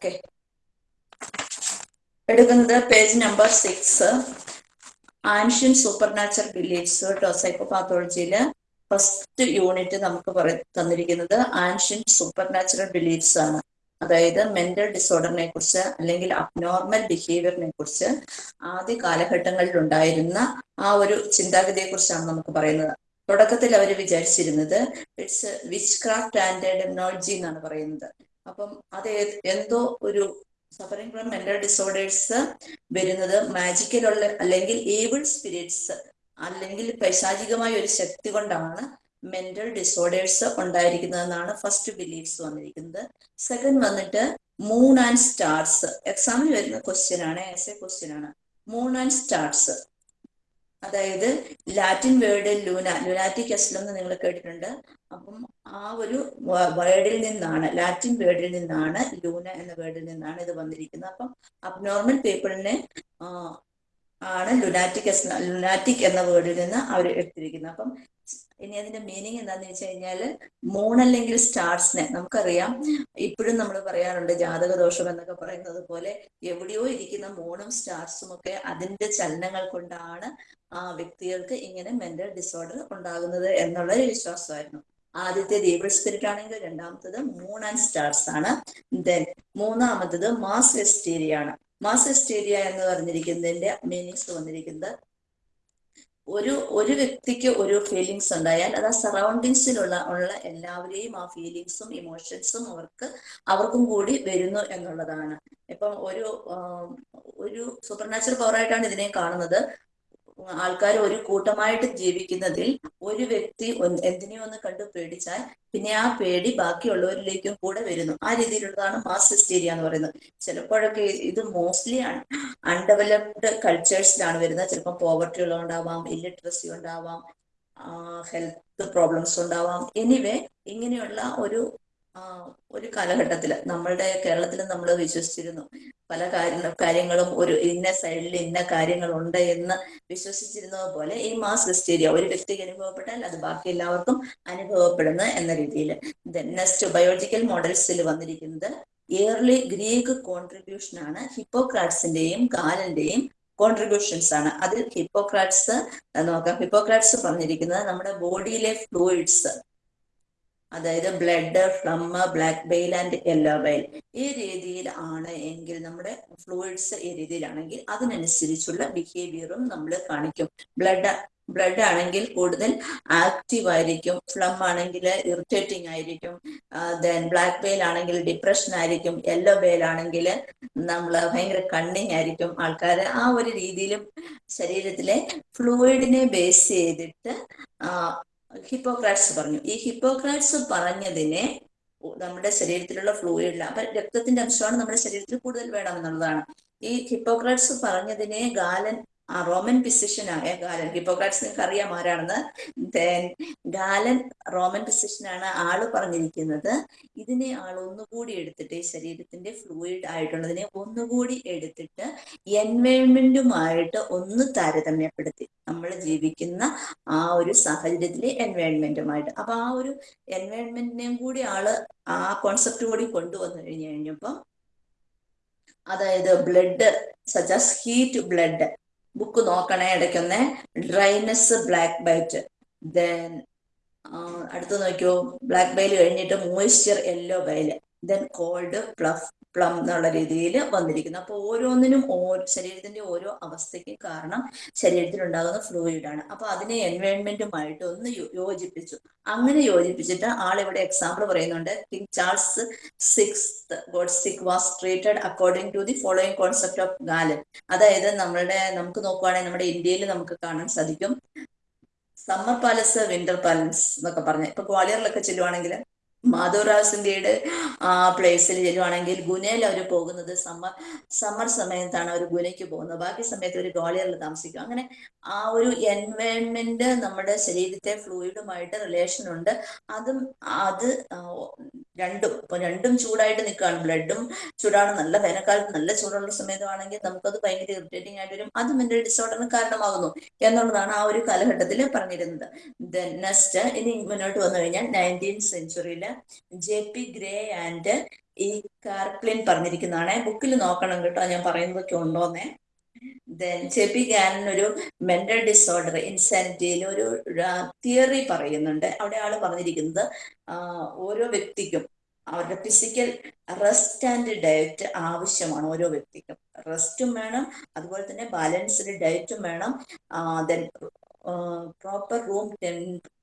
Okay. എടുക്കുന്നത് page number six ancient supernatural beliefs കേട്ടോ first unit നമുക്ക് തന്നിരിക്കുന്നത് ആൻഷ്യൻ സൂപ്പർ നാച്ചുറൽ ബിലീഫ്സ് ആണ്. അതായത് മെന്റൽ ഡിസോർഡറിനെ കുറിച്ച് അല്ലെങ്കിൽ അബ്നോർമൽ ബിഹേവിയറിനെ കുറിച്ച് ആദ്യ കാലഘട്ടങ്ങളിൽ ഉണ്ടായിരുന്ന ആ ഒരു ചിന്താഗതിയെ കുറിച്ചാണ് നമുക്ക് പറയുന്നത്. തുടക്കത്തിൽ അവർ വിചാരിച്ചിരുന്നത് it's witchcraft and technology എന്നാണ് പറയുന്നത്. അപ്പം അത് എന്തോ ഒരു സഫറിംഗ് ഫ്രം മെന്റൽ ഡിസോർഡേഴ്സ് വരുന്നത് മാജിക്കലുള്ള അല്ലെങ്കിൽ ഏബിൾ സ്പിരിറ്റ്സ് അല്ലെങ്കിൽ പൈശാചികമായ ഒരു ശക്തി കൊണ്ടാണ് മെന്റൽ ഡിസോർഡേഴ്സ് ഉണ്ടായിരിക്കുന്നതെന്നാണ് ഫസ്റ്റ് ബിലീഫ്സ് വന്നിരിക്കുന്നത്. സെക്കൻഡ് വന്നിട്ട് മൂൺ ആൻഡ് സ്റ്റാർസ് എക്സാമിൽ വരുന്ന ക്വസ്റ്റ്യൻ ആണ് എസ് എ ക്വസ്റ്റ്യൻ ആണ്. മൂൺ ആൻഡ് സ്റ്റാർസ് അതായത് Latin word luna lunatic asylum എന്ന് നിങ്ങൾ കേട്ടിട്ടുണ്ട്. അപ്പം ആ ഒരു വേർഡിൽ നിന്നാണ് ലാറ്റിൻ വേർഡിൽ നിന്നാണ് ലൂന എന്ന വേർഡിൽ നിന്നാണ് ഇത് വന്നിരിക്കുന്നത്. അപ്പം അബ്നോർമൽ പീപ്പിളിനെ ആണ് ലുനാറ്റിക് ലുനാറ്റിക് എന്ന വേർഡിൽ നിന്ന് അവർ എടുത്തിരിക്കുന്നത്. അപ്പം ഇനി അതിന്റെ മീനിങ് എന്താന്ന് വെച്ച് കഴിഞ്ഞാൽ മൂൺ അല്ലെങ്കിൽ സ്റ്റാർസിനെ നമുക്കറിയാം. ഇപ്പോഴും നമ്മൾ പറയാറുണ്ട് ജാതക ദോഷം എന്നൊക്കെ പറയുന്നത് പോലെ എവിടെയോ ഇരിക്കുന്ന മൂണും സ്റ്റാർസും ഒക്കെ അതിന്റെ ചലനങ്ങൾ കൊണ്ടാണ് ആ വ്യക്തികൾക്ക് ഇങ്ങനെ മെന്റൽ ഡിസോർഡർ ഉണ്ടാകുന്നത് എന്നുള്ള ഒരു വിശ്വാസമായിരുന്നു. ആദ്യത്തെ ദീപിൾ സ്പിരിറ്റ് ആണെങ്കിൽ രണ്ടാമത്തത് മൂൺ ആൻഡ് സ്റ്റാർസ് ആണ്. ദെൻ മൂന്നാമത്തത് മാസ് എസ്റ്റേരിയ ആണ്. മാസ് എസ്റ്റേരിയ എന്ന് പറഞ്ഞിരിക്കുന്നതിന്റെ മീനിങ്സ് വന്നിരിക്കുന്നത് ഒരു ഒരു വ്യക്തിക്ക് ഒരു ഫീലിങ്സ് ഉണ്ടായാൽ അത് ആ സറൗണ്ടിങ്സിലുള്ള ഉള്ള എല്ലാവരെയും ആ ഫീലിങ്സും ഇമോഷൻസും അവർക്ക് അവർക്കും കൂടി വരുന്നു എന്നുള്ളതാണ്. ഇപ്പം ഒരു ഒരു സൂപ്പർ നാച്ചുറൽ പവറായിട്ടാണ് ഇതിനെ കാണുന്നത്. ആൾക്കാർ ഒരു കൂട്ടമായിട്ട് ജീവിക്കുന്നതിൽ ഒരു വ്യക്തി എന്തിനെയോ ഒന്ന് കണ്ടു പേടിച്ചാൽ പിന്നെ ആ പേടി ബാക്കിയുള്ളവരിലേക്കും കൂടെ വരുന്നു. ആ രീതിയിലുള്ളതാണ് മാസ് ഹിസ്റ്റീരിയ എന്ന് പറയുന്നത്. ചിലപ്പോഴൊക്കെ ഇത് മോസ്റ്റ്ലി ആണ്. അൺഡെവലപ്ഡ് കൾച്ചേഴ്സിലാണ് വരുന്നത്. ചിലപ്പോൾ പോവർട്ടി ഉള്ളതുകൊണ്ടാവാം ഇല്ലിട്രസി ഉണ്ടാവാം ഹെൽത്ത് പ്രോബ്ലംസ് ഉണ്ടാവാം. എനിവേ ഇങ്ങനെയുള്ള ഒരു ഒരു കാലഘട്ടത്തിൽ നമ്മളുടെ കേരളത്തിൽ നമ്മൾ വിശ്വസിച്ചിരുന്നു. പല കാര്യ കാര്യങ്ങളും ഒരു ഇന്ന സൈഡിൽ ഇന്ന കാര്യങ്ങളുണ്ട് എന്ന് വിശ്വസിച്ചിരുന്നത് പോലെ ഈ മാസ് ഹിസ്റ്റീരിയ ഒരു വ്യക്തിക്ക് അനുഭവപ്പെട്ടാൽ അത് ബാക്കി എല്ലാവർക്കും അനുഭവപ്പെടുന്നു എന്ന രീതിയിൽ നെക്സ്റ്റ് ബയോളജിക്കൽ മോഡൽസിൽ വന്നിരിക്കുന്നത് ഇയർലി ഗ്രീക്ക് കോൺട്രിബ്യൂഷൻ ആണ്. ഹിപ്പോക്രാറ്റ്സിന്റെയും കാലന്റെയും കോൺട്രിബ്യൂഷൻസ് ആണ്. അതിൽ ഹിപ്പോക്രാറ്റ്സ് നോക്കാം ഹിപ്പോക്രാറ്റ്സ് പറഞ്ഞിരിക്കുന്നത് നമ്മുടെ ബോഡിയിലെ ഫ്ലൂയിഡ്സ് അതായത് blood phlegm black bile and yellow bile ഈ രീതിയിൽ ആണ് എങ്കിൽ നമ്മുടെ ഫ്ലൂയിഡ്സ് ഈ രീതിയിലാണെങ്കിൽ അതിനനുസരിച്ചുള്ള ബിഹേവിയറും നമ്മൾ കാണിക്കും. ബ്ലഡ് ബ്ലഡ് ആണെങ്കിൽ കൂടുതൽ ആക്റ്റീവ് ആയിരിക്കും ഫ്ലം ആണെങ്കിൽ ഇറിറ്റേറ്റിംഗ് ആയിരിക്കും ദെൻ ബ്ലാക്ക് ബെയിൽ ആണെങ്കിൽ ഡിപ്രഷൻ ആയിരിക്കും യെല്ലോ ബെയിൽ ആണെങ്കിൽ നമ്മൾ ഭയങ്കര കണ്ണിങ് ആയിരിക്കും. ആൾക്കാർ ആ ഒരു രീതിയിലും ശരീരത്തിലെ ഫ്ലൂയിഡിനെ ബേസ് ചെയ്തിട്ട് ഹിപ്പോക്രാറ്റ്സ് പറഞ്ഞു. ഈ ഹിപ്പോക്രാറ്റ്സ് പറഞ്ഞതിനെ നമ്മുടെ ശരീരത്തിലുള്ള ഫ്ലൂയിഡിൽ അപ്പൊ രക്തത്തിന്റെ അംശമാണ് നമ്മുടെ ശരീരത്തിൽ കൂടുതൽ വേണമെന്നുള്ളതാണ്. ഈ ഹിപ്പോക്രാറ്റ്സ് പറഞ്ഞതിനെ ഗാലൻ ആ റോമൻ ഫിസിഷ്യനായ ഗാലൻ. ഹിപ്പോക്രാറ്റ്സ് നിങ്ങൾക്ക് അറിയാം ആരാണെന്ന്? ദെൻ ഗാലൻ റോമൻ ഫിസിഷ്യനാണ് ആൾ പറഞ്ഞിരിക്കുന്നത്. ഇതിനെ ആൾ ഒന്നുകൂടി എടുത്തിട്ട് ഈ ശരീരത്തിന്റെ ഫ്ലൂയിഡ് ആയിട്ടുള്ളതിനെ ഒന്നുകൂടി എടുത്തിട്ട് എൻവയോൺമെന്റുമായിട്ട് ഒന്ന് താരതമ്യപ്പെടുത്തി. നമ്മൾ ജീവിക്കുന്ന ആ ഒരു സാഹചര്യത്തിലെ എൻവയോൺമെന്റുമായിട്ട് അപ്പൊ ആ ഒരു എൻവയോൺമെന്റിനെയും കൂടി ആൾ ആ കോൺസെപ്റ്റ് കൂടി കൊണ്ടുവന്നു കഴിഞ്ഞു കഴിഞ്ഞപ്പം അതായത് ബ്ലഡ് സജാസ് ഹീറ്റ് ബ്ലഡ് ബുക്ക് നോക്കണേ ഇടയ്ക്കൊന്ന്. ഡ്രൈനസ് ബ്ലാക്ക് ബൈറ്റ് ദെൻ അടുത്ത് നോക്കിയോ? ബ്ലാക്ക് ബൈൽ കഴിഞ്ഞിട്ട് moisture yellow bile then cold plough phlegm എന്നുള്ള രീതിയിൽ വന്നിരിക്കുന്നു. അപ്പോൾ ഓരോന്നിനും ഓരോ ശരീരത്തിന്റെ ഓരോ അവസ്ഥയ്ക്കും കാരണം ശരീരത്തിൽ ഉണ്ടാകുന്ന ഫ്ലൂയിഡ് ആണ്. അപ്പൊ അതിനെ എൻവയോൺമെന്റുമായിട്ട് ഒന്ന് യോജിപ്പിച്ചു. അങ്ങനെ യോജിപ്പിച്ചിട്ട് ആൾ ഇവിടെ എക്സാമ്പിൾ പറയുന്നുണ്ട്. King Charles six got sick was treated according to the following concept of Galen അതായത് നമ്മളുടെ നമുക്ക് നോക്കുവാണെങ്കിൽ നമ്മുടെ ഇന്ത്യയിൽ നമുക്ക് കാണാൻ സാധിക്കും. സമ്മർ പാലസ് വിന്റർ പാലസ് എന്നൊക്കെ പറഞ്ഞ്. ഇപ്പൊ ഗ്വാളിയറിലൊക്കെ ചെല്ലുവാണെങ്കിൽ മാധവറാസിന്റെ ആ പ്ലേസിൽ ചെല്ലുവാണെങ്കിൽ ഗുനയിൽ അവർ പോകുന്നത് സമ്മർ സമ്മർ സമയത്താണ് അവർ ഗുനയ്ക്ക് പോകുന്നത്. ബാക്കി സമയത്ത് ഒരു ഗോളിയറിൽ താമസിക്കും. അങ്ങനെ ആ ഒരു എൻവയോൺമെന്റ് നമ്മുടെ ശരീരത്തെ ഫ്ലൂയിഡുമായിട്ട് റിലേഷൻ ഉണ്ട്. അതും അത് രണ്ടും. ഇപ്പൊ രണ്ടും ചൂടായിട്ട് നിൽക്കുകയാണ് ബ്ലഡും ചൂടാണ്. നല്ല വേനൽക്കാലത്ത് നല്ല ചൂടുള്ള സമയത്താണെങ്കിൽ നമുക്കത് ഭയങ്കര ഇറിറ്റേറ്റിംഗ് ആയിട്ട് വരും. അത് മെന്റൽ ഡിസോർഡറിന് കാരണമാകുന്നു എന്നുള്ളതാണ് ആ ഒരു കാലഘട്ടത്തിൽ പറഞ്ഞിരുന്നത്. ദെൻ നെക്സ്റ്റ് ഇനി മുന്നോട്ട് വന്നു കഴിഞ്ഞാൽ നയന്റീൻ സെഞ്ചുറിയിൽ ജെ പി ഗ്രേ ആൻഡ് ഈ കാർപ്ലിൻ പറഞ്ഞിരിക്കുന്നതാണ്. ബുക്കിൽ നോക്കണം കേട്ടോ. ഞാൻ പറയുന്നതൊക്കെ ഉണ്ടോന്നേ. ദെൻ ജെ പി ഗാനൻ ഒരു മെന്റൽ ഡിസോർഡർ ഇൻസാനിറ്റിയിൽ ഒരു തിയറി പറയുന്നുണ്ട്. അവിടെ ആൾ പറഞ്ഞിരിക്കുന്നത് ഓരോ വ്യക്തിക്കും അവരുടെ ഫിസിക്കൽ റെസ്റ്റ് ആൻഡ് ഡയറ്റ് ആവശ്യമാണ് ഓരോ വ്യക്തിക്കും. റെസ്റ്റും വേണം അതുപോലെ തന്നെ ബാലൻസ്ഡ് ഡയറ്റും വേണം ദെൻ പ്രോപ്പർ റൂം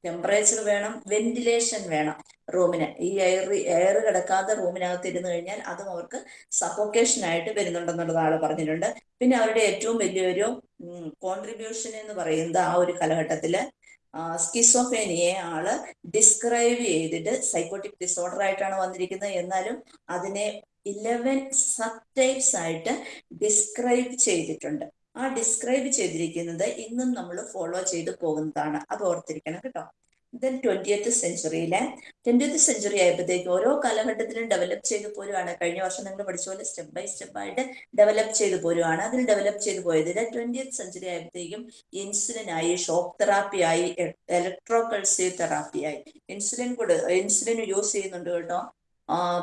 ടെമ്പറേച്ചർ വേണം വെന്റിലേഷൻ വേണം റൂമിന് ഈ എയർ എയർ കിടക്കാത്ത റൂമിനകത്ത് ഇരുന്ന് കഴിഞ്ഞാൽ അതും അവർക്ക് സഫോക്കേഷൻ ആയിട്ട് വരുന്നുണ്ടെന്നുള്ളത് ആൾ പറഞ്ഞിട്ടുണ്ട്. പിന്നെ അവരുടെ ഏറ്റവും വലിയൊരു കോൺട്രിബ്യൂഷൻ എന്ന് പറയുന്നത് ആ ഒരു കാലഘട്ടത്തിൽ സ്കിസോഫേനിയെ ആൾ ഡിസ്ക്രൈബ് ചെയ്തിട്ട് സൈക്കോട്ടിക് ഡിസോർഡർ ആയിട്ടാണ് വന്നിരിക്കുന്നത്. എന്നാലും അതിനെ ഇലവൻ സബ് ടൈപ്സ് ആയിട്ട് ഡിസ്ക്രൈബ് ചെയ്തിട്ടുണ്ട്. ആ ഡിസ്ക്രൈബ് ചെയ്തിരിക്കുന്നത് ഇന്നും നമ്മൾ ഫോളോ ചെയ്തു പോകുന്നതാണ്. അത് ഓർത്തിരിക്കണം കേട്ടോ. ദെൻ ട്വന്റിയത്ത് സെഞ്ചുറിയിലെ ട്വന്റിയത്ത് സെഞ്ചുറി ആയപ്പോഴത്തേക്ക് ഓരോ കാലഘട്ടത്തിലും ഡെവലപ്പ് ചെയ്ത് പോരുവാണ്. കഴിഞ്ഞ വർഷം നിങ്ങൾ പഠിച്ച പോലെ സ്റ്റെപ്പ് ബൈ സ്റ്റെപ്പ് ആയിട്ട് ഡെവലപ്പ് ചെയ്ത് പോരുവാണ്. അതിൽ ഡെവലപ്പ് ചെയ്ത് പോയതിൽ ട്വന്റിയത്ത് സെഞ്ചുറി ആയപ്പോഴത്തേക്കും ഇൻസുലിൻ ആയി ഷോക്ക് തെറാപ്പി ആയി ഇലക്ട്രോകൾസീവ് തെറാപ്പി ആയി. ഇൻസുലിൻ കൂടെ ഇൻസുലിൻ യൂസ് ചെയ്യുന്നുണ്ട് കേട്ടോ.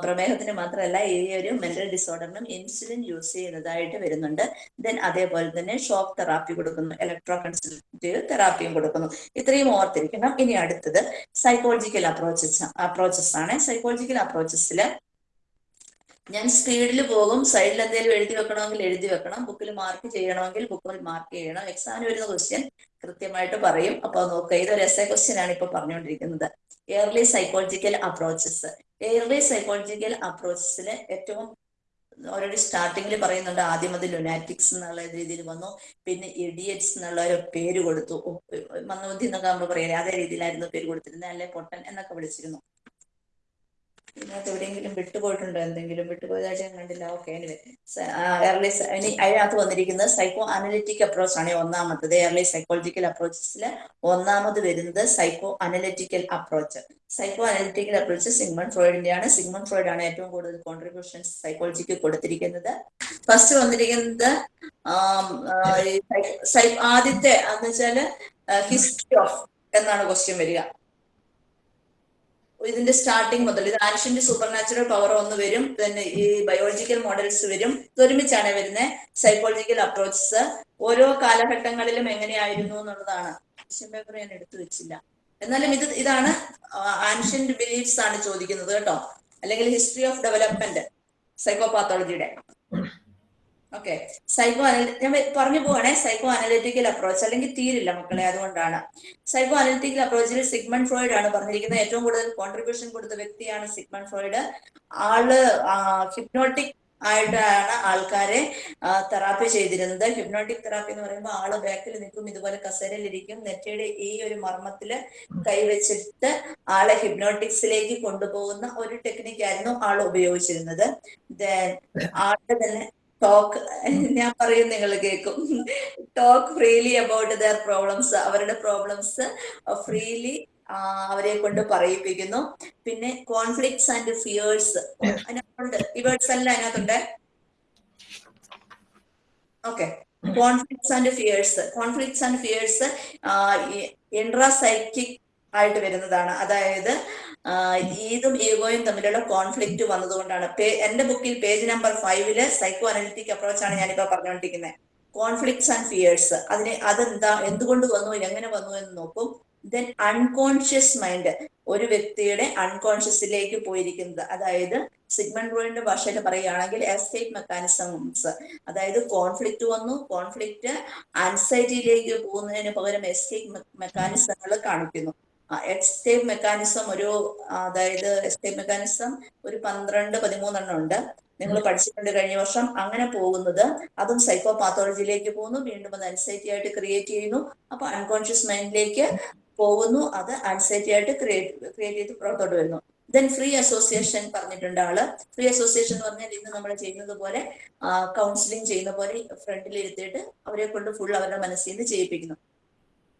പ്രമേഹത്തിന് മാത്രമല്ല ഈ ഒരു മെന്റൽ ഡിസോർഡറിനും ഇൻസുലിൻ യൂസ് ചെയ്യുന്നതായിട്ട് വരുന്നുണ്ട്. ദെൻ അതേപോലെ തന്നെ ഷോക്ക് തെറാപ്പി കൊടുക്കുന്നു ഇലക്ട്രോ കൺസൾട്ടേറ്റീവ് തെറാപ്പിയും കൊടുക്കുന്നു. ഇത്രയും ഓർത്തിരിക്കണം. ഇനി അടുത്തത് സൈക്കോളജിക്കൽ അപ്രോച്ചസ് അപ്രോച്ചസ് ആണ്. സൈക്കോളജിക്കൽ അപ്രോച്ചസിൽ ഞാൻ സ്പീഡിൽ പോകും. സൈഡിൽ എന്തെങ്കിലും എഴുതി വെക്കണമെങ്കിൽ എഴുതി വെക്കണം. ബുക്കിൽ മാർക്ക് ചെയ്യണമെങ്കിൽ ബുക്കിൽ മാർക്ക് ചെയ്യണം. എക്സാമിന് വരുന്ന ക്വസ്റ്റ്യൻ കൃത്യമായിട്ട് പറയും. അപ്പൊ നോക്കുക ഇതൊരു എസ് എ ക്വസ്റ്റ്യൻ ആണ് ഇപ്പൊ പറഞ്ഞുകൊണ്ടിരിക്കുന്നത് early psychological approaches early psychological അപ്രോച്ചസിൽ ഏറ്റവും ഓൾറെഡി സ്റ്റാർട്ടിങ്ങിൽ പറയുന്നുണ്ട് ആദ്യം അത് ലുനാറ്റിക്സ് എന്നുള്ള രീതിയിൽ വന്നു. പിന്നെ ഇഡിയറ്റ്സ് എന്നുള്ള ഒരു പേര് കൊടുത്തു. മന്ദബുദ്ധി എന്നൊക്കെ നമ്മൾ പറയുന്നത് അതേ രീതിയിലായിരുന്നു പേര് കൊടുത്തിരുന്നത് അല്ലെ പൊട്ടൻ എന്നൊക്കെ വിളിച്ചിരുന്നു. ഇതിനകത്ത് എവിടെയെങ്കിലും വിട്ടുപോയിട്ടുണ്ടോ? എന്തെങ്കിലും വിട്ടുപോയതായിട്ട് ഞാൻ കണ്ടില്ല. ഓക്കെ എയർലി ഇനി അതിനകത്ത് വന്നിരിക്കുന്നത് സൈക്കോ അനലിറ്റിക് അപ്രോച്ച് ആണ് ഒന്നാമത്തത്. എയർലി സൈക്കോളജിക്കൽ അപ്രോച്ചസിൽ ഒന്നാമത് വരുന്നത് psycho analytical approach psycho analytical approach Sigmund ഫ്രോയിഡിന്റെ ആണ് സിഗ്മൺ ഫ്രോയിഡ് ആണ് ഏറ്റവും കൂടുതൽ കോൺട്രിബ്യൂഷൻസ് സൈക്കോളജിക്ക് കൊടുത്തിരിക്കുന്നത് ഫസ്റ്റ് വന്നിരിക്കുന്നത് ആദ്യത്തെ എന്ന് വെച്ചാൽ ഹിസ്റ്ററി ഓഫ് എന്നാണ് ക്വസ്റ്റ്യൻ വരിക. ഇതിന്റെ സ്റ്റാർട്ടിങ് മുതൽ ഇത് ആൻഷ്യന്റ് സൂപ്പർ നാച്ചുറൽ പവർ ഒന്ന് വരും. പിന്നെ ഈ ബയോളജിക്കൽ മോഡൽസ് വരും. ഒരുമിച്ചാണ് വരുന്നത് സൈക്കോളജിക്കൽ അപ്രോച്ചസ് ഓരോ കാലഘട്ടങ്ങളിലും എങ്ങനെയായിരുന്നു എന്നുള്ളതാണ്. പേപ്പർ ഞാൻ എടുത്തു വെച്ചില്ല. എന്നാലും ഇത് ഇതാണ് ആൻഷ്യന്റ് ബിലീഫ്സ് ആണ് ചോദിക്കുന്നത് കേട്ടോ. അല്ലെങ്കിൽ ഹിസ്റ്ററി ഓഫ് ഡെവലപ്മെന്റ് സൈക്കോപാത്തോളജിയുടെ ഓക്കെ സൈക്കോ അനലി ഞാൻ പറഞ്ഞു പോവാണേ. സൈക്കോ അനലിറ്റിക്കൽ അപ്രോച്ച് അല്ലെങ്കിൽ തീരില്ല മക്കളെ അതുകൊണ്ടാണ്. സൈക്കോ അനലിറ്റിക്കൽ അപ്രോച്ചിൽ സിഗ്മൺ ഫ്രോയിഡ് ആണ് പറഞ്ഞിരിക്കുന്നത്. ഏറ്റവും കൂടുതൽ കോൺട്രിബ്യൂഷൻ കൊടുത്ത വ്യക്തിയാണ് സിഗ്മൺ ഫ്രോയിഡ്. ആൾ ഹിപ്നോട്ടിക് ആയിട്ടാണ് ആൾക്കാരെ തെറാപ്പി ചെയ്തിരുന്നത്. ഹിപ്നോട്ടിക് തെറാപ്പി എന്ന് പറയുമ്പോൾ ആൾ ബാക്കിൽ നിൽക്കും ഇതുപോലെ കസേരയിലിരിക്കും നെറ്റയുടെ ഈ ഒരു മർമ്മത്തിൽ കൈവച്ചിട്ട് ആളെ ഹിപ്നോട്ടിക്സിലേക്ക് കൊണ്ടുപോകുന്ന ഒരു ടെക്നിക്കായിരുന്നു ആൾ ഉപയോഗിച്ചിരുന്നത്. ആളുടെ തന്നെ ടോക്ക് ഞാൻ പറയും നിങ്ങൾ കേൾക്കും talk freely about their problems അവരുടെ പ്രോബ്ലംസ് ഫ്രീലി അവരെ കൊണ്ട് പറയിപ്പിക്കുന്നു. പിന്നെ കോൺഫ്ലിക്ട്സ് ആൻഡ് ഫിയേഴ്സ് അതിനകത്തുണ്ട്. ഈ വേർഡ്സ് എല്ലാം അതിനകത്തുണ്ട്? Okay conflicts and fears conflicts and fears intrapsychic ആയിട്ട് വരുന്നതാണ്. അതായത് ഈദും ഈഗോയും തമ്മിലുള്ള കോൺഫ്ലിക്റ്റ് വന്നതുകൊണ്ടാണ്. എന്റെ ബുക്കിൽ പേജ് നമ്പർ ഫൈവിൽ സൈക്കോ അനലിറ്റിക് അപ്രോച്ച് ആണ് ഞാനിപ്പോ പറഞ്ഞുകൊണ്ടിരിക്കുന്നത് കോൺഫ്ലിക്ട്സ് ആൻഡ് ഫിയേഴ്സ് അതിനെ അതെന്താ എന്തുകൊണ്ട് വന്നു എങ്ങനെ വന്നു എന്ന് നോക്കും. ദെൻ അൺകോൺഷ്യസ് മൈൻഡ് ഒരു വ്യക്തിയുടെ അൺകോൺഷ്യസിലേക്ക് പോയിരിക്കുന്നത്. അതായത് സിഗ്മൺ റോയിന്റെ ഭാഷയിൽ പറയുകയാണെങ്കിൽ എസ്കേപ്പ് മെക്കാനിസംസ് അതായത് കോൺഫ്ലിക്റ്റ് വന്നു കോൺഫ്ലിക്റ്റ് ആൻസൈറ്റിയിലേക്ക് പോകുന്നതിന് പകരം എസ്കേപ്പ് മെക്കാനിസങ്ങൾ കാണിക്കുന്നു. എസ്കേപ്പ് മെക്കാനിസം ഒരു അതായത് എക്സ്റ്റേവ് മെക്കാനിസം ഒരു പന്ത്രണ്ട് പതിമൂന്നെണ്ണം ഉണ്ട്. നിങ്ങൾ പഠിച്ചിട്ടുണ്ട് കഴിഞ്ഞ വർഷം. അങ്ങനെ പോകുന്നത് അതും സൈക്കോ പാത്തോളജിയിലേക്ക് പോകുന്നു. വീണ്ടും അത് അൻസൈറ്റി ആയിട്ട് ക്രിയേറ്റ് ചെയ്യുന്നു. അപ്പൊ അൺകോൺഷ്യസ് മൈൻഡിലേക്ക് പോകുന്നു. അത് ആൻസൈറ്റി ആയിട്ട് ക്രിയേറ്റ് ക്രിയേറ്റ് ചെയ്ത് പുറത്തോട്ട് വരുന്നു. ദെൻ ഫ്രീ അസോസിയേഷൻ പറഞ്ഞിട്ടുണ്ട് ആൾ. ഫ്രീ അസോസിയേഷൻ എന്ന് പറഞ്ഞാൽ ഇന്ന് നമ്മൾ ചെയ്യുന്നത് പോലെ കൗൺസിലിംഗ് ചെയ്യുന്ന പോലെ ഫ്രണ്ടിൽ ഇരുത്തിയിട്ട് അവരെ കൊണ്ട് ഫുൾ അവരുടെ മനസ്സിൽ നിന്ന് ചെയ്യിപ്പിക്കുന്നു.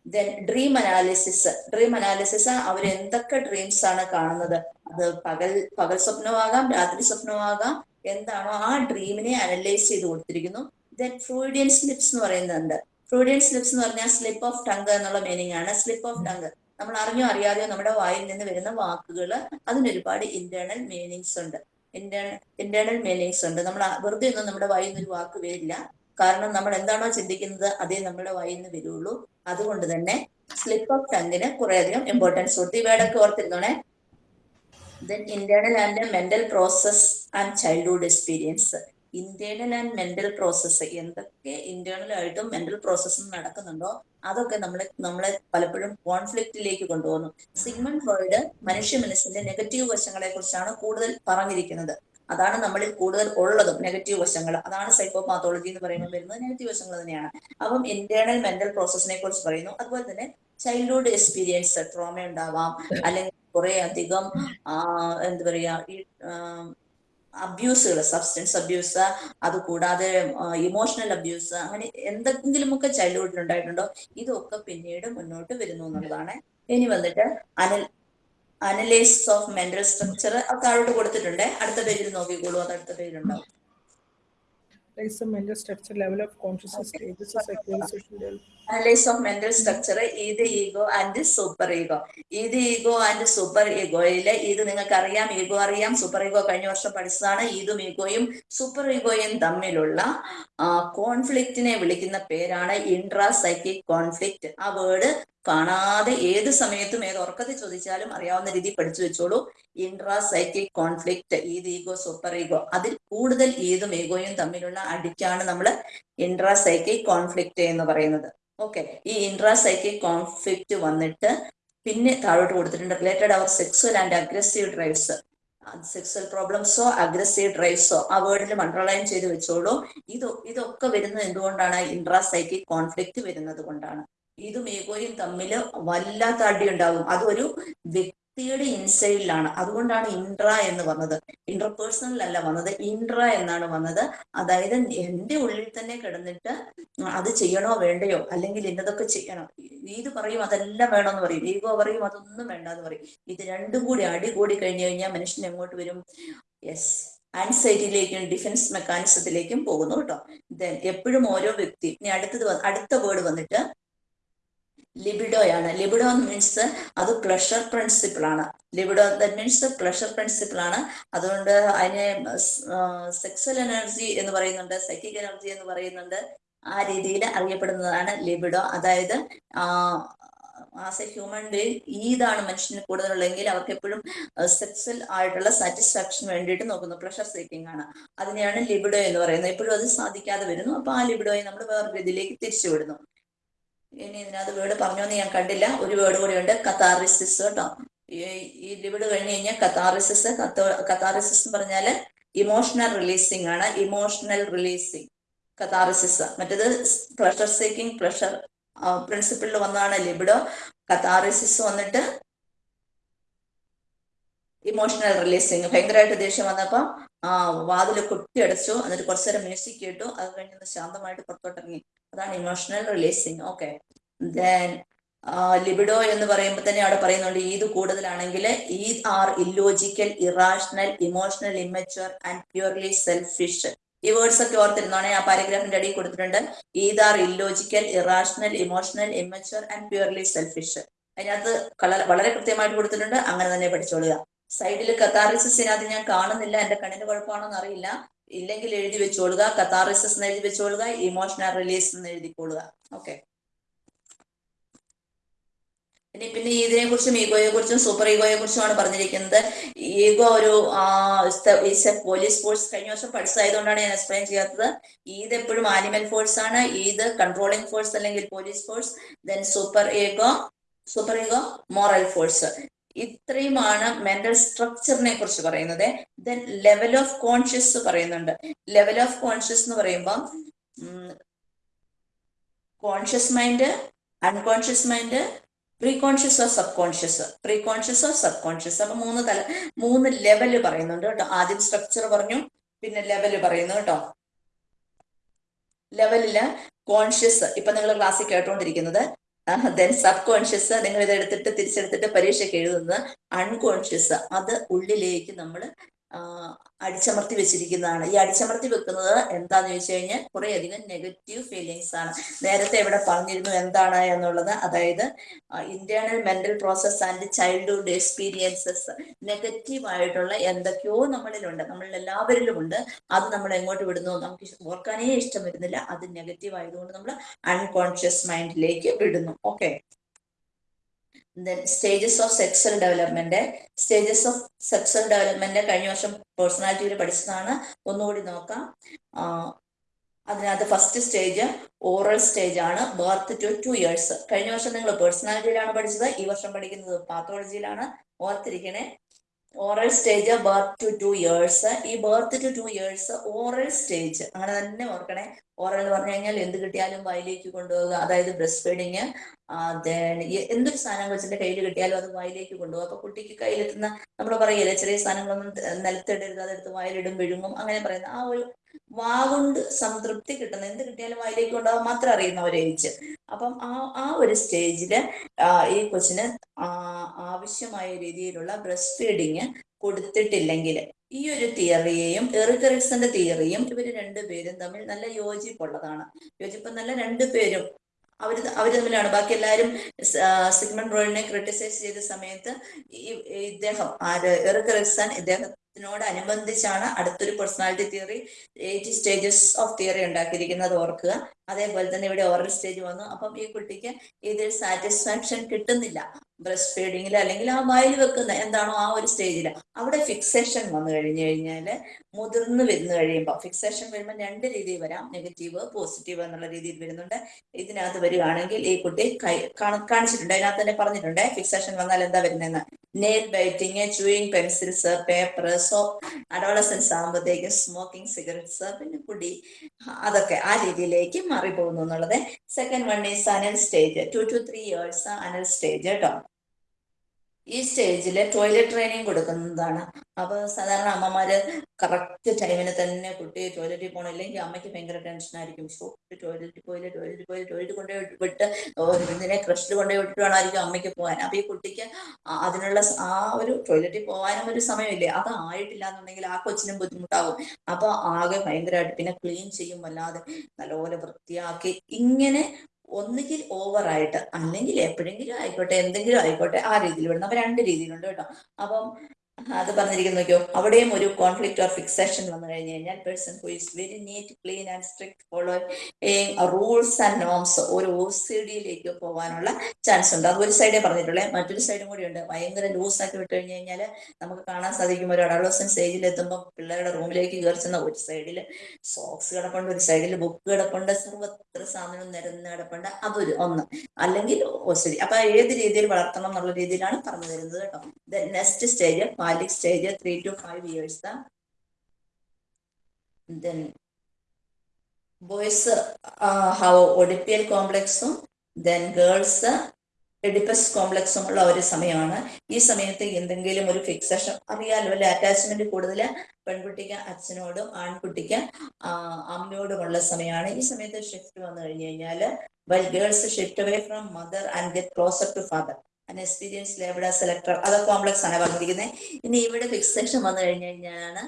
Then dream analysis dream analysis അവർ എന്തൊക്കെ ഡ്രീംസ് ആണ് കാണുന്നത്? അത് പകൽ പകൽ സ്വപ്നമാകാം രാത്രി സ്വപ്നമാകാം എന്താണോ ആ ഡ്രീമിനെ അനലൈസ് ചെയ്ത് കൊടുത്തിരിക്കുന്നു. ദെൻ ഫ്രൂഡിയൻ സ്ലിപ്സ് എന്ന് പറയുന്നുണ്ട്. ഫ്രൂഡിയൻ സ്ലിപ്സ് എന്ന് പറഞ്ഞാൽ സ്ലിപ്പ് ഓഫ് ടങ്ക് എന്നുള്ള മീനിങ് ആണ്. സ്ലിപ്പ് ഓഫ് ടങ്ക് നമ്മൾ അറിഞ്ഞോ അറിയാതെയോ നമ്മുടെ വായിൽ നിന്ന് വരുന്ന വാക്കുകൾ അതിനൊരുപാട് ഇന്റേണൽ മീനിങ്സ് ഉണ്ട്. ഇന്റേണൽ മീനിങ്സ് ഉണ്ട്. നമ്മൾ വെറുതെ ഒന്നും നമ്മുടെ വായിൽ നിന്ന് ഒരു വാക്ക് വരില്ല. കാരണം നമ്മൾ എന്താണോ ചിന്തിക്കുന്നത് അതേ നമ്മുടെ വായിൽ നിന്ന് വരുള്ളൂ. അതുകൊണ്ട് തന്നെ സ്ലിപ്പ് ഓഫ് ടങ്ങിന് കുറേയധികം ഇമ്പോർട്ടൻസ് കൊടുത്തു ഈ വേർഡൊക്കെ ഓർത്തിരുന്നോണേ? Then internal and mental process and childhood experience internal and mental process എന്തൊക്കെ ഇന്റേണൽ ആയിട്ടും മെന്റൽ പ്രോസസ്സും നടക്കുന്നുണ്ടോ? അതൊക്കെ നമ്മളെ നമ്മളെ പലപ്പോഴും കോൺഫ്ലിക്റ്റിലേക്ക് കൊണ്ടുപോകുന്നു. സിഗ്മൺ ഫ്രോയിഡ് മനുഷ്യ മനസ്സിന്റെ നെഗറ്റീവ് വശങ്ങളെ കുറിച്ചാണ് കൂടുതൽ പറഞ്ഞിരിക്കുന്നത്. അതാണ് നമ്മളിൽ കൂടുതൽ ഉള്ളതും നെഗറ്റീവ് വശങ്ങൾ. അതാണ് സൈക്കോ പാത്തോളജി എന്ന് പറയുമ്പോൾ വരുന്നത്. നെഗറ്റീവ് വശങ്ങൾ തന്നെയാണ്. അപ്പം ഇന്റേണൽ മെന്റൽ പ്രോസസ്സിനെ കുറിച്ച് പറയുന്നു. അതുപോലെ തന്നെ ചൈൽഡ്ഹുഡ് എക്സ്പീരിയൻസ് ട്രോമ ഉണ്ടാവാം. അല്ലെങ്കിൽ കുറെ അധികം എന്താ പറയാ ഈ അബ്യൂസുകൾ സബ്സ്റ്റൻസ് അബ്യൂസ് അത് കൂടാതെ ഇമോഷണൽ അബ്യൂസ് അങ്ങനെ എന്തെങ്കിലുമൊക്കെ ചൈൽഡ്ഹുഡിൽ ഉണ്ടായിട്ടുണ്ടോ? ഇതൊക്കെ പിന്നീട് മുന്നോട്ട് വരുന്നു എന്നുള്ളതാണ്. ഇനി വന്നിട്ട് anal analysis of mental structure താഴോട്ട് കൊടുത്തിട്ടുണ്ട്. അടുത്ത പേജിൽ നോക്കിക്കോളൂ. അത് അടുത്ത പേജിലുണ്ടാവും. Analyze the mental structure, level of consciousness, stages of mental structure ഇത് ഈഗോ ആൻഡ് സൂപ്പർ ഈഗോ ഇത് ഈഗോ ആൻഡ് സൂപ്പർ ഈഗോയിൽ ഇത് നിങ്ങൾക്ക് അറിയാം ഈഗോ അറിയാം സൂപ്പർ ഈഗോ കഴിഞ്ഞ വർഷം പഠിച്ചതാണ്. ഇതും ഈഗോയും സൂപ്പർ ഈഗോയും തമ്മിലുള്ള കോൺഫ്ലിക്റ്റിനെ വിളിക്കുന്ന പേരാണ് ഇൻട്രാ സൈക്കിക് കോൺഫ്ലിക്റ്റ് ആ വേർഡ് കാണാതെ ഏത് സമയത്തും ഏത് ഉറക്കത്തിൽ ചോദിച്ചാലും അറിയാവുന്ന രീതി പഠിച്ചു വെച്ചോളൂ. Intra psychic conflict id ego super ego അതിൽ കൂടുതൽ ഈതും ഈഗോയും തമ്മിലുള്ള അടിക്കാണ് നമ്മൾ ഇൻട്രാ സൈക്കിക് കോൺഫ്ലിക്റ്റ് എന്ന് പറയുന്നത്. ഓക്കെ ഈ ഇൻട്രാ സൈക്കിക് കോൺഫ്ലിക്റ്റ് വന്നിട്ട് പിന്നെ താഴോട്ട് കൊടുത്തിട്ടുണ്ട് related our sexual and aggressive drives sexual പ്രോബ്ലംസോ aggressive ഡ്രൈവ്സോ ആ വേർഡിൽ അണ്ടർലൈൻ ചെയ്ത് വെച്ചോളൂ. ഇത് ഇതൊക്കെ വരുന്നത് എന്തുകൊണ്ടാണ്? ഇൻട്രാ സൈക്കിക് കോൺഫ്ലിക്റ്റ് വരുന്നത് കൊണ്ടാണ്. ഇതും മേഘോയും തമ്മിൽ വല്ലാത്ത അടി ഉണ്ടാവും അതൊരു വ്യക്തിയുടെ ഇൻസൈഡിലാണ്. അതുകൊണ്ടാണ് ഇൻട്ര എന്ന് വന്നത്. ഇന്റർപേഴ്സണൽ അല്ല വന്നത്. ഇൻട്ര എന്നാണ് വന്നത്. അതായത് എന്റെ ഉള്ളിൽ തന്നെ കിടന്നിട്ട് അത് ചെയ്യണോ വേണ്ടയോ? അല്ലെങ്കിൽ ഇന്നതൊക്കെ ചെയ്യണം. ഇത് പറയും അതെല്ലാം വേണമെന്ന് പറയും. ഈഗോ പറയും അതൊന്നും വേണ്ട എന്ന് പറയും. ഇത് രണ്ടും കൂടി അടി കൂടി കഴിഞ്ഞു കഴിഞ്ഞാൽ മനുഷ്യൻ എങ്ങോട്ട് വരും? യെസ് ആൻസൈറ്റിയിലേക്കും ഡിഫൻസ് മെക്കാനിസത്തിലേക്കും പോകുന്നു കേട്ടോ. ദെൻ എപ്പോഴും ഓരോ വ്യക്തി ഇനി അടുത്തത് അടുത്ത വേർഡ് വന്നിട്ട് ലിബിഡോയാണ് ലിബിഡോ എന്ന് മീൻസ് അത് പ്ലഷർ പ്രിൻസിപ്പിൾ ആണ്. Libido that means pleasure principle ആണ്. അതുകൊണ്ട് അതിനെ സെക്സൽ എനർജി എന്ന് പറയുന്നുണ്ട് സൈക്കിക് എനർജി എന്ന് പറയുന്നുണ്ട്. ആ രീതിയിൽ അറിയപ്പെടുന്നതാണ് ലിബിഡോ അതായത് ആസ് എ ഹ്യൂമൻ ബീങ് ഈതാണ് മനുഷ്യന് കൂടുതലുള്ളെങ്കിൽ അവർക്ക് എപ്പോഴും സെക്സൽ ആയിട്ടുള്ള സാറ്റിസ്ഫാക്ഷൻ വേണ്ടിയിട്ട് നോക്കുന്നു. പ്ലഷർ സീക്കിംഗ് ആണ്. അതിനെയാണ് ലിബിഡോ എന്ന് പറയുന്നത്. എപ്പോഴും അത് സാധിക്കാതെ വരുന്നു. അപ്പൊ ആ ലിബിഡോയെ നമ്മൾ വേറൊരു ഇതിലേക്ക് തിരിച്ചു വിടുന്നു. ഇനി ഇതിനകത്ത് വേർഡ് പറഞ്ഞോന്ന് ഞാൻ കണ്ടില്ല. ഒരു വേർഡ് കൂടി ഉണ്ട്. കത്താറിസിസ് കേട്ടോ ഈ ലിവിഡ് കഴിഞ്ഞ് കഴിഞ്ഞാൽ കത്താറിസിസ് കത്താറിസിസ് എന്ന് പറഞ്ഞാൽ ഇമോഷണൽ റിലീസിങ് ആണ്. ഇമോഷണൽ റിലീസിങ് കത്താറിസിസ് മറ്റേത് പ്രഷർ സീക്കിംഗ് പ്രഷർ പ്രിൻസിപ്പിളിൽ വന്നതാണ് ലിബിഡോ. കത്താറിസിസ് വന്നിട്ട് ഇമോഷണൽ റിലീസിങ് ഭയങ്കരമായിട്ട് ദേഷ്യം വന്നപ്പോ ആ വാതിൽ കുട്ടിയടച്ചു എന്നിട്ട് കുറച്ചു നേരം മ്യൂസിക് കേട്ടു. അത് കഴിഞ്ഞ് ശാന്തമായിട്ട് പുറത്തോട്ടിറങ്ങി. അതാണ് emotional releasing okay then libido എന്ന് പറയുമ്പോൾ തന്നെ അവിടെ പറയുന്നുണ്ട് ഈദ് കൂടുതലാണെങ്കിൽ id are illogical irrational emotional immature and purely selfish ഈ വേർഡ്സ് ഒക്കെ ഓർത്തിരുന്നോണെ ആ പാരഗ്രാഫിന്റെ അടിയിൽ കൊടുത്തിട്ടുണ്ട്. Id are illogical irrational emotional immature and purely selfish അതിനകത്ത് വളരെ കൃത്യമായിട്ട് കൊടുത്തിട്ടുണ്ട്. അങ്ങനെ തന്നെ പഠിച്ചോളുക. സൈഡിൽ കത്താറിസിനകത്ത് ഞാൻ കാണുന്നില്ല. എന്റെ കണ്ണിന് കുഴപ്പമാണോന്ന് അറിയില്ല. ഇല്ലെങ്കിൽ എഴുതി വെച്ചോളുക കത്താറിസസ് എന്ന് എഴുതി വെച്ചോളുക ഇമോഷണൽ റിലീസ് എന്ന് എഴുതിക്കൊള്ളുക ഓക്കെ ഇനി പിന്നെ ഇതിനെ കുറിച്ചും ഈഗോയെ കുറിച്ചും സൂപ്പർ ഈഗോയെ കുറിച്ചുമാണ് പറഞ്ഞിരിക്കുന്നത്. ഈഗോ ഒരു പോലീസ് ഫോഴ്സ് കഴിഞ്ഞ വർഷം പഠിച്ചതായതുകൊണ്ടാണ് ഞാൻ എക്സ്പ്ലെയിൻ ചെയ്യാത്തത്. ഈദ് എപ്പോഴും ആനിമൽ ഫോഴ്സ് ആണ്. ഈദ് കൺട്രോളിംഗ് ഫോഴ്സ് അല്ലെങ്കിൽ police force then super ego super ego moral force ഇത്രയുമാണ് മെന്റൽ സ്ട്രക്ചറിനെ കുറിച്ച് പറയുന്നത്. ദെൻ ലെവൽ ഓഫ് കോൺഷ്യസ് പറയുന്നുണ്ട്. ലെവൽ ഓഫ് കോൺഷ്യസ് എന്ന് പറയുമ്പോൾ conscious mind unconscious mind pre conscious of sub conscious pre conscious of sub conscious അപ്പൊ മൂന്ന് തല മൂന്ന് ലെവൽ പറയുന്നുണ്ട് കേട്ടോ. ആദ്യം സ്ട്രക്ചർ പറഞ്ഞു പിന്നെ ലെവൽ പറയുന്നു കേട്ടോ. ലെവലിൽ കോൺഷ്യസ് ഇപ്പൊ നിങ്ങൾ ക്ലാസ്സിൽ കേട്ടോണ്ടിരിക്കുന്നത് ദെൻ സബ് കോൺഷ്യസ് നിങ്ങൾ ഇത് എടുത്തിട്ട് തിരിച്ചെടുത്തിട്ട് പരീക്ഷയ്ക്ക് എഴുതുന്നത് അൺകോൺഷ്യസ് അത് ഉള്ളിലേക്ക് നമ്മൾ അടിച്ചമർത്തി വെച്ചിരിക്കുന്നതാണ്. ഈ അടിച്ചമർത്തി വെക്കുന്നത് എന്താന്ന് ചോദിച്ചു കഴിഞ്ഞാൽ കുറെ അധികം നെഗറ്റീവ് ഫീലിങ്സ് ആണ്. നേരത്തെ ഇവിടെ പറഞ്ഞിരുന്നു എന്താണ് എന്നുള്ളത്. അതായത് internal mental process and childhood experiences negative ആയിട്ടുള്ള എന്തൊക്കെയോ നമ്മളിലുണ്ട്. നമ്മളിൽ എല്ലാവരിലും ഉണ്ട് അത് നമ്മൾ എങ്ങോട്ട് വിടുന്നു? നമുക്ക് ഓർക്കാനേ ഇഷ്ടം വരുന്നില്ല. അത് നെഗറ്റീവ് ആയതുകൊണ്ട് നമ്മൾ അൺകോൺഷ്യസ് മൈൻഡിലേക്ക് വിടുന്നു. Okay then stages of sexual development stages of sexual development കഴിഞ്ഞ വർഷം പേഴ്സണാലിറ്റിയിൽ പഠിച്ചതാണ്. ഒന്നുകൂടി നോക്കാം. അതിനകത്ത് ഫസ്റ്റ് സ്റ്റേജ് ഓറൽ സ്റ്റേജ് ആണ്. ബർത്ത് ടു ടു ഇയേഴ്സ് കഴിഞ്ഞ വർഷം നിങ്ങൾ പേഴ്സണാലിറ്റിയിലാണ് പഠിച്ചത്. ഈ വർഷം പഠിക്കുന്നത് പാത്തോളജിയിലാണ് ഓർത്തിരിക്കണേ. Oral stage birth to two years ഈ birth to two years oral stage അങ്ങനെ തന്നെ ഓർക്കണേ. ഓറൽ എന്ന് പറഞ്ഞു കഴിഞ്ഞാൽ എന്ത് കിട്ടിയാലും വായിലേക്ക് കൊണ്ടുപോകുക അതായത് ബ്രസ്റ്റ് ഫീഡിങ് എന്തൊരു സാധനം കൊച്ചിന്റെ കയ്യിൽ കിട്ടിയാലും അത് വായിലേക്ക് കൊണ്ടുപോകും അപ്പൊ കുട്ടിക്ക് കയ്യിലെത്തുന്ന നമ്മൾ പറയല്ലേ ചെറിയ സാധനങ്ങളൊന്നും നിലത്തിടരുത് അതെടുത്ത് വായിലിടും വിഴുങ്ങും അങ്ങനെ പറയുന്ന ആ ഒരു വാ കൊണ്ട് സംതൃപ്തി കിട്ടുന്ന. എന്ത് കിട്ടിയാലും വായിലേക്ക് കൊണ്ടുപോകാൻ മാത്രം അറിയുന്ന ഒരു ഏജ് അപ്പം ആ ആ ഒരു സ്റ്റേജിൽ ഈ കൊച്ചിന് ആവശ്യമായ രീതിയിലുള്ള ബ്രസ്റ്റ് ഫീഡിങ് കൊടുത്തിട്ടില്ലെങ്കിൽ ഈ ഒരു തിയറിയെയും എറിക്കറിക്സിന്റെ തിയറിയും ഇവർ രണ്ടുപേരും തമ്മിൽ നല്ല യോജിപ്പുള്ളതാണ്. യോജിപ്പ് നല്ല രണ്ടുപേരും അവർ അവർ തമ്മിലാണ്. ബാക്കി എല്ലാരും സിഗ്മൺ റോയിനെ ക്രിട്ടിസൈസ് ചെയ്ത സമയത്ത് ഈ ഇദ്ദേഹം ആര് എറിക്കറിക്സൺ ഇദ്ദേഹം ത്തിനോടനുബന്ധിച്ചാണ് അടുത്തൊരു personality theory eight stages of theory ഉണ്ടാക്കിയിരിക്കുന്നത് ഓർക്കുക. അതേപോലെ തന്നെ ഇവിടെ ഓറൽ സ്റ്റേജ് വന്നു. അപ്പം ഈ കുട്ടിക്ക് ഇതിൽ സാറ്റിസ്ഫാക്ഷൻ കിട്ടുന്നില്ല. ബ്രസ്റ്റ് ഫീഡിങ്ങിൽ അല്ലെങ്കിൽ ആ വായിൽ വെക്കുന്ന എന്താണോ ആ ഒരു സ്റ്റേജിൽ അവിടെ ഫിക്സേഷൻ വന്നു കഴിഞ്ഞു കഴിഞ്ഞാൽ മുതിർന്ന് വരുന്നു കഴിയുമ്പോൾ ഫിക്സേഷൻ വരുമ്പോൾ രണ്ട് രീതിയിൽ വരാം. നെഗറ്റീവ് പോസിറ്റീവ് എന്നുള്ള രീതിയിൽ വരുന്നുണ്ട്. ഇതിനകത്ത് വരികയാണെങ്കിൽ ഈ കുട്ടി കാണിച്ചിട്ടുണ്ട്. അതിനകത്ത് തന്നെ പറഞ്ഞിട്ടുണ്ട്. ഫിക്സേഷൻ വന്നാൽ എന്താ വരുന്നതെന്ന്? Nail biting chewing pencils paper so adolescence ആകുമ്പോഴത്തേക്ക് സ്മോക്കിംഗ് സിഗരറ്റ്സ് പിന്നെ കുടി അതൊക്കെ ആ രീതിയിലേക്ക് മാറിപ്പോകുന്നു എന്നുള്ളത് second one is anal stage two to three years anal stage കേട്ടോ ഈ സ്റ്റേജിൽ ടോയ്ലറ്റ് ട്രെയിനിങ് കൊടുക്കുന്നതാണ്. അപ്പൊ സാധാരണ അമ്മമാര് കറക്റ്റ് ടൈമിന് തന്നെ കുട്ടി ടോയ്ലറ്റിൽ പോകണില്ലെങ്കിൽ അമ്മയ്ക്ക് ഭയങ്കര ടെൻഷൻ ആയിരിക്കും. ടോയ്ലറ്റിൽ പോയില്ല ടോയ്ലറ്റിൽ പോയില്ല ടോയ്ലറ്റ് കൊണ്ടുപോയി വിട്ട് ഇതിനെ ക്രഷിൽ കൊണ്ടുപോയി വിട്ടിട്ട് വേണമായിരിക്കും അമ്മയ്ക്ക് പോകാൻ. അപ്പൊ ഈ കുട്ടിക്ക് അതിനുള്ള ആ ഒരു ടോയ്ലറ്റിൽ പോകാനും ഒരു സമയമില്ലേ? അത് ആയിട്ടില്ല എന്നുണ്ടെങ്കിൽ ആ കൊച്ചിനും ബുദ്ധിമുട്ടാകും അപ്പൊ ആകെ ഭയങ്കരമായിട്ട് പിന്നെ ക്ലീൻ ചെയ്യും വല്ലാതെ നല്ലപോലെ വൃത്തിയാക്കി ഇങ്ങനെ ഒന്നുകിൽ ഓവറായിട്ട് അല്ലെങ്കിൽ എപ്പോഴെങ്കിലും ആയിക്കോട്ടെ എന്തെങ്കിലും ആയിക്കോട്ടെ ആ രീതിയിൽ വിടണം. അപ്പൊ രണ്ട് രീതിയിലുണ്ട് കേട്ടോ. അപ്പം അത് പറഞ്ഞിരിക്കുന്നു നോക്കിയോ. അവിടെയും ഒരു കോൺഫ്ലിക്ട് ഓർ ഫിക്സേഷൻ വന്നു കഴിഞ്ഞു കഴിഞ്ഞാൽ person who is very neat clean and strict follow rules and norms ഒരു ഒ സി ഡിയിലേക്ക് പോകാനുള്ള ചാൻസ് ഉണ്ട്. അത് ഒരു സൈഡേ പറഞ്ഞിട്ടുള്ളേ. മറ്റൊരു സൈഡും കൂടി ഉണ്ട്. ഭയങ്കര ലൂസ് ആക്കി വിട്ട് കഴിഞ്ഞു കഴിഞ്ഞാൽ നമുക്ക് കാണാൻ സാധിക്കും ഒരു അഡോളസൻ സ്റ്റേജിൽ എത്തുമ്പോൾ പിള്ളേരുടെ റൂമിലേക്ക് കയറുന്ന ഒരു സൈഡിൽ സോക്സ് കിടപ്പുണ്ട് ഒരു സൈഡിൽ ബുക്ക് കിടപ്പുണ്ട് സർവത്ര സാധനം നിരന്ന് കിടപ്പുണ്ട്. അതൊരു ഒന്ന്. അല്ലെങ്കിൽ ഓ ഡി അപ്പൊ ഏത് രീതിയിൽ വളർത്തണം എന്നുള്ള രീതിയിലാണ് പറഞ്ഞു തരുന്നത് കേട്ടോ. Next stage phallic stage, three to five years. Then boys uh, have Oedipal complex, then girls Oedipus കോംപ്ലക്സും ഉള്ള ഒരു സമയമാണ്. ഈ സമയത്ത് എന്തെങ്കിലും ഒരു ഫിക്സേഷൻ അറിയാലോ അല്ലെ? അറ്റാച്ച്മെന്റ് കൂടുതൽ പെൺകുട്ടിക്ക് അച്ഛനോടും ആൺകുട്ടിക്ക് അമ്മയോടുമുള്ള സമയമാണ്. ഈ സമയത്ത് ഷിഫ്റ്റ് വന്നു കഴിഞ്ഞു കഴിഞ്ഞാൽ well girls shift away from mother and get closer to father അൻ എക്സ്പീരിയൻസ് ലേബിൾ സെലക്ടർ അത് കോംപ്ലക്സ് ആണ് പറഞ്ഞിരിക്കുന്നത് ഇനി ഇവിടെ ഫിക്സേഷൻ വന്നു കഴിഞ്ഞു കഴിഞ്ഞാലാണ്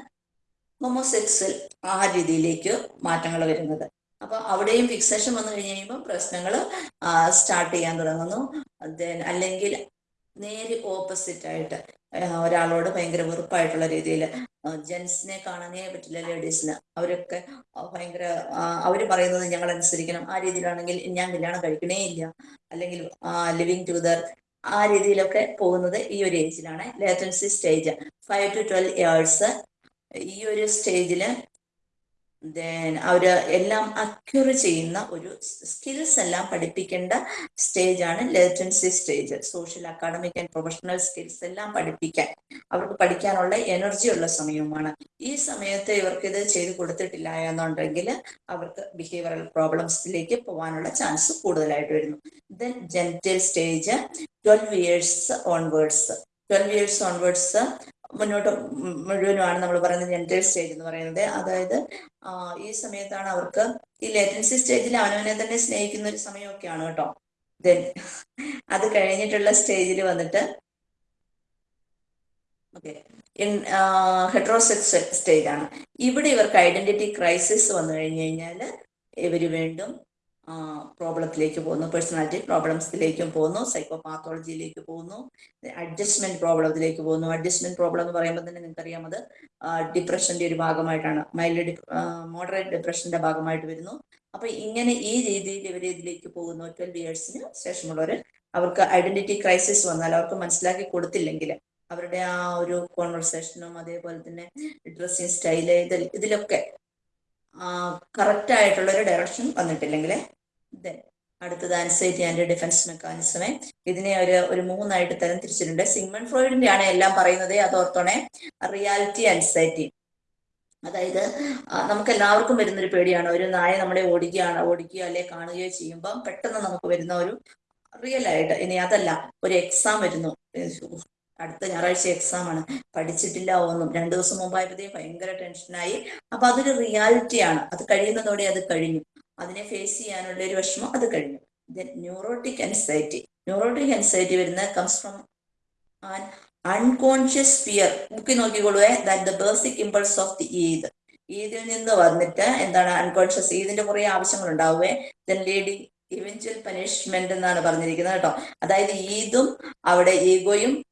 മൊമോസെക്സിൽ ആ രീതിയിലേക്ക് മാറ്റങ്ങൾ വരുന്നത്. അപ്പൊ അവിടെയും ഫിക്സേഷൻ വന്നു കഴിഞ്ഞ് കഴിയുമ്പോൾ പ്രശ്നങ്ങൾ സ്റ്റാർട്ട് ചെയ്യാൻ തുടങ്ങുന്നു. ദെൻ അല്ലെങ്കിൽ നേരെ ഓപ്പോസിറ്റ് ആയിട്ട് ഒരാളോട് ഭയങ്കര വെറുപ്പായിട്ടുള്ള രീതിയിൽ ജെൻസിനെ കാണാനേ പറ്റില്ല ലേഡീസിന് അവരൊക്കെ ഭയങ്കര അവർ പറയുന്നത് ഞങ്ങൾ അനുസരിക്കണം ആ രീതിയിലാണെങ്കിൽ ഞാൻ കല്യാണം കഴിക്കണേ ഇല്ല. അല്ലെങ്കിൽ ലിവിങ് ടുഗദർ ആ രീതിയിലൊക്കെ പോകുന്നത് ഈ ഒരു ഏജിലാണ് latency stage five to twelve years ഈ ഒരു സ്റ്റേജിൽ ദെൻ അവർ എല്ലാം അക്യൂർ ചെയ്യുന്ന ഒരു സ്കിൽസ് എല്ലാം പഠിപ്പിക്കേണ്ട സ്റ്റേജ് ആണ് latency stage social academic and professional skills എല്ലാം പഠിപ്പിക്കാൻ അവർക്ക് പഠിക്കാനുള്ള എനർജി ഉള്ള സമയവുമാണ്. ഈ സമയത്ത് ഇവർക്ക് ഇത് ചെയ്തു കൊടുത്തിട്ടില്ല എന്നുണ്ടെങ്കിൽ അവർക്ക് ബിഹേവിയറൽ പ്രോബ്ലംസിലേക്ക് പോകാനുള്ള ചാൻസ് കൂടുതലായിട്ട് വരുന്നു. Then genital stage twelve years onwards twelve years onwards മുന്നോട്ട് മുഴുവനുമാണ് നമ്മൾ പറയുന്നത് ജെന്റൽ സ്റ്റേജ് എന്ന് പറയുന്നത്. അതായത് ഈ സമയത്താണ് അവർക്ക് ഈ ലേറ്റൻസി സ്റ്റേജിൽ അവനവനെ തന്നെ സ്നേഹിക്കുന്ന ഒരു സമയമൊക്കെയാണ് കേട്ടോ. ദെൻ അത് കഴിഞ്ഞിട്ടുള്ള സ്റ്റേജിൽ വന്നിട്ട് ഓക്കെ ഹെട്രോസെക്സ് സ്റ്റേജ് ആണ്. ഇവിടെ ഇവർക്ക് ഐഡന്റിറ്റി ക്രൈസിസ് വന്നു കഴിഞ്ഞു കഴിഞ്ഞാൽ ഇവർ വീണ്ടും പ്രോബ്ലത്തിലേക്ക് പോകുന്നു. പേഴ്സണാലിറ്റി പ്രോബ്ലംസിലേക്കും പോകുന്നു. സൈക്കോപാത്തോളജിയിലേക്ക് പോകുന്നു. അഡ്ജസ്റ്റ്മെന്റ് പ്രോബ്ലത്തിലേക്ക് പോകുന്നു. അഡ്ജസ്റ്റ്മെന്റ് പ്രോബ്ലം എന്ന് പറയുമ്പോൾ തന്നെ നിങ്ങൾക്ക് അറിയാമത് ഡിപ്രഷന്റെ ഒരു ഭാഗമായിട്ടാണ്. മൈൽഡ് മോഡറേറ്റ് ഡിപ്രഷന്റെ ഭാഗമായിട്ട് വരുന്നു. അപ്പൊ ഇങ്ങനെ ഈ രീതിയിൽ ഇവർ ഇതിലേക്ക് പോകുന്നു. ട്വൽവ് ഇയേഴ്സിന് ശേഷമുള്ളവർ അവർക്ക് ഐഡന്റിറ്റി ക്രൈസിസ് വന്നാൽ അവർക്ക് മനസ്സിലാക്കി കൊടുത്തില്ലെങ്കിൽ അവരുടെ ആ ഒരു കോൺവെർസേഷനും അതേപോലെ തന്നെ ഡ്രസ്സിങ് സ്റ്റൈൽ ഇതിലൊക്കെ കറക്റ്റ് ആയിട്ടുള്ള ഒരു ഡയറക്ഷൻ വന്നിട്ടില്ലെങ്കിൽ അടുത്തത് ആൻസൈറ്റി ആൻഡ് ഡിഫൻസ് മെക്കാനിസമേ ഇതിനെ ഒരു ഒരു മൂന്നായിട്ട് തരം തിരിച്ചിട്ടുണ്ട്. സിഗ്മൺ ഫ്രോയിഡിന്റെ ആണ് എല്ലാം പറയുന്നത് അത് ഓർത്തോണേ. റിയാലിറ്റി ആൻസൈറ്റി അതായത് നമുക്ക് എല്ലാവർക്കും വരുന്ന ഒരു പേടിയാണ്. ഒരു നായ നമ്മളെ ഓടിക്കുകയാണ് ഓടിക്കുകയോ അല്ലെ കാണുകയോ ചെയ്യുമ്പോൾ പെട്ടെന്ന് നമുക്ക് വരുന്ന ഒരു റിയൽ ആയിട്ട് ഇനി അതല്ല ഒരു എക്സാം വരുന്നു. അടുത്ത ഞായറാഴ്ച എക്സാം ആണ്. പഠിച്ചിട്ടില്ല ഒന്നും. രണ്ടു ദിവസം മുമ്പായപ്പോഴത്തേക്കും ഭയങ്കര ടെൻഷനായി അപ്പൊ അതൊരു റിയാലിറ്റിയാണ് അത് കഴിയുന്നതോടെ അത് കഴിഞ്ഞു. അതിനെ ഫേസ് ചെയ്യാനുള്ള ഒരു വിഷമം അത് കഴിഞ്ഞു. Then neurotic anxiety neurotic anxiety വരുന്ന comes from an unconscious fear ബുക്കി നോക്കിക്കൊള്ളുവേ that the basic impulse of the id ഈദിൽ നിന്ന് വന്നിട്ട് എന്താണ് അൺകോൺഷ്യസ് ഈദിന്റെ കുറെ ആവശ്യങ്ങൾ ഉണ്ടാവുകയെ ദെൻ ലീഡിങ് ഇവൻച്വൽ പനിഷ്മെന്റ് എന്നാണ് പറഞ്ഞിരിക്കുന്നത് കേട്ടോ. അതായത് ഈദും അവിടെ ഈഗോയും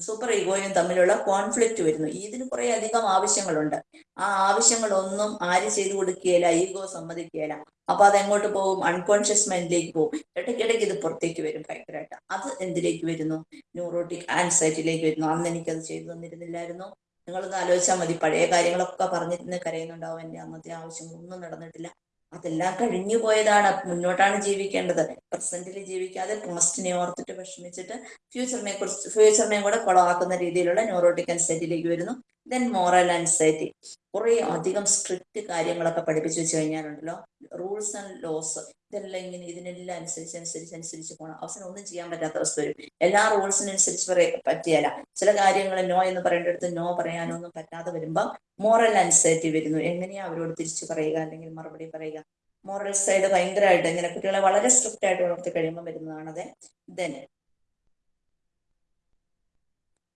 സൂപ്പർ ഈഗോയും തമ്മിലുള്ള കോൺഫ്ലിക്റ്റ് വരുന്നു. ഇതിന് കുറെ അധികം ആവശ്യങ്ങളുണ്ട്. ആ ആവശ്യങ്ങളൊന്നും ആര് ചെയ്തു കൊടുക്കുകയില്ല ഈഗോ സമ്മതിക്കുകയില്ല. അപ്പൊ അത് എങ്ങോട്ട് പോകും അൺകോൺഷ്യസ് മൈൻഡിലേക്ക് പോകും. ഇടയ്ക്കിടയ്ക്ക് ഇത് പുറത്തേക്ക് വരും ഭയങ്കരമായിട്ട് അത് എന്തിലേക്ക് വരുന്നു? ന്യൂറോട്ടിക് ആൻസൈറ്റിയിലേക്ക് വരുന്നു. അന്ന് എനിക്കത് ചെയ്തു തന്നിരുന്നില്ലായിരുന്നു. നിങ്ങളൊന്ന് ആലോചിച്ചാൽ മതി. പഴയ കാര്യങ്ങളൊക്കെ പറഞ്ഞിരുന്ന് കരയുന്നുണ്ടാവും. എന്റെ അന്നത്തെ ആവശ്യങ്ങളൊന്നും നടന്നിട്ടില്ല. അതെല്ലാം കഴിഞ്ഞു പോയതാണ്. മുന്നോട്ടാണ് ജീവിക്കേണ്ടത്. പ്രസന്റിൽ ജീവിക്കാതെ പാസ്റ്റിനെ ഓർത്തിട്ട് വിഷമിച്ചിട്ട് ഫ്യൂച്ചറിനെ കുറിച്ച് ഫ്യൂച്ചറിനെയും കൂടെ കൊളവാക്കുന്ന രീതിയിലുള്ള ന്യൂറോട്ടിക് അൻസൈറ്റിയിലേക്ക് വരുന്നു. ദെൻ മോറൽ അൻസൈറ്റി കുറെ അധികം സ്ട്രിക്റ്റ് കാര്യങ്ങളൊക്കെ പഠിപ്പിച്ചു വെച്ച് കഴിഞ്ഞാലുണ്ടല്ലോ. റൂൾസ് ആൻഡ് ലോസ് ഇതെല്ലാം ഇങ്ങനെ ഇതിനെല്ലാം അനുസരിച്ച് അനുസരിച്ച് അനുസരിച്ച് പോകണം അവസാനം ഒന്നും ചെയ്യാൻ പറ്റാത്ത അവസ്ഥ വരും. എല്ലാ റൂൾസിനനുസരിച്ച് പറ്റിയല്ല. ചില കാര്യങ്ങൾ നോ എന്ന് പറയേണ്ടടുത്ത് നോ പറയാനൊന്നും പറ്റാതെ വരുമ്പോൾ മോറൽ അൻസൈറ്റി വരുന്നു. എങ്ങനെയാ അവരോട് തിരിച്ചു പറയുക അല്ലെങ്കിൽ മറുപടി പറയുക? മോറൽ സൈഡ് ഭയങ്കരമായിട്ട് ഇങ്ങനെ കുട്ടികളെ വളരെ സ്ട്രിക്റ്റ് ആയിട്ട് വളർത്തി കഴിയുമ്പോൾ വരുന്നതാണത്. ദെൻ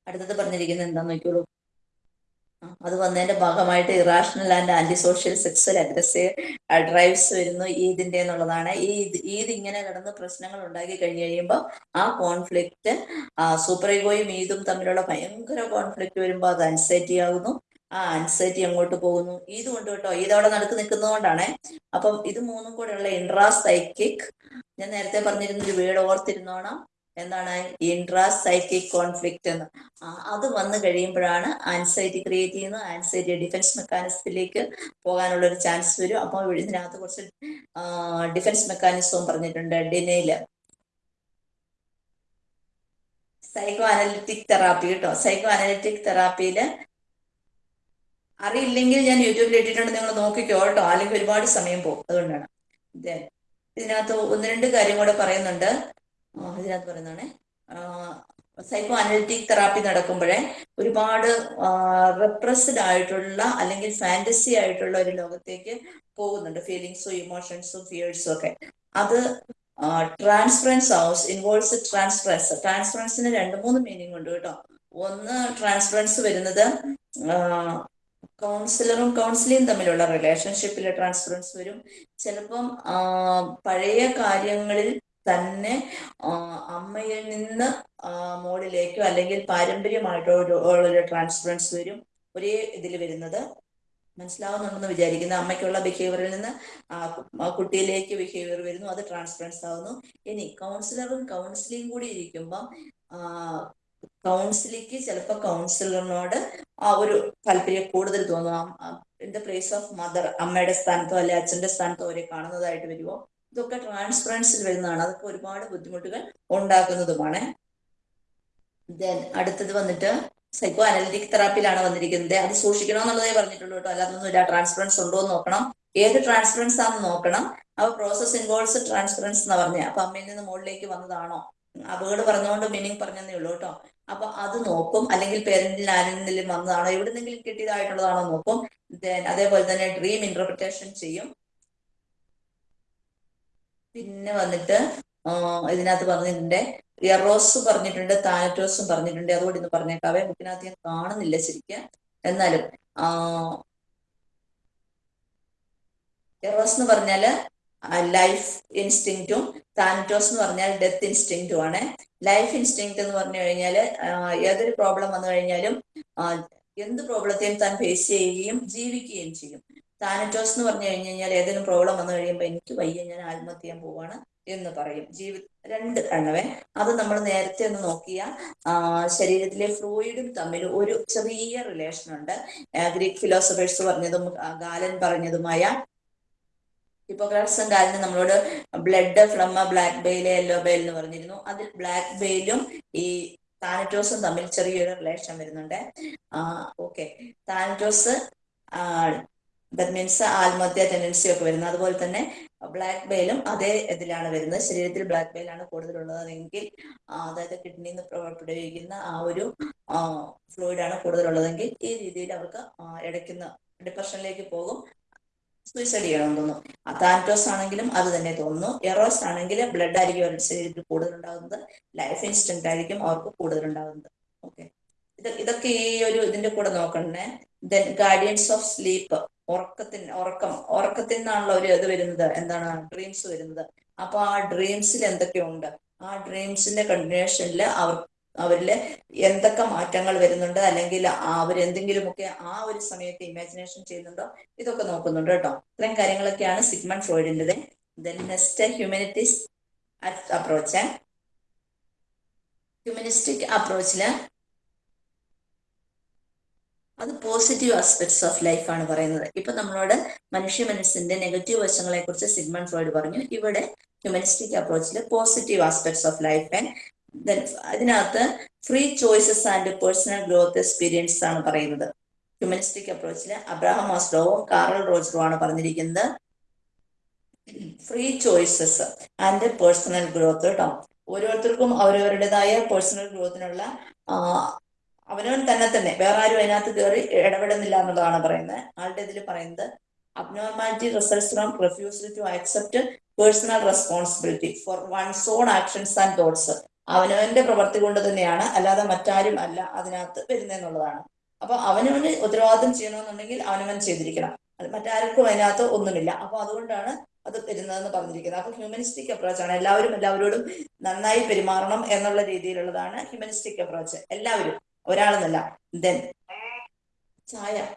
അടുത്തത് പറഞ്ഞിരിക്കുന്നത് എന്താന്ന് നോക്കിയോളൂ അത് വന്നതിന്റെ ഭാഗമായിട്ട് irrational and anti social sexual aggressive drives വരുന്നു ഈദിന്റെ എന്നുള്ളതാണ്. ഈ ഈദ് ഇങ്ങനെ കിടന്ന് പ്രശ്നങ്ങൾ ഉണ്ടാക്കി കഴിഞ്ഞു കഴിയുമ്പോൾ ആ കോൺഫ്ലിക്റ്റ് സൂപ്പർ ഈഗോയും ഈദും തമ്മിലുള്ള ഭയങ്കര കോൺഫ്ലിക്റ്റ് വരുമ്പോൾ അത് അൻസൈറ്റി ആകുന്നു ആ അൻസൈറ്റി അങ്ങോട്ട് പോകുന്നു. ഈദ് കൊണ്ട് കേട്ടോ ഈദ് അവിടെ നടക്ക് നിൽക്കുന്നതുകൊണ്ടാണ്. അപ്പം ഇത് മൂന്നും കൂടെയുള്ള ഇൻട്രാ സൈക്കിക് ഞാൻ നേരത്തെ പറഞ്ഞിരുന്ന ഒരു വീട് ഓർത്തിരുന്നോണം. എന്താണ്? ഇൻട്രാ സൈക്കിക് കോൺഫ്ലിക്റ്റ് എന്ന് അത് വന്നു കഴിയുമ്പോഴാണ് ആൻസൈറ്റി ക്രിയേറ്റ് ചെയ്യുന്നത്. ആൻസൈറ്റി ഡിഫൻസ് മെക്കാനിസത്തിലേക്ക് പോകാനുള്ള ഒരു ചാൻസ് വരും അപ്പോൾ ഇതിനകത്ത് കുറച്ച് ഡിഫൻസ് മെക്കാനിസവും പറഞ്ഞിട്ടുണ്ട്. ഡിനയിൽ സൈക്കോ അനലിറ്റിക് തെറാപ്പി കേട്ടോ. സൈക്കോ അനലിറ്റിക് തെറാപ്പിയിൽ അറിയില്ലെങ്കിൽ ഞാൻ യൂട്യൂബിൽ ഇട്ടിട്ടുണ്ട്. നിങ്ങൾ നോക്കിക്കോ കേട്ടോ. അല്ലെങ്കിൽ ഒരുപാട് സമയം പോകും. അതുകൊണ്ടാണ്. ഇതിനകത്ത് ഒന്ന് രണ്ട് കാര്യം കൂടെ പറയുന്നുണ്ട്. ഇതിനകത്ത് പറയുന്നതാണ്. സൈക്കോ അനലിറ്റിക് തെറാപ്പി നടക്കുമ്പോഴേ ഒരുപാട് റെപ്രസ്ഡ് ആയിട്ടുള്ള അല്ലെങ്കിൽ ഫാന്റസി ആയിട്ടുള്ള ഒരു ലോകത്തേക്ക് പോകുന്നുണ്ട്. ഫീലിങ്സും ഇമോഷൻസും ഫിയേഴ്സും ഒക്കെ. അത് ട്രാൻസ്ഫറൻസ് ഹൗസ് ഇൻവോൾവ്സ് ട്രാൻസ്ഫറൻസ് ട്രാൻസ്ഫറൻസിന് രണ്ട് മൂന്ന് മീനിങ് ഉണ്ട് കേട്ടോ. ഒന്ന് ട്രാൻസ്ഫറൻസ് വരുന്നത് കൗൺസിലറും കൗൺസിലിയും തമ്മിലുള്ള റിലേഷൻഷിപ്പിലെ ട്രാൻസ്ഫറൻസ് വരും. ചിലപ്പം പഴയ കാര്യങ്ങളിൽ തന്നെ അമ്മയിൽ നിന്ന് മോളിലേക്കോ അല്ലെങ്കിൽ പാരമ്പര്യമായിട്ടോ ഒരു ട്രാൻസ്ഫറൻസ് വരും. ഒരേ ഇതിൽ വരുന്നത്. മനസ്സിലാവുന്നുണ്ടെന്ന് വിചാരിക്കുന്നു. അമ്മയ്ക്കുള്ള ബിഹേവിയറിൽ നിന്ന് കുട്ടിയിലേക്ക് ബിഹേവിയർ വരുന്നു. അത് ട്രാൻസ്ഫറൻസ് ആവുന്നു. ഇനി കൗൺസിലറും കൗൺസിലിംഗ് കൂടി ഇരിക്കുമ്പം കൗൺസിലിക്ക് ചിലപ്പോൾ കൗൺസിലറിനോട് ആ ഒരു താല്പര്യം കൂടുതൽ തോന്നും. In the place of mother അമ്മയുടെ സ്ഥാനത്തോ അല്ലെ അച്ഛന്റെ സ്ഥാനത്തോ അവരെ കാണുന്നതായിട്ട് വരുമോ ഇതൊക്കെ ട്രാൻസ്പെറൻസിൽ വരുന്നതാണ്. അതൊക്കെ ഒരുപാട് ബുദ്ധിമുട്ടുകൾ ഉണ്ടാക്കുന്നതുമാണ്. ദെൻ അടുത്തത് വന്നിട്ട് സൈക്കോ അനലിറ്റിക് തെറാപ്പിയിലാണ് വന്നിരിക്കുന്നത്. അത് സൂക്ഷിക്കണം എന്നുള്ളതേ പറഞ്ഞിട്ടുള്ളൂ കേട്ടോ. അല്ലാതൊന്നുമില്ല ട്രാൻസ്പെറൻസ് ഉണ്ടോ എന്ന് നോക്കണം. ഏത് ട്രാൻസ്പെറൻസ് ആണെന്ന് നോക്കണം. അവ പ്രോസസ് ഇൻവോൾവ്സ് ട്രാൻസ്പെറൻസ് എന്ന് പറഞ്ഞ. അപ്പൊ അമ്മയിൽ നിന്ന് മുകളിലേക്ക് വന്നതാണോ? അപകടം പറഞ്ഞുകൊണ്ട് മീനിങ് പറഞ്ഞതേ ഉള്ളൂ കേട്ടോ. അപ്പൊ അത് നോക്കും. അല്ലെങ്കിൽ പേരന്റിൽ ആരെങ്കിലും വന്നതാണോ? എവിടുന്നെങ്കിലും കിട്ടിയതായിട്ടുള്ളതാണോ നോക്കും. അതേപോലെ തന്നെ ഡ്രീം ഇന്റർപ്രിറ്റേഷൻ ചെയ്യും. പിന്നെ വന്നിട്ട് ഇതിനകത്ത് പറഞ്ഞിട്ടുണ്ട്. എറോസ് പറഞ്ഞിട്ടുണ്ട് താനറ്റോസും പറഞ്ഞിട്ടുണ്ട്. അതുകൊണ്ട് ഇന്ന് പറഞ്ഞേക്കാവേ. ബുക്കിനകത്ത് ഞാൻ കാണുന്നില്ല ശരിക്കും. എന്നാലും എറോസ് എന്ന് പറഞ്ഞാൽ ലൈഫ് ഇൻസ്റ്റിങ്റ്റും താനറ്റോസ് എന്ന് പറഞ്ഞാൽ ഡെത്ത് ഇൻസ്റ്റിങ്റ്റും ആണ്. ലൈഫ് ഇൻസ്റ്റിങ്ക്റ്റ് എന്ന് പറഞ്ഞു കഴിഞ്ഞാൽ ഏതൊരു പ്രോബ്ലം വന്നു കഴിഞ്ഞാലും എന്ത് പ്രോബ്ലത്തെയും താൻ ഫേസ് ചെയ്യുകയും ജീവിക്കുകയും ചെയ്യും. താനറ്റോസ് എന്ന് പറഞ്ഞു കഴിഞ്ഞു കഴിഞ്ഞാൽ ഏതെങ്കിലും പ്രോബ്ലം വന്നു കഴിയുമ്പോൾ എനിക്ക് വയ്യ ഞാൻ ആത്മഹത്യ ചെയ്യാൻ പോവാണ് എന്ന് പറയും. ജീവി രണ്ട് എണ്ണവേ അത് നമ്മൾ നേരത്തെ ഒന്ന് നോക്കിയ ശരീരത്തിലെ ഫ്ലൂയിഡും തമ്മിൽ ഒരു ചെറിയ റിലേഷൻ ഉണ്ട്. ഗ്രീക്ക് ഫിലോസഫേഴ്സ് പറഞ്ഞതും ഗാലൻ പറഞ്ഞതുമായ ഹിപ്പോക്രാറ്റ്സും ഗാലനും നമ്മളോട് blood phlegm black bile yellow bile എന്ന് പറഞ്ഞിരുന്നു. അതിൽ ബ്ലാക്ക് ബെയിലും ഈ താനറ്റോസും തമ്മിൽ ചെറിയൊരു റിലേഷൻ വരുന്നുണ്ട്. ഓക്കെ താനറ്റോസ് ദറ്റ് മീൻസ് ആത്മഹത്യ ടെൻഡൻസി ഒക്കെ വരുന്നത്. അതുപോലെ തന്നെ ബ്ലാക്ക് ബെയിലും അതേ ഇതിലാണ് വരുന്നത്. ശരീരത്തിൽ ബ്ലാക്ക് ബെയിലാണ് കൂടുതലുള്ളതെങ്കിൽ അതായത് കിഡ്നിയിൽ നിന്ന് പുറപ്പെടുവിക്കുന്ന ആ ഒരു ഫ്ലൂയിഡാണ് കൂടുതലുള്ളതെങ്കിൽ ഈ രീതിയിൽ അവർക്ക് ഇടയ്ക്കുന്ന ഡിപ്രഷനിലേക്ക് പോകും. സൂയിസൈഡ് ചെയ്യണം തോന്നുന്നു. താന്റോസ് ആണെങ്കിലും അത് തന്നെ തോന്നുന്നു. എറോസ് ആണെങ്കിൽ ബ്ലഡ് ആയിരിക്കും അവരുടെ ശരീരത്തിൽ കൂടുതലുണ്ടാകുന്നത്. ലൈഫ് ഇൻസ്റ്റന്റ് ആയിരിക്കും അവർക്ക് കൂടുതലുണ്ടാകുന്നത്. ഓക്കെ ഇത് ഇതൊക്കെ ഈ ഒരു ഇതിന്റെ കൂടെ നോക്കണേ. ദെൻ ഗാർഡിയൻസ് ഓഫ് സ്ലീപ്പ് ഉറക്കത്തിന് ഉറക്കം ഉറക്കത്തിൽ നിന്നാണല്ലോ ഒരു ഇത് വരുന്നത്. എന്താണ്? ഡ്രീംസ് വരുന്നത്. അപ്പൊ ആ ഡ്രീംസിൽ എന്തൊക്കെയുണ്ട്? ആ ഡ്രീംസിന്റെ കണ്ടിന്യൂഷനിൽ അവർ അവരിൽ എന്തൊക്കെ മാറ്റങ്ങൾ വരുന്നുണ്ട്? അല്ലെങ്കിൽ അവരെന്തെങ്കിലുമൊക്കെ ആ ഒരു സമയത്ത് ഇമാജിനേഷൻ ചെയ്യുന്നുണ്ടോ? ഇതൊക്കെ നോക്കുന്നുണ്ട് കേട്ടോ. ഇത്രയും കാര്യങ്ങളൊക്കെയാണ് Sigmund ഫ്രോയിഡിന്റെത്. Then next humanities approach humanistic അപ്രോച്ചിൽ അത് പോസിറ്റീവ് ആസ്പെക്ട്സ് ഓഫ് ലൈഫ് ആണ് പറയുന്നത്. ഇപ്പൊ നമ്മളോട് മനുഷ്യ മനസ്സിന്റെ നെഗറ്റീവ് വശങ്ങളെ കുറിച്ച് സിഗ്മൺ ഫ്രോയിഡ് പറഞ്ഞു. ഇവിടെ humanistic അപ്രോച്ചിൽ positive aspects of life and അതിനകത്ത് free choices and personal growth experience ആണ് പറയുന്നത്. ഹ്യൂമനിസ്റ്റിക് അപ്രോച്ചിൽ അബ്രാഹം മാസ്ലോവും കാറൽ റോജറും ആണ് പറഞ്ഞിരിക്കുന്നത്. Free choices and personal growth കേട്ടോ ഓരോരുത്തർക്കും അവരവരുടേതായ പേഴ്സണൽ ഗ്രോത്തിനുള്ള അവനവൻ തന്നെ തന്നെ വേറെ ആരും അതിനകത്ത് കയറി ഇടപെടുന്നില്ല എന്നുള്ളതാണ് പറയുന്നത്. ആളുടെ ഇതിൽ പറയുന്നത് abnormality results from refusal to accept personal responsibility for one's own actions and thoughts അവനവന്റെ പ്രവൃത്തി കൊണ്ട് തന്നെയാണ് അല്ലാതെ മറ്റാരും അല്ല അതിനകത്ത് വരുന്നതെന്നുള്ളതാണ് അപ്പൊ അവനവന് ഉത്തരവാദിത്വം ചെയ്യണമെന്നുണ്ടെങ്കിൽ അവനവൻ ചെയ്തിരിക്കണം. മറ്റാർക്കും അതിനകത്ത് ഒന്നുമില്ല. അപ്പൊ അതുകൊണ്ടാണ് അത് വരുന്നതെന്ന് പറഞ്ഞിരിക്കുന്നത്. അപ്പൊ ഹ്യൂമനിസ്റ്റിക് അപ്രോച്ച് ആണ്. എല്ലാവരും എല്ലാവരോടും നന്നായി പെരുമാറണം എന്നുള്ള രീതിയിലുള്ളതാണ് ഹ്യൂമനിസ്റ്റിക് അപ്രോച്ച് എല്ലാവരും ഒരാളെന്നല്ല ദെൻ ചായ.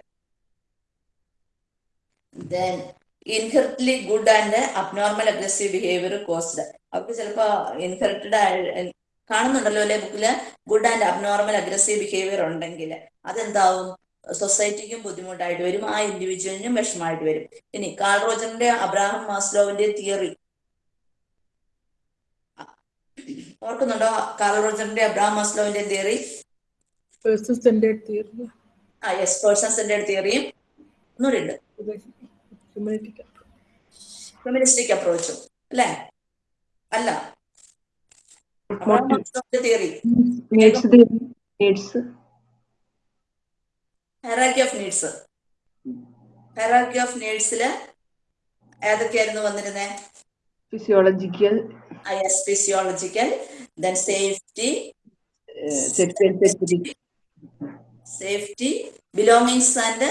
Then inherently good and abnormal aggressive behaviour caused അവർക്ക് ചിലപ്പോ ഇൻഹെറിറ്റഡ് കാണുന്നുണ്ടല്ലോ അല്ലെ ബുക്കിൽ good and abnormal aggressive behaviour ഉണ്ടെങ്കിൽ അതെന്താവും? സൊസൈറ്റിക്കും ബുദ്ധിമുട്ടായിട്ട് വരും. ആ ഇൻഡിവിജ്വലിനും വിഷമമായിട്ട് വരും. ഇനി കാൾ റോജറിന്റെ അബ്രാഹം മാസ്ലോവിന്റെ തിയറി ഓർക്കുന്നുണ്ടോ? കാൾ റോജറിന്റെ അബ്രാഹം മാസ്ലോവിന്റെ തിയറി Person സെന്റേഡ് തിയറി ആ യെസ് പേഴ്സൺ സെന്റേഡ് തിയറിയും ഒന്നുകൂടി ഉണ്ട്. ഫെമിനിസ്റ്റിക് അപ്രോച്ചും. അല്ലേ? അല്ല. Theory needs the needs. Hierarchy of needs hierarchy of നീഡ്സിൽ ഏതൊക്കെയായിരുന്നു വന്നിരുന്നേ? Physiological yes physiological then safety uh, security safety belongings and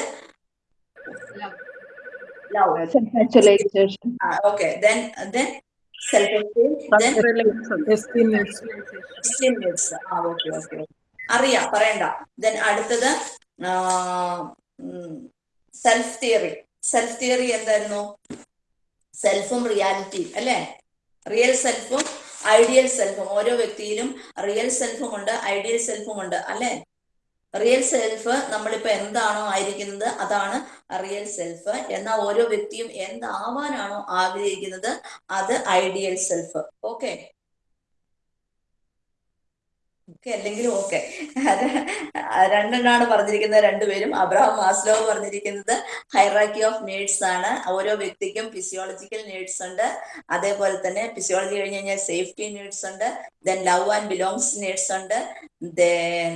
Esteem needs. അറിയാം പറയണ്ട. ദെൻ അടുത്തത് സെൽഫ് തിയറി സെൽഫ് തിയറി എന്തായിരുന്നു? സെൽഫും റിയാലിറ്റിയും അല്ലേ? റിയൽ സെൽഫും ഐഡിയൽ സെൽഫും ഓരോ വ്യക്തിയിലും റിയൽ സെൽഫും ഉണ്ട് ഐഡിയൽ സെൽഫും ഉണ്ട് അല്ലേ? റിയൽ സെൽഫ് നമ്മളിപ്പോ എന്താണോ ആയിരിക്കുന്നത് അതാണ് റിയൽ സെൽഫ് എന്നാൽ ഓരോ വ്യക്തിയും എന്താവാനാണോ ആഗ്രഹിക്കുന്നത് അത് ഐഡിയൽ സെൽഫ് ഓക്കെ ഓക്കെ അല്ലെങ്കിലും ഓക്കെ രണ്ടെണ്ണാണ് പറഞ്ഞിരിക്കുന്നത്. രണ്ടുപേരും അബ്രഹാം മാസ്ലോ പറഞ്ഞിരിക്കുന്നത് ഹൈറാക്കി ഓഫ് നീഡ്സ് ആണ്. ഓരോ വ്യക്തിക്കും ഫിസിയോളജിക്കൽ നീഡ്സ് ഉണ്ട്. അതേപോലെ തന്നെ ഫിസിയോളജി കഴിഞ്ഞ് കഴിഞ്ഞാൽ സേഫ്റ്റി നീഡ്സ് ഉണ്ട്. Then love and belongs needs ഉണ്ട്. ദെൻ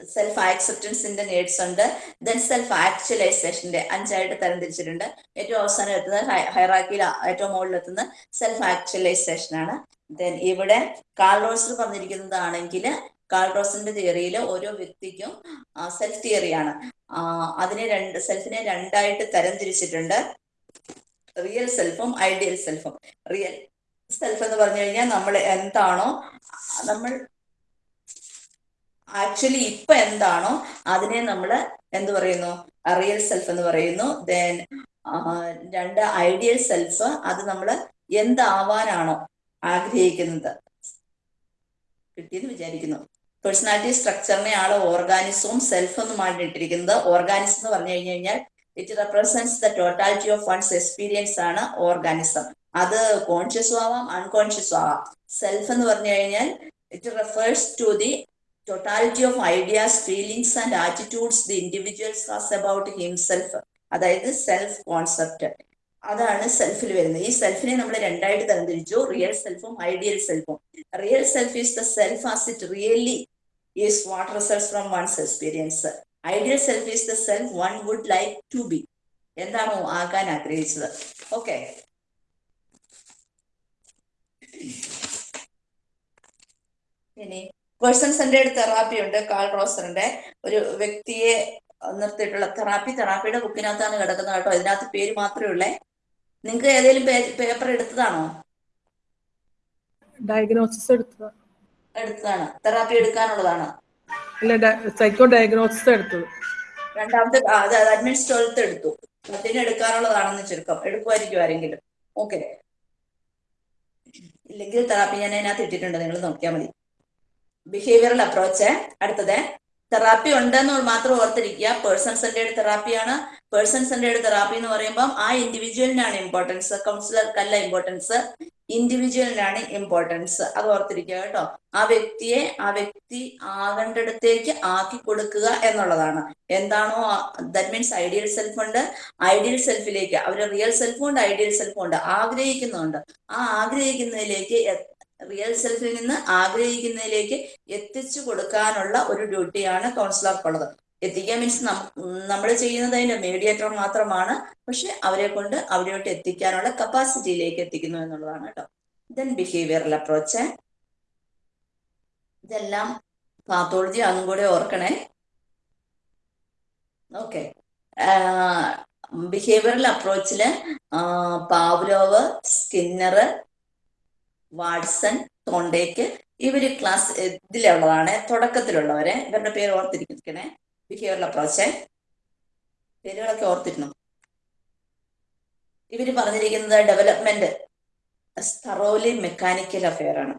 സെൽഫ് ആക്സെപ്റ്റൻസിന്റെ നേഡ്സ് ഉണ്ട്. ദെൻ സെൽഫ് ആക്ച്വലൈസേഷന്റെ അഞ്ചായിട്ട് തരംതിരിച്ചിട്ടുണ്ട്. ഏറ്റവും അവസാനം എത്തുന്നത് ഹൈറാക്കിയിൽ ഏറ്റവും എത്തുന്നത് സെൽഫ് ആക്ച്വലൈസേഷൻ ആണ്. ദെൻ ഇവിടെ കാൾ കാർലോസിൽ പറഞ്ഞിരിക്കുന്നതാണെങ്കിൽ കാൾ റോസിന്റെ തിയറിയിൽ ഓരോ വ്യക്തിക്കും സെൽഫ് തിയറിയാണ് അതിനെ രണ്ട് സെൽഫിനെ രണ്ടായിട്ട് തരംതിരിച്ചിട്ടുണ്ട്. റിയൽ സെൽഫും ഐഡിയൽ സെൽഫും റിയൽ സെൽഫ് എന്ന് പറഞ്ഞു കഴിഞ്ഞാൽ നമ്മൾ എന്താണോ നമ്മൾ ആക്ച്വലി ഇപ്പൊ എന്താണോ അതിനെ നമ്മൾ എന്ത് പറയുന്നു? റിയൽ സെൽഫ് എന്ന് പറയുന്നു. ദെൻ രണ്ട് ഐഡിയൽ സെൽഫ് അത് നമ്മൾ എന്താവാനാണോ ആഗ്രഹിക്കുന്നത്. കിട്ടിയെന്ന് വിചാരിക്കുന്നു. പേഴ്സണാലിറ്റി സ്ട്രക്ചറിനെ ആൾ ഓർഗാനിസവും സെൽഫ് എന്നുമാണ് ഇട്ടിരിക്കുന്നത് ഓർഗാനിസം എന്ന് പറഞ്ഞു കഴിഞ്ഞു കഴിഞ്ഞാൽ it represents the totality of one's experience ആണ് ഓർഗാനിസം അത് കോൺഷ്യസും ആവാം അൺകോൺഷ്യസും ആവാം. സെൽഫ് എന്ന് പറഞ്ഞു കഴിഞ്ഞാൽ it refers to the totality of ideas feelings and attitudes the individuals has about himself അതായത് സെൽഫ് കോൺസെപ്റ്റ് അതാണ് സെൽഫിൽ വരുന്നത്. ഈ സെൽഫിനെ നമ്മൾ രണ്ടായിട്ട് തരംതിരിച്ചു. റിയൽ സെൽഫും ideal സെൽഫും real self is the self as it really is what results from one's experience ideal self is the self one would like to be എന്താണോ ആകാൻ ആഗ്രഹിച്ചത്? ഓക്കെ ഇനി പേഴ്സൺ സെന്റേഡ് തെറാപ്പി ഉണ്ട്. കാൾ റോസറിന്റെ ഒരു വ്യക്തിയെ നിർത്തിയിട്ടുള്ള therapy തെറാപ്പിയുടെ ബുക്കിനകത്താണ് കിടക്കുന്നത് കേട്ടോ. ഇതിനകത്ത് പേര് മാത്രമേ ഉള്ളേ. നിങ്ങൾക്ക് ഏതെങ്കിലും പേപ്പർ എടുത്തതാണോ? ഡയഗ്നോസിസ് എടുത്തത്. എടുത്തതാണ്. തെറാപ്പി എടുക്കാനുള്ളതാണ്. അല്ല സൈക്കോ ഡയഗ്നോസിസ് എടുത്തത്. രണ്ടാമത്തെ അഡ്മിൻസ് ട്വൽത്ത് എടുത്തു. അതിന് എടുക്കാനുള്ളതാണെന്ന് ചുരുക്കം. എടുക്കുമായിരിക്കും ആരെങ്കിലും. ഓക്കെ ഇല്ലെങ്കിൽ തെറാപ്പി ഞാൻ അതിനകത്ത് ഇട്ടിട്ടുണ്ട്. നിങ്ങൾ നോക്കിയാൽ മതി. ബിഹേവിയറൽ അപ്രോച്ച് അടുത്തത്. തെറാപ്പി ഉണ്ടെന്ന് മാത്രം ഓർത്തിരിക്കുക. പേഴ്സൺ സെന്റേഡ് തെറാപ്പിയാണ് പേഴ്സൺ സെന്റേഡ് തെറാപ്പി എന്ന് പറയുമ്പോൾ ആ ഇൻഡിവിജ്വലിനാണ് ഇമ്പോർട്ടൻസ് കൗൺസിലർക്കല്ല ഇമ്പോർട്ടൻസ് ഇൻഡിവിജ്വലിനാണ് ഇമ്പോർട്ടൻസ് അത് ഓർത്തിരിക്കുക കേട്ടോ. ആ വ്യക്തിയെ ആ വ്യക്തി ആകേണ്ടടത്തേക്ക് ആക്കി കൊടുക്കുക എന്നുള്ളതാണ്. എന്താണോ ദാറ്റ് മീൻസ് ഐഡിയൽ സെൽഫ് ഉണ്ട്. ഐഡിയൽ സെൽഫിലേക്ക് അവർ റിയൽ സെൽഫും ഉണ്ട് ഐഡിയൽ സെൽഫും ഉണ്ട്. ആഗ്രഹിക്കുന്നുണ്ട്. ആ ആഗ്രഹിക്കുന്നതിലേക്ക് റിയൽ സെൽഫിൽ നിന്ന് ആഗ്രഹിക്കുന്നതിലേക്ക് എത്തിച്ചു കൊടുക്കാനുള്ള ഒരു ഡ്യൂട്ടിയാണ് കൗൺസിലർക്കുള്ളത് എത്തിക്കാൻ മീൻസ് നമ്മൾ ചെയ്യുന്നത് അതിന്റെ മീഡിയേറ്റർ മാത്രമാണ് പക്ഷെ അവരെ കൊണ്ട് അവരോട്ട് എത്തിക്കാനുള്ള കപ്പാസിറ്റിയിലേക്ക് എത്തിക്കുന്നു എന്നുള്ളതാണ് കേട്ടോ ദെൻ ബിഹേവിയറൽ അപ്രോച്ച് ഇതെല്ലാം പാത്തോളജി അതും കൂടെ ഓർക്കണേ. ഓക്കെ ബിഹേവിയറൽ അപ്രോച്ചിൽ പാവ്ലോവ് സ്കിന്നർ വാട്സൺ തോണ്ടേക്ക് ഇവർ ക്ലാസ് ഇതിലുള്ളതാണ് തുടക്കത്തിലുള്ളവരെ. ഇവരുടെ പേര് ഓർത്തിരിക്കണേ. ബിഹേവിയർ അപ്രോച്ച് പേരുകളൊക്കെ ഓർത്തിരുന്നു. ഇവർ പറഞ്ഞിരിക്കുന്നത് ഡെവലപ്മെന്റ് തറോലി മെക്കാനിക്കൽ അഫെയർ ആണ്.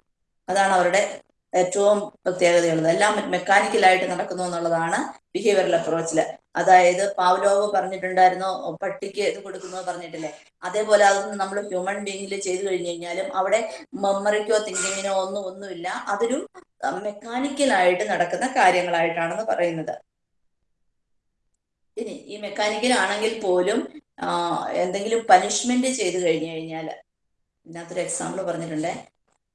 അതാണ് അവരുടെ ഏറ്റവും പ്രത്യേകതയുള്ളത് എല്ലാം മെക്കാനിക്കലായിട്ട് നടക്കുന്നു എന്നുള്ളതാണ് ബിഹേവിയറൽ അപ്രോച്ചിൽ അതായത് പാവ്ലോവ് പറഞ്ഞിട്ടുണ്ടായിരുന്നു പട്ടിക്ക് ഇത് കൊടുക്കുന്നു പറഞ്ഞിട്ടില്ലേ? അതേപോലെ അതൊന്നും നമ്മൾ ഹ്യൂമൻ ബീങ്ങിൽ ചെയ്തു കഴിഞ്ഞു കഴിഞ്ഞാലും അവിടെ മെമ്മറിക്കോ തിങ്കിങ്ങിനോ ഒന്നും ഒന്നുമില്ല. അതൊരു മെക്കാനിക്കലായിട്ട് നടക്കുന്ന കാര്യങ്ങളായിട്ടാണെന്ന് പറയുന്നത്. ഇനി ഈ മെക്കാനിക്കൽ ആണെങ്കിൽ പോലും എന്തെങ്കിലും പനിഷ്മെന്റ് ചെയ്തു കഴിഞ്ഞു കഴിഞ്ഞാൽ ഇതിനകത്തൊരു എക്സാമ്പിൾ പറഞ്ഞിട്ടുണ്ട്.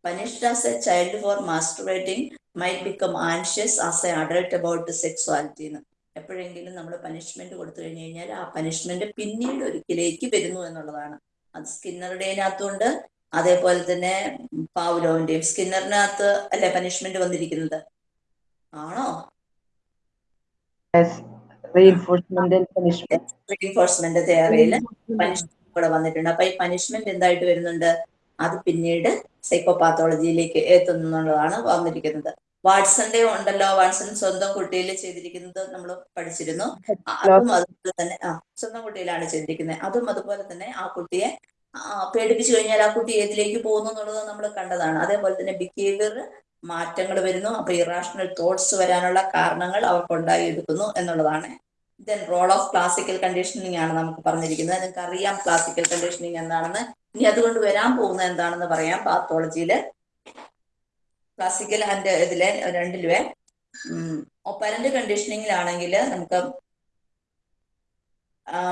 Punished as a child for masturbating might become anxious as an adult about the എന്ന് എപ്പോഴെങ്കിലും നമ്മൾ പനിഷ്മെന്റ് കൊടുത്തു കഴിഞ്ഞു കഴിഞ്ഞാൽ ആ പനിഷ്മെന്റ് പിന്നീട് ഒരിക്കലേക്ക് വരുന്നു എന്നുള്ളതാണ്. അത് സ്കിന്നറുടേനകത്തുണ്ട് അതേപോലെ തന്നെ പാവുലോവിന്റെയും സ്കിന്നറിനകത്ത് അല്ലെ പനിഷ്മെന്റ് വന്നിരിക്കുന്നത്? ആണോ? റീഎൻഫോഴ്സ്മെന്റ് തയ്യാറയിൽ പനിഷ്മെന്റ് ഇവിടെ വന്നിട്ടുണ്ട്. അപ്പൊ ഈ പനിഷ്മെന്റ് എന്തായിട്ട് വരുന്നുണ്ട്? അത് പിന്നീട് സൈക്കോപാത്തോളജിയിലേക്ക് എത്തുന്നുള്ളതാണ് വന്നിരിക്കുന്നത്. വാട്സന്റെ ഉണ്ടല്ലോ വാട്സൺ സ്വന്തം കുട്ടിയിൽ ചെയ്തിരിക്കുന്നത് നമ്മൾ പഠിച്ചിരുന്നു. അതും അതുപോലെ തന്നെ ആ സ്വന്തം കുട്ടിയിലാണ് ചെയ്തിരിക്കുന്നത്. അതും അതുപോലെ തന്നെ ആ കുട്ടിയെ പേടിപ്പിച്ചു കഴിഞ്ഞാൽ ആ കുട്ടി ഏതിലേക്ക് പോകുന്നു എന്നുള്ളത് നമ്മൾ കണ്ടതാണ്. അതേപോലെ തന്നെ ബിഹേവിയർ മാറ്റങ്ങൾ വരുന്നു. അപ്പൊ ഇറാഷണൽ തോട്ട്സ് വരാനുള്ള കാരണങ്ങൾ അവർക്ക് എടുക്കുന്നു എന്നുള്ളതാണ്. Then role of classical conditioning ആണ് നമുക്ക് പറഞ്ഞിരിക്കുന്നത്. നിങ്ങൾക്ക് അറിയാം ക്ലാസിക്കൽ കണ്ടീഷനിങ് എന്താണെന്ന്. ഇനി അതുകൊണ്ട് വരാൻ പോകുന്നത് എന്താണെന്ന് പറയാം. പാത്തോളജിയിൽ. ക്ലാസിക്കൽ ആൻഡ് ഇതിലെ രണ്ടിലുവേ. ഒപ്പരന്റ് കണ്ടീഷനിങ്ങിലാണെങ്കിൽ നമുക്ക്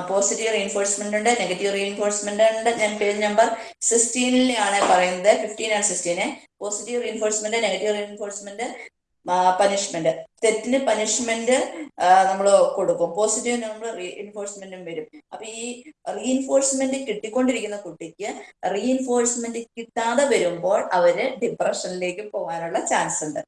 പോസിറ്റീവ് റീഎൻഫോഴ്സ്മെന്റ് ഉണ്ട് നെഗറ്റീവ് റീഎൻഫോഴ്സ്മെന്റ് ഉണ്ട്. ഞാൻ പേജ് നമ്പർ സിക്സ്റ്റീനിലാണ് പറയുന്നത്. Fifteen and sixteen positive reinforcement negative reinforcement punishment തെറ്റിന് പനിഷ്മെന്റ് നമ്മൾ കൊടുക്കും. പോസിറ്റീവ് നമ്മൾ റീഇൻഫോഴ്സ്മെന്റും വരും. അപ്പൊ ഈ റീഇൻഫോഴ്സ്മെന്റ് കിട്ടിക്കൊണ്ടിരിക്കുന്ന കുട്ടിക്ക് റീഇൻഫോഴ്സ്മെന്റ് കിട്ടാതെ വരുമ്പോൾ അവർ ഡിപ്രഷനിലേക്ക് പോകാനുള്ള ചാൻസ് ഉണ്ട്.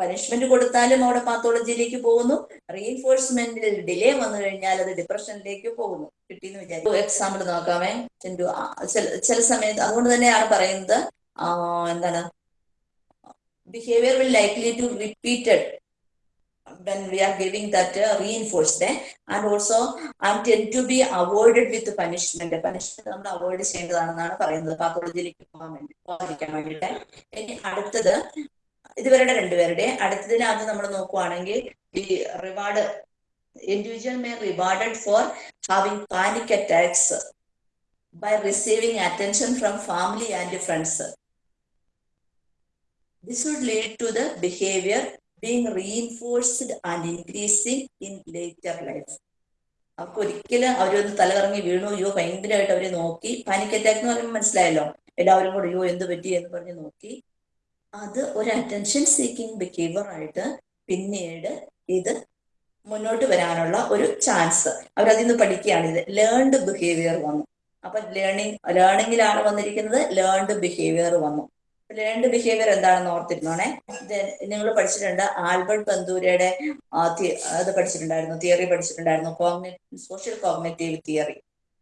പനിഷ്മെന്റ് കൊടുത്താലും അവിടെ പാത്തോളജിയിലേക്ക് പോകുന്നു. റീഇൻഫോഴ്സ്മെന്റിൽ ഡിലേ വന്നു കഴിഞ്ഞാൽ അത് ഡിപ്രഷനിലേക്ക് പോകുന്നു. കിട്ടിയെന്ന് വിചാരിക്കും. എക്സാമ്പിൾ നോക്കാമേ. ചില സമയത്ത് അതുകൊണ്ട് തന്നെയാണ് പറയുന്നത്. എന്താണ്? Behaviour will likely to repeated when we are giving that uh, reinforced eh? and also and tend to be avoided with punishment. Punishment നമ്മൾ അവോയ്ഡ് ചെയ്യേണ്ടതാണെന്നാണ് പറയുന്നത്. പാത്തോളജിയിലേക്ക് പോകാൻ വേണ്ടി പോകാതിരിക്കാൻ വേണ്ടിയിട്ട് ഇനി അടുത്തത് ഇതുവരുടെ രണ്ടുപേരുടെ അടുത്തതിനകത്ത് നമ്മൾ നോക്കുവാണെങ്കിൽ ഈ reward individual may rewarded for having panic attacks by receiving attention from family and friends this would lead to the behavior being reinforced and increasing in later life. അവർക്ക് ഒരിക്കലും അവരൊന്ന് തലകറങ്ങി വീണു. അയ്യോ ഭയങ്കരമായിട്ട് അവരെ നോക്കി. പാനിക് അറ്റാക്ക് എന്ന് പറയുമ്പോൾ മനസ്സിലായല്ലോ? എല്ലാവരും കൂടെ അയ്യോ എന്ത് പറ്റി? എന്ന് പറഞ്ഞ് നോക്കി. അത് ഒരു അറ്റൻഷൻ സീക്കിംഗ് ബിഹേവിയർ ആയിട്ട് പിന്നീട് ഇത് മുന്നോട്ട് വരാനുള്ള ഒരു ചാൻസ് അവരതിൽ നിന്ന് പഠിക്കുകയാണ്. ഇത് ലേൺഡ് ബിഹേവിയർ വന്നു. അപ്പൊ ലേണിംഗ് ലേണിംഗിലാണ് വന്നിരിക്കുന്നത്. ലേൺഡ് ബിഹേവിയർ വന്നു. ലേൺഡ് ബിഹേവിയർ എന്താണെന്ന് ഓർത്തിരുന്നോണേ. നിങ്ങൾ പഠിച്ചിട്ടുണ്ട് ആൽബർട്ട് ബന്ദൂരയുടെ അത് പഠിച്ചിട്ടുണ്ടായിരുന്നു തിയറി പഠിച്ചിട്ടുണ്ടായിരുന്നു കോഗ്നി സോഷ്യൽ കോഗ്നേറ്റീവ് തിയറി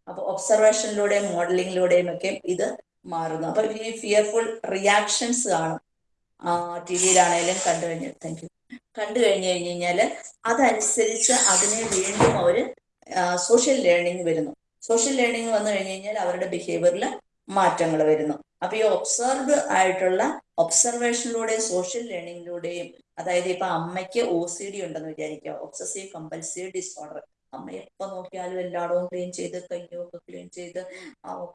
അപ്പൊ ഒബ്സർവേഷനിലൂടെയും മോഡലിംഗിലൂടെയും ഒക്കെ ഇത് മാറുന്നു. അപ്പൊ ഈ ഫിയർഫുൾ റിയാക്ഷൻസ് കാണും. ടി വിയിലാണേലും കണ്ടു കഴിഞ്ഞു താങ്ക് യു കണ്ടു കഴിഞ്ഞു കഴിഞ്ഞു കഴിഞ്ഞാൽ അതനുസരിച്ച് അതിനെ വീണ്ടും അവർ സോഷ്യൽ ലേണിംഗ് വരുന്നു. സോഷ്യൽ ലേണിംഗ് വന്നു കഴിഞ്ഞു കഴിഞ്ഞാൽ അവരുടെ ബിഹേവിയറിൽ മാറ്റങ്ങൾ വരുന്നു. അപ്പൊ ഈ ഒബ്സർവ് ആയിട്ടുള്ള ഒബ്സർവേഷനിലൂടെയും സോഷ്യൽ ലേണിംഗിലൂടെയും അതായത് ഇപ്പൊ അമ്മയ്ക്ക് ഒ സി ഡി ഉണ്ടെന്ന് വിചാരിക്കുക. ഒബ്സസീവ് കമ്പൽസീവ് ഡിസോർഡർ അമ്മ എപ്പോ നോക്കിയാലും എല്ലായിടവും ക്ലീൻ ചെയ്ത് കയ്യൊക്കെ ക്ലീൻ ചെയ്ത്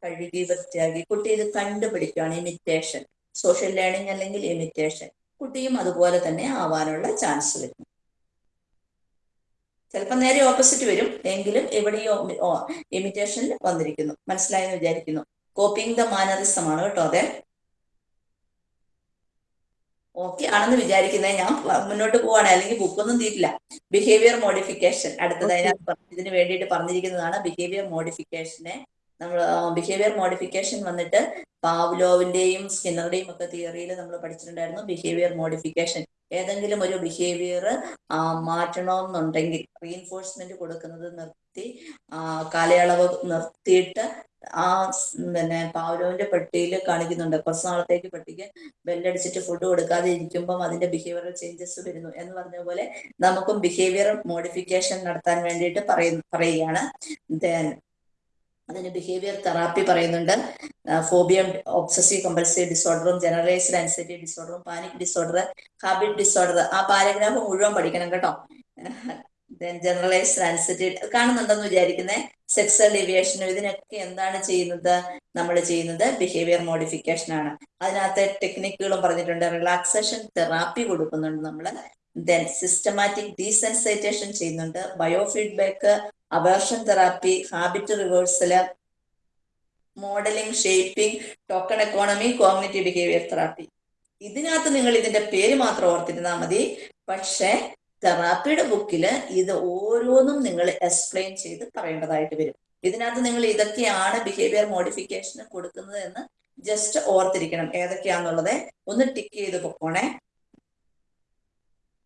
കഴുകി വൃത്തിയാക്കി കുട്ടി ഇത് കണ്ടുപിടിക്കുകയാണ് ഇമിറ്റേഷൻ സോഷ്യൽ ലേണിംഗ് അല്ലെങ്കിൽ ഇമിറ്റേഷൻ കുട്ടിയും അതുപോലെ തന്നെ ആവാനുള്ള ചാൻസ് വരും. ചിലപ്പോൾ നേരെ ഓപ്പോസിറ്റ് വരും. എങ്കിലും എവിടെയോ ഇമിറ്റേഷനിൽ വന്നിരിക്കുന്നു. മനസ്സിലായെന്ന് വിചാരിക്കുന്നു. കോപ്പിംഗ് ദ മാനറിസം ആണ് കേട്ടോ അതെ. ഓക്കെ ആണെന്ന് വിചാരിക്കുന്നത് ഞാൻ മുന്നോട്ട് പോവാണ്. അല്ലെങ്കിൽ ബുക്കൊന്നും തീരില്ല. ബിഹേവിയർ മോഡിഫിക്കേഷൻ അടുത്തത് Okay. അതിനകത്ത് ഇതിന് വേണ്ടിയിട്ട് പറഞ്ഞിരിക്കുന്നതാണ് ബിഹേവിയർ മോഡിഫിക്കേഷനെ നമ്മൾ ബിഹേവിയർ മോഡിഫിക്കേഷൻ വന്നിട്ട് പാവ്ലോവിന്റെയും സ്കിന്നറുടെയും ഒക്കെ തിയറിയിൽ നമ്മൾ പഠിച്ചിട്ടുണ്ടായിരുന്നു ബിഹേവിയർ മോഡിഫിക്കേഷൻ ഏതെങ്കിലും ഒരു ബിഹേവിയർ മാറ്റണമെന്നുണ്ടെങ്കിൽ റീഎൻഫോഴ്സ്മെന്റ് കൊടുക്കുന്നത് നിർത്തി ആ, കാലയളവ് നിർത്തിയിട്ട് ആ പിന്നെ പാവലോവിന്റെ പെട്ടിയിൽ കാണിക്കുന്നുണ്ട്. കുറച്ച് നാളത്തേക്ക് പെട്ടിക്ക് ബെല്ലടിച്ചിട്ട് ഫുഡ് കൊടുക്കാതെ ഇരിക്കുമ്പം അതിന്റെ ബിഹേവിയറൽ ചേഞ്ചസ് വരുന്നു എന്ന് പറഞ്ഞ പോലെ നമുക്കും ബിഹേവിയർ മോഡിഫിക്കേഷൻ നടത്താൻ വേണ്ടിയിട്ട് പറയുന്നു പറയുകയാണ്. Then അതിന് ബിഹേവിയർ തെറാപ്പി പറയുന്നുണ്ട്. ഫോബിയം ഒബ്സസീവ് കമ്പൽസീവ് ഡിസോർഡറും ജനറലൈസ്ഡ് ആൻസൈറ്റി ഡിസോർഡറും പാനിക് ഡിസോർഡർ ഹാബിറ്റ് ഡിസോർഡർ ആ പാരഗ്രാഫ് മുഴുവൻ പഠിക്കണം കേട്ടോ. ദെൻ ട്രാൻസിറ്റീവ് കാണുന്നുണ്ടെന്ന് വിചാരിക്കുന്നേ. സെക്സൽ ഡിവിയേഷനും ഇതിനൊക്കെ എന്താണ് ചെയ്യുന്നത്? നമ്മൾ ചെയ്യുന്നത് ബിഹേവിയർ മോഡിഫിക്കേഷൻ ആണ്. അതിനകത്തെ ടെക്നിക്കുകളും പറഞ്ഞിട്ടുണ്ട്. റിലാക്സേഷൻ തെറാപ്പി കൊടുക്കുന്നുണ്ട് നമ്മൾ ദെൻ സിസ്റ്റമാറ്റിക് ഡീസെൻസൈറ്റേഷൻ ചെയ്യുന്നുണ്ട്. Biofeedback aversion therapy habit reversal modelling shaping token economy cognitive behaviour therapy ഇതിനകത്ത് നിങ്ങൾ ഇതിന്റെ പേര് മാത്രം ഓർത്തിരുന്നാൽ മതി. പക്ഷെ തെറാപ്പിയുടെ ബുക്കിൽ ഇത് ഓരോന്നും നിങ്ങൾ എക്സ്പ്ലെയിൻ ചെയ്ത് പറയേണ്ടതായിട്ട് വരും. ഇതിനകത്ത് നിങ്ങൾ ഇതൊക്കെയാണ് ബിഹേവിയർ മോഡിഫിക്കേഷന് കൊടുക്കുന്നത് എന്ന് ജസ്റ്റ് ഓർത്തിരിക്കണം. ഏതൊക്കെയാന്നുള്ളത് ഒന്ന് ടിക്ക് ചെയ്ത് പൊക്കോണേ.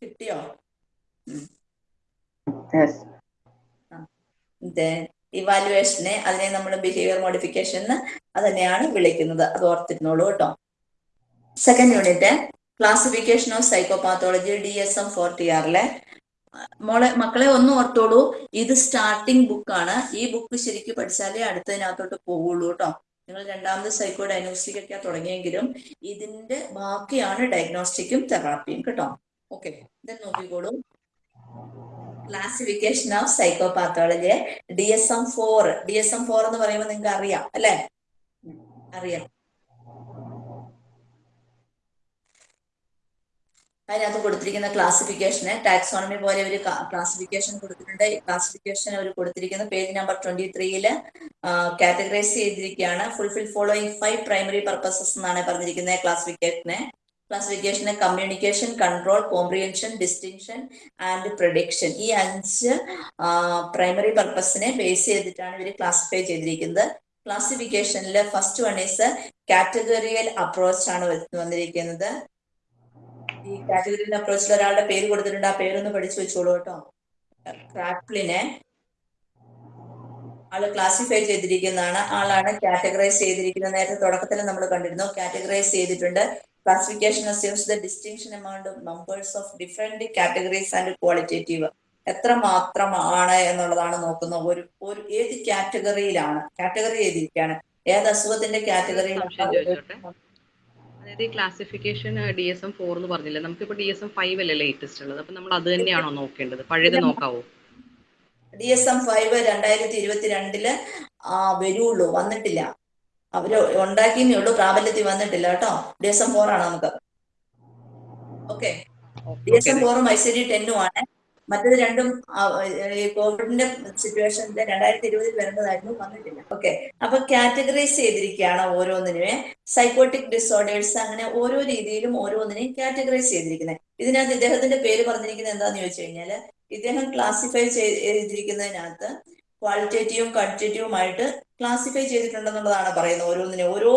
കിട്ടിയോ. ഇവാലുവേഷനെ അതിനെ നമ്മൾ ബിഹേവിയർ മോഡിഫിക്കേഷൻ അത് തന്നെയാണ് വിളിക്കുന്നത്. അത് ഓർത്തിരുന്നോളൂ കേട്ടോ. Second unit classification of psychopathology D S M forty ആറിലെ മോളെ മക്കളെ ഒന്ന് ഓർത്തോളൂ. ഇത് സ്റ്റാർട്ടിംഗ് ബുക്കാണ് ഈ ബുക്ക് ശരിക്കും പഠിച്ചാലേ അടുത്തതിനകത്തോട്ട് പോവുള്ളൂ കേട്ടോ നിങ്ങൾ രണ്ടാമത് സൈക്കോ ഡയഗ്നോസ്റ്റിക് ഒക്കെ തുടങ്ങിയെങ്കിലും ഇതിന്റെ ബാക്കിയാണ് ഡയഗ്നോസ്റ്റിക്കും തെറാപ്പിയും കേട്ടോ. ഓക്കെ ഇത് നോക്കിക്കോളൂ. Classification of psychopathology D S M four D S M four എന്ന് പറയുമ്പോൾ നിങ്ങൾക്ക് അറിയാം അല്ലെ? അറിയാം. അതിനകത്ത് കൊടുത്തിരിക്കുന്ന ക്ലാസിഫിക്കേഷന് ടാക്സോണമി പോലെ ഒരു ക്ലാസിഫിക്കേഷൻ കൊടുത്തിട്ടുണ്ട്. ഈ ക്ലാസിഫിക്കേഷൻ അവർ കൊടുത്തിരിക്കുന്ന. പേജ് നമ്പർ ട്വന്റി ത്രീയിൽ കാറ്റഗറൈസ് ചെയ്തിരിക്കുകയാണ്. Fulfil following five primary purposes എന്നാണ് പറഞ്ഞിരിക്കുന്നത് ക്ലാസിഫിക്കേഷനെ ക്ലാസിഫിക്കേഷന് communication control comprehension distinction and prediction ഈ അഞ്ച് പ്രൈമറി പർപ്പസിനെ ബേസ് ചെയ്തിട്ടാണ് ഇവർ ക്ലാസിഫൈ ചെയ്തിരിക്കുന്നത്. ക്ലാസിഫിക്കേഷനിൽ first one is categorical approach ആണ് വന്നിരിക്കുന്നത്. ഈ കാറ്റഗറി അപ്രോച്ചിൽ ഒരാളുടെ പേര് കൊടുത്തിട്ടുണ്ട്. ആ പേരൊന്ന് പഠിച്ചു വെച്ചോളൂ കേട്ടോ. ക്രാപ്ലിനെ ആൾ ക്ലാസിഫൈ ചെയ്തിരിക്കുന്നതാണ്. ആളാണ് കാറ്റഗറൈസ് ചെയ്തിരിക്കുന്നത്. നേരത്തെ തുടക്കത്തിൽ നമ്മൾ കണ്ടിരുന്നു. കാറ്റഗറൈസ് ചെയ്തിട്ടുണ്ട്. Classification assumes the distinction amount numbers of different categories and qualitative എത്ര മാത്രമാണ് എന്നുള്ളതാണ് നോക്കുന്നത് ഒരു ഒരു ഏത് കാറ്റഗറിയിലാണ് കാറ്റഗറി ചെയ്തിരിക്കുകയാണ് ഏത് അസുഖത്തിന്റെ കാറ്റഗറിയിലാണ്? അതായത് ഈ classification D S M four എന്ന് പറഞ്ഞില്ലേ? നമുക്കിപ്പോ ഡി എസ് എം ഫൈവ് അല്ലേ ലേറ്റസ്റ്റ് ഉള്ളത്? അപ്പൊ നമ്മൾ അത് തന്നെയാണോ നോക്കേണ്ടത്? പഴയത് നോക്കാവോ? ഡി എസ് എം ഫൈവ് രണ്ടായിരത്തി ഇരുപത്തിരണ്ടിൽ വരുള്ളൂ. വന്നിട്ടില്ല. അവർ ഉണ്ടാക്കിയേ ഉള്ളൂ. പ്രാബല്യത്തിൽ വന്നിട്ടില്ല കേട്ടോ. ഡി എസ് എം ഫോർ ആണ് നമുക്ക്. ഓക്കെ. ഡി എസ് എം ഫോറും ഐ സി ഡി ടെന്നും ആണ്. മറ്റത് രണ്ടും ഈ കോവിഡിന്റെ സിറ്റുവേഷനിൽ രണ്ടായിരത്തി ഇരുപതിൽ വരേണ്ടതായിരുന്നു വന്നിട്ടില്ല. ഓക്കെ. അപ്പൊ കാറ്റഗറൈസ് ചെയ്തിരിക്കുകയാണ് ഓരോന്നിനുമേ സൈക്കോട്ടിക് ഡിസോർഡേഴ്സ് അങ്ങനെ ഓരോ രീതിയിലും ഓരോന്നിനെയും കാറ്റഗറൈസ് ചെയ്തിരിക്കുന്നത്. ഇതിനകത്ത് ഇദ്ദേഹത്തിന്റെ പേര് പറഞ്ഞിരിക്കുന്നത് എന്താന്ന് ചോദിച്ചു കഴിഞ്ഞാൽ ഇദ്ദേഹം ക്ലാസിഫൈ ചെയ്തിരിക്കുന്നതിനകത്ത് ക്വാളിറ്റേറ്റീവും ക്വാണ്ടിറ്റേറ്റീവുമായിട്ട് ക്ലാസിഫൈ ചെയ്തിട്ടുണ്ടെന്നുള്ളതാണ് പറയുന്നത് ഓരോന്നിനെ ഓരോ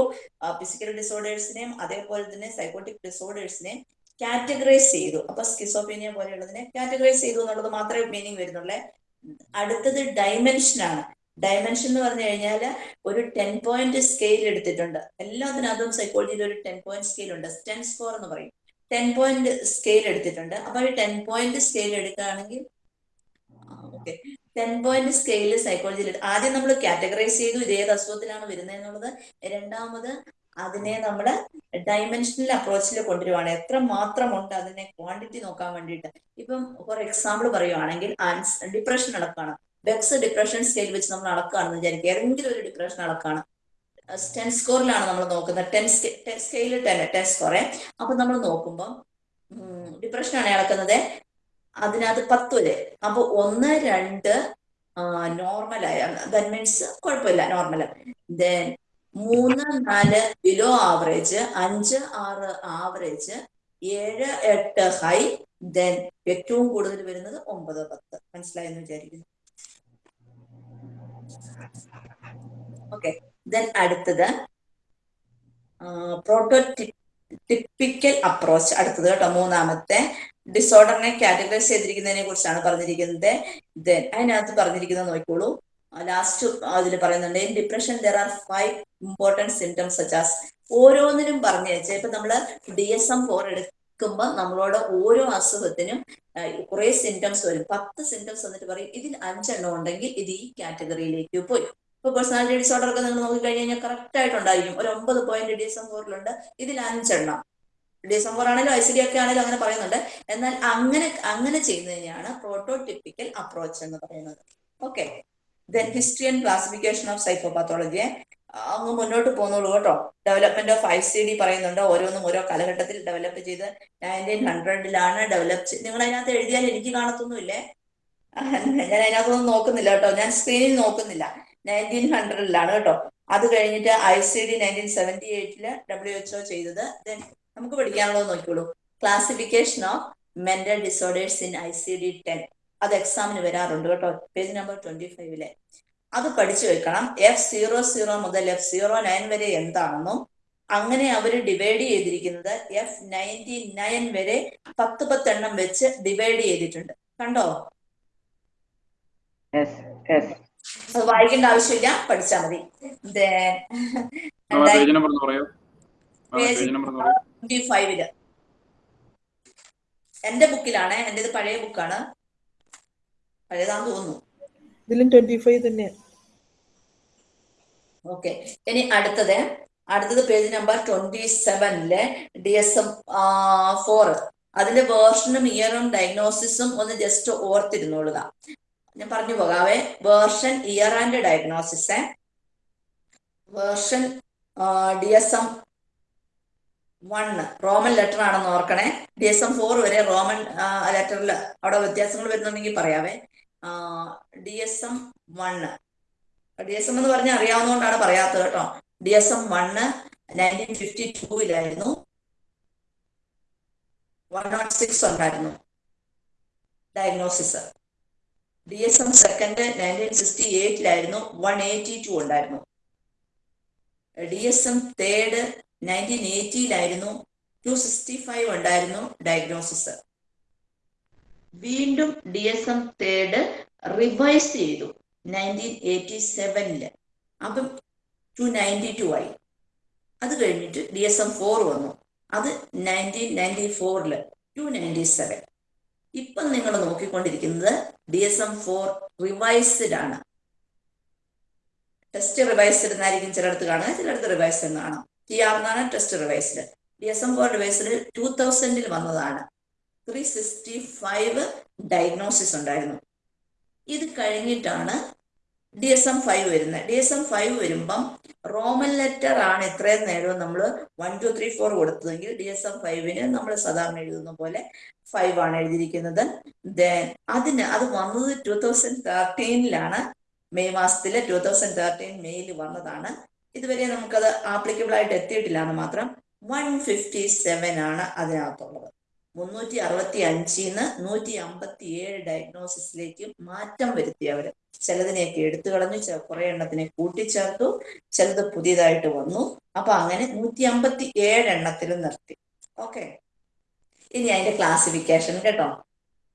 ഫിസിക്കൽ ഡിസോർഡേഴ്സിനെയും അതേപോലെ തന്നെ സൈക്കോട്ടിക് ഡിസോർഡേഴ്സിനെയും കാറ്റഗറൈസ് ചെയ്തു. അപ്പൊ സ്കിസോഫീനിയ പോലെയുള്ളതിനെ കാറ്റഗറൈസ് ചെയ്തു എന്നുള്ളത് മാത്രമേ മീനിങ് വരുന്നുള്ളേ. അടുത്തത് ഡൈമെൻഷൻ ആണ്. ഡയമെൻഷൻ എന്ന് പറഞ്ഞു കഴിഞ്ഞാൽ ഒരു ടെൻ പോയിന്റ് സ്കെയിൽ എടുത്തിട്ടുണ്ട്. എല്ലാത്തിനകത്തും സൈക്കോളജിയിൽ ഒരു ടെൻ പോയിന്റ് സ്കെയിൽ ഉണ്ട്. ടെൻ സ്കോർ എന്ന് പറയും. ടെൻ പോയിന്റ് സ്കെയിൽ എടുത്തിട്ടുണ്ട്. അപ്പൊ ഈ ടെൻ പോയിന്റ് സ്കെയിൽ എടുക്കുകയാണെങ്കിൽ ഓക്കെ ടെൻ പോയിന്റ് സ്കെയിൽ സൈക്കോളജിയിൽ ആദ്യം നമ്മൾ കാറ്റഗറൈസ് ചെയ്തു. ഇത് ഏത് അസുഖത്തിലാണ് വരുന്നത് എന്നുള്ളത്. രണ്ടാമത് അതിനെ നമ്മൾ ഡൈമെൻഷണൽ അപ്രോച്ചിൽ കൊണ്ടുവരുവാണ്. എത്ര മാത്രം ഉണ്ട് അതിനെ ക്വാണ്ടിറ്റി നോക്കാൻ വേണ്ടിയിട്ട്. ഇപ്പം ഫോർ എക്സാമ്പിൾ പറയുവാണെങ്കിൽ ആൻസ് ഡിപ്രഷൻ അളക്കാണ്. ബെക്സ് ഡിപ്രഷൻ സ്കെയിൽ വെച്ച് നമ്മൾ അളക്കുകയാണെന്ന് വിചാരിക്കുക. ഏതെങ്കിലും ഒരു ഡിപ്രഷൻ അളക്കാണ് ടെൻ സ്കോറിലാണ് നമ്മൾ നോക്കുന്നത്. ടെൻ സ്കെയിൽ ടെൻ ടെൻ സ്കോറെ അപ്പൊ നമ്മൾ നോക്കുമ്പോൾ ഡിപ്രഷൻ ആണ് അളക്കുന്നത്. അതിനകത്ത് പത്ത് വരെ. അപ്പൊ ഒന്ന് രണ്ട് നോർമലായ ദാറ്റ് മീൻസ് കുഴപ്പമില്ല നോർമൽ ദെൻ മൂന്ന് നാല് ബിലോ ആവറേജ് അഞ്ച് ആറ് ആവറേജ് ഏഴ് എട്ട് ഹൈ ദെൻ ഏറ്റവും കൂടുതൽ വരുന്നത് ഒമ്പത് പത്ത്. മനസ്സിലായെന്ന് വിചാരിക്കുന്നു? ഓക്കെ ദെൻ അടുത്തത് പ്രോട്ടോ ടിപ്പിക്കൽ അപ്രോച്ച് അടുത്തത് കേട്ടോ മൂന്നാമത്തെ. ഡിസോർഡറിനെ കാറ്റഗറൈസ് ചെയ്തിരിക്കുന്നതിനെ കുറിച്ചാണ് പറഞ്ഞിരിക്കുന്നത്. ദെൻ അതിനകത്ത് പറഞ്ഞിരിക്കുന്നത് നോക്കിക്കോളൂ. ലാസ്റ്റ് അതിൽ പറയുന്നുണ്ട് in depression there are five important symptoms such ഓരോന്നിനും പറഞ്ഞു വെച്ചാൽ ഇപ്പൊ നമ്മൾ ഡി എസ് എം ഫോർ എടുക്കുമ്പോൾ നമ്മളോട് ഓരോ അസുഖത്തിനും കുറെ സിംറ്റംസ് വരും. പത്ത് സിംറ്റംസ് വന്നിട്ട് പറയും ഇതിൽ അഞ്ചെണ്ണം ഉണ്ടെങ്കിൽ ഇത് ഈ കാറ്റഗറിയിലേക്ക് പോയി. ഇപ്പൊ പേഴ്സണാലിറ്റി ഡിസോർഡർ ഒക്കെ നിങ്ങൾ നോക്കി കഴിഞ്ഞ് കഴിഞ്ഞാൽ കറക്റ്റ് ആയിട്ടുണ്ടായിരിക്കും. ഒരു ഒമ്പത് പോയിന്റ് ഡി എസ് എം ഫോറിലുണ്ട് ഇതിൽ അഞ്ചെണ്ണം. ഡി എസ് എം ഫോർ ആണെങ്കിലും ഐ സി ഡി ഒക്കെ ആണെങ്കിലും അങ്ങനെ പറയുന്നുണ്ട്. എന്നാൽ അങ്ങനെ അങ്ങനെ ചെയ്യുന്നതിനെയാണ് പ്രോട്ടോടിപ്പിക്കൽ അപ്രോച്ച് എന്ന് പറയുന്നത്. Okay then history and classification of സൈക്കോപാത്തോളജിയെ അങ്ങ് മുന്നോട്ട് പോകുന്നുള്ളൂ കേട്ടോ. Development of I C D പറയുന്നുണ്ട്. ഓരോന്നും ഓരോ കാലഘട്ടത്തിൽ ഡെവലപ്പ് ചെയ്ത് നയന്റീൻ ഹൺഡ്രഡിലാണ് ഡെവലപ്പ് ചെയ്ത് നിങ്ങൾ അതിനകത്ത് എഴുതിയാൽ എനിക്ക് കാണത്തൊന്നുമില്ലേ? ഞാൻ അതിനകത്തൊന്നും നോക്കുന്നില്ല കേട്ടോ. ഞാൻ സ്ക്രീനിൽ നോക്കുന്നില്ല. നയന്റീൻ ഹൺഡ്രഡിലാണ് കേട്ടോ. അത് കഴിഞ്ഞിട്ട് I C D nineteen seventy എയ്റ്റിൽ W H O ചെയ്തത്. ദെൻ നമുക്ക് പഠിക്കാനുള്ളത് നോക്കിക്കോളൂ. Classification of mental disorders in I C D ten അത് എക്സാമിന് വരാറുണ്ട് കേട്ടോ. പേജ് നമ്പർ ട്വന്റി ഫൈവിലെ അത് പഠിച്ചു വെക്കണം. എഫ് സീറോ സീറോ മുതൽ എഫ് സീറോ നയൻ വരെ എന്താണെന്നും അങ്ങനെ അവർ ഡിവൈഡ് ചെയ്തിരിക്കുന്നത് എഫ് നയന്റി നയൻ വരെ പത്ത് പത്തെണ്ണം വെച്ച് ഡിവൈഡ് ചെയ്തിട്ടുണ്ട്. കണ്ടോ? അത് വായിക്കേണ്ട ആവശ്യമില്ല പഠിച്ചാൽ മതി. എന്റെ ബുക്കിലാണ് എന്റെ പഴയ ബുക്കാണ് പഴയതാന്ന് തോന്നുന്നു. ഇതിലും ട്വന്റി ഫൈവ് തന്നെ ഓക്കെ ഇനി അടുത്തത്. അടുത്തത് പേജ് നമ്പർ ട്വന്റി സെവനിലെ ഡി എസ് എം ഫോർ അതിന്റെ വേർഷനും ഇയറും ഡയഗ്നോസിസും ഒന്ന് ജസ്റ്റ് ഓർത്തിരുന്നുള്ളതാ ഞാൻ പറഞ്ഞു പോകാവേ. Version year and diagnosis version D S M one Roman letter ആണെന്ന് ഓർക്കണേ. ഡി എസ് എം ഫോർ വരെ റോമൻ ലെറ്ററിൽ അവിടെ വ്യത്യാസങ്ങൾ വരുന്നുണ്ടെങ്കിൽ പറയാവേ. D S M one D S M എന്ന് പറഞ്ഞാൽ അറിയാവുന്നതുകൊണ്ടാണ് പറയാത്തത് കേട്ടോ. D S M one nineteen fifty ടൂവിലായിരുന്നു one nought six ഉണ്ടായിരുന്നു. Diagnosis D S M second nineteen sixty എയ്റ്റിലായിരുന്നു one eighty two ഉണ്ടായിരുന്നു. D S M third nineteen എയ്റ്റിയിലായിരുന്നു two sixty five ഉണ്ടായിരുന്നു diagnosis വീണ്ടും D S M third revise ചെയ്തു. Nineteen eighty സെവനിൽ അപ്പം to ninety to ആയി. അത് കഴിഞ്ഞിട്ട് ഡി എസ് എം ഫോർ വന്നു. അത് നയന്റീൻ നയന്റി ഫോറിൽ ടു നയന്റി സെവൻ ഇപ്പം നിങ്ങൾ നോക്കിക്കൊണ്ടിരിക്കുന്നത് D S M four revised ആണ്. ടെസ്റ്റ് റിവൈസ്ഡ് എന്നായിരിക്കും ചിലയിടത്ത് കാണുക. ചിലയിടത്ത് റിവൈസ്ഡ് എന്ന് കാണാം. ടി ആർ എന്നാണ് test revised D S M four revised two തൗസൻഡിൽ വന്നതാണ്. ത്രീ സിക്സ്റ്റി ഫൈവ് ഡയഗ്നോസിസ് ഉണ്ടായിരുന്നു. ഇത് കഴിഞ്ഞിട്ടാണ് ഡി എസ് എം ഫൈവ് വരുന്നത്. ഡി എസ് എം ഫൈവ് വരുമ്പം റോമൻ ലെറ്റർ ആണ് ഇത്രയും നേരവും നമ്മൾ വൺ ടു ത്രീ ഫോർ കൊടുത്തതെങ്കിൽ ഡി എസ് എം ഫൈവിന് നമ്മൾ സാധാരണ എഴുതുന്ന പോലെ ഫൈവ് ആണ് എഴുതിയിരിക്കുന്നത്. ദെൻ അതിന് അത് വന്നത് ടൂ തൗസൻഡ് തേർട്ടീനിലാണ് മെയ് മാസത്തിൽ ടൂ തൗസൻഡ് തേർട്ടീൻ മെയ്യിൽ വന്നതാണ്. ഇതുവരെ നമുക്കത് ആപ്ലിക്കബിൾ ആയിട്ട് എത്തിയിട്ടില്ല മാത്രം. വൺ ഫിഫ്റ്റി സെവൻ ആണ് അതിനകത്തുള്ളത്. മുന്നൂറ്റി അറുപത്തി അഞ്ചിന്ന് നൂറ്റി അമ്പത്തി ഏഴ് ഡയഗ്നോസിസിലേക്ക് മാറ്റം വരുത്തി അവർ. ചിലതിനെയൊക്കെ എടുത്തു കളഞ്ഞു കുറെ എണ്ണത്തിനെ കൂട്ടിച്ചേർത്തു ചിലത് പുതിയതായിട്ട് വന്നു. അപ്പൊ അങ്ങനെ നൂറ്റി അമ്പത്തി ഏഴ് എണ്ണത്തിൽ നിർത്തി. ഓക്കെ. ഇനി അതിന്റെ ക്ലാസിഫിക്കേഷൻ കേട്ടോ.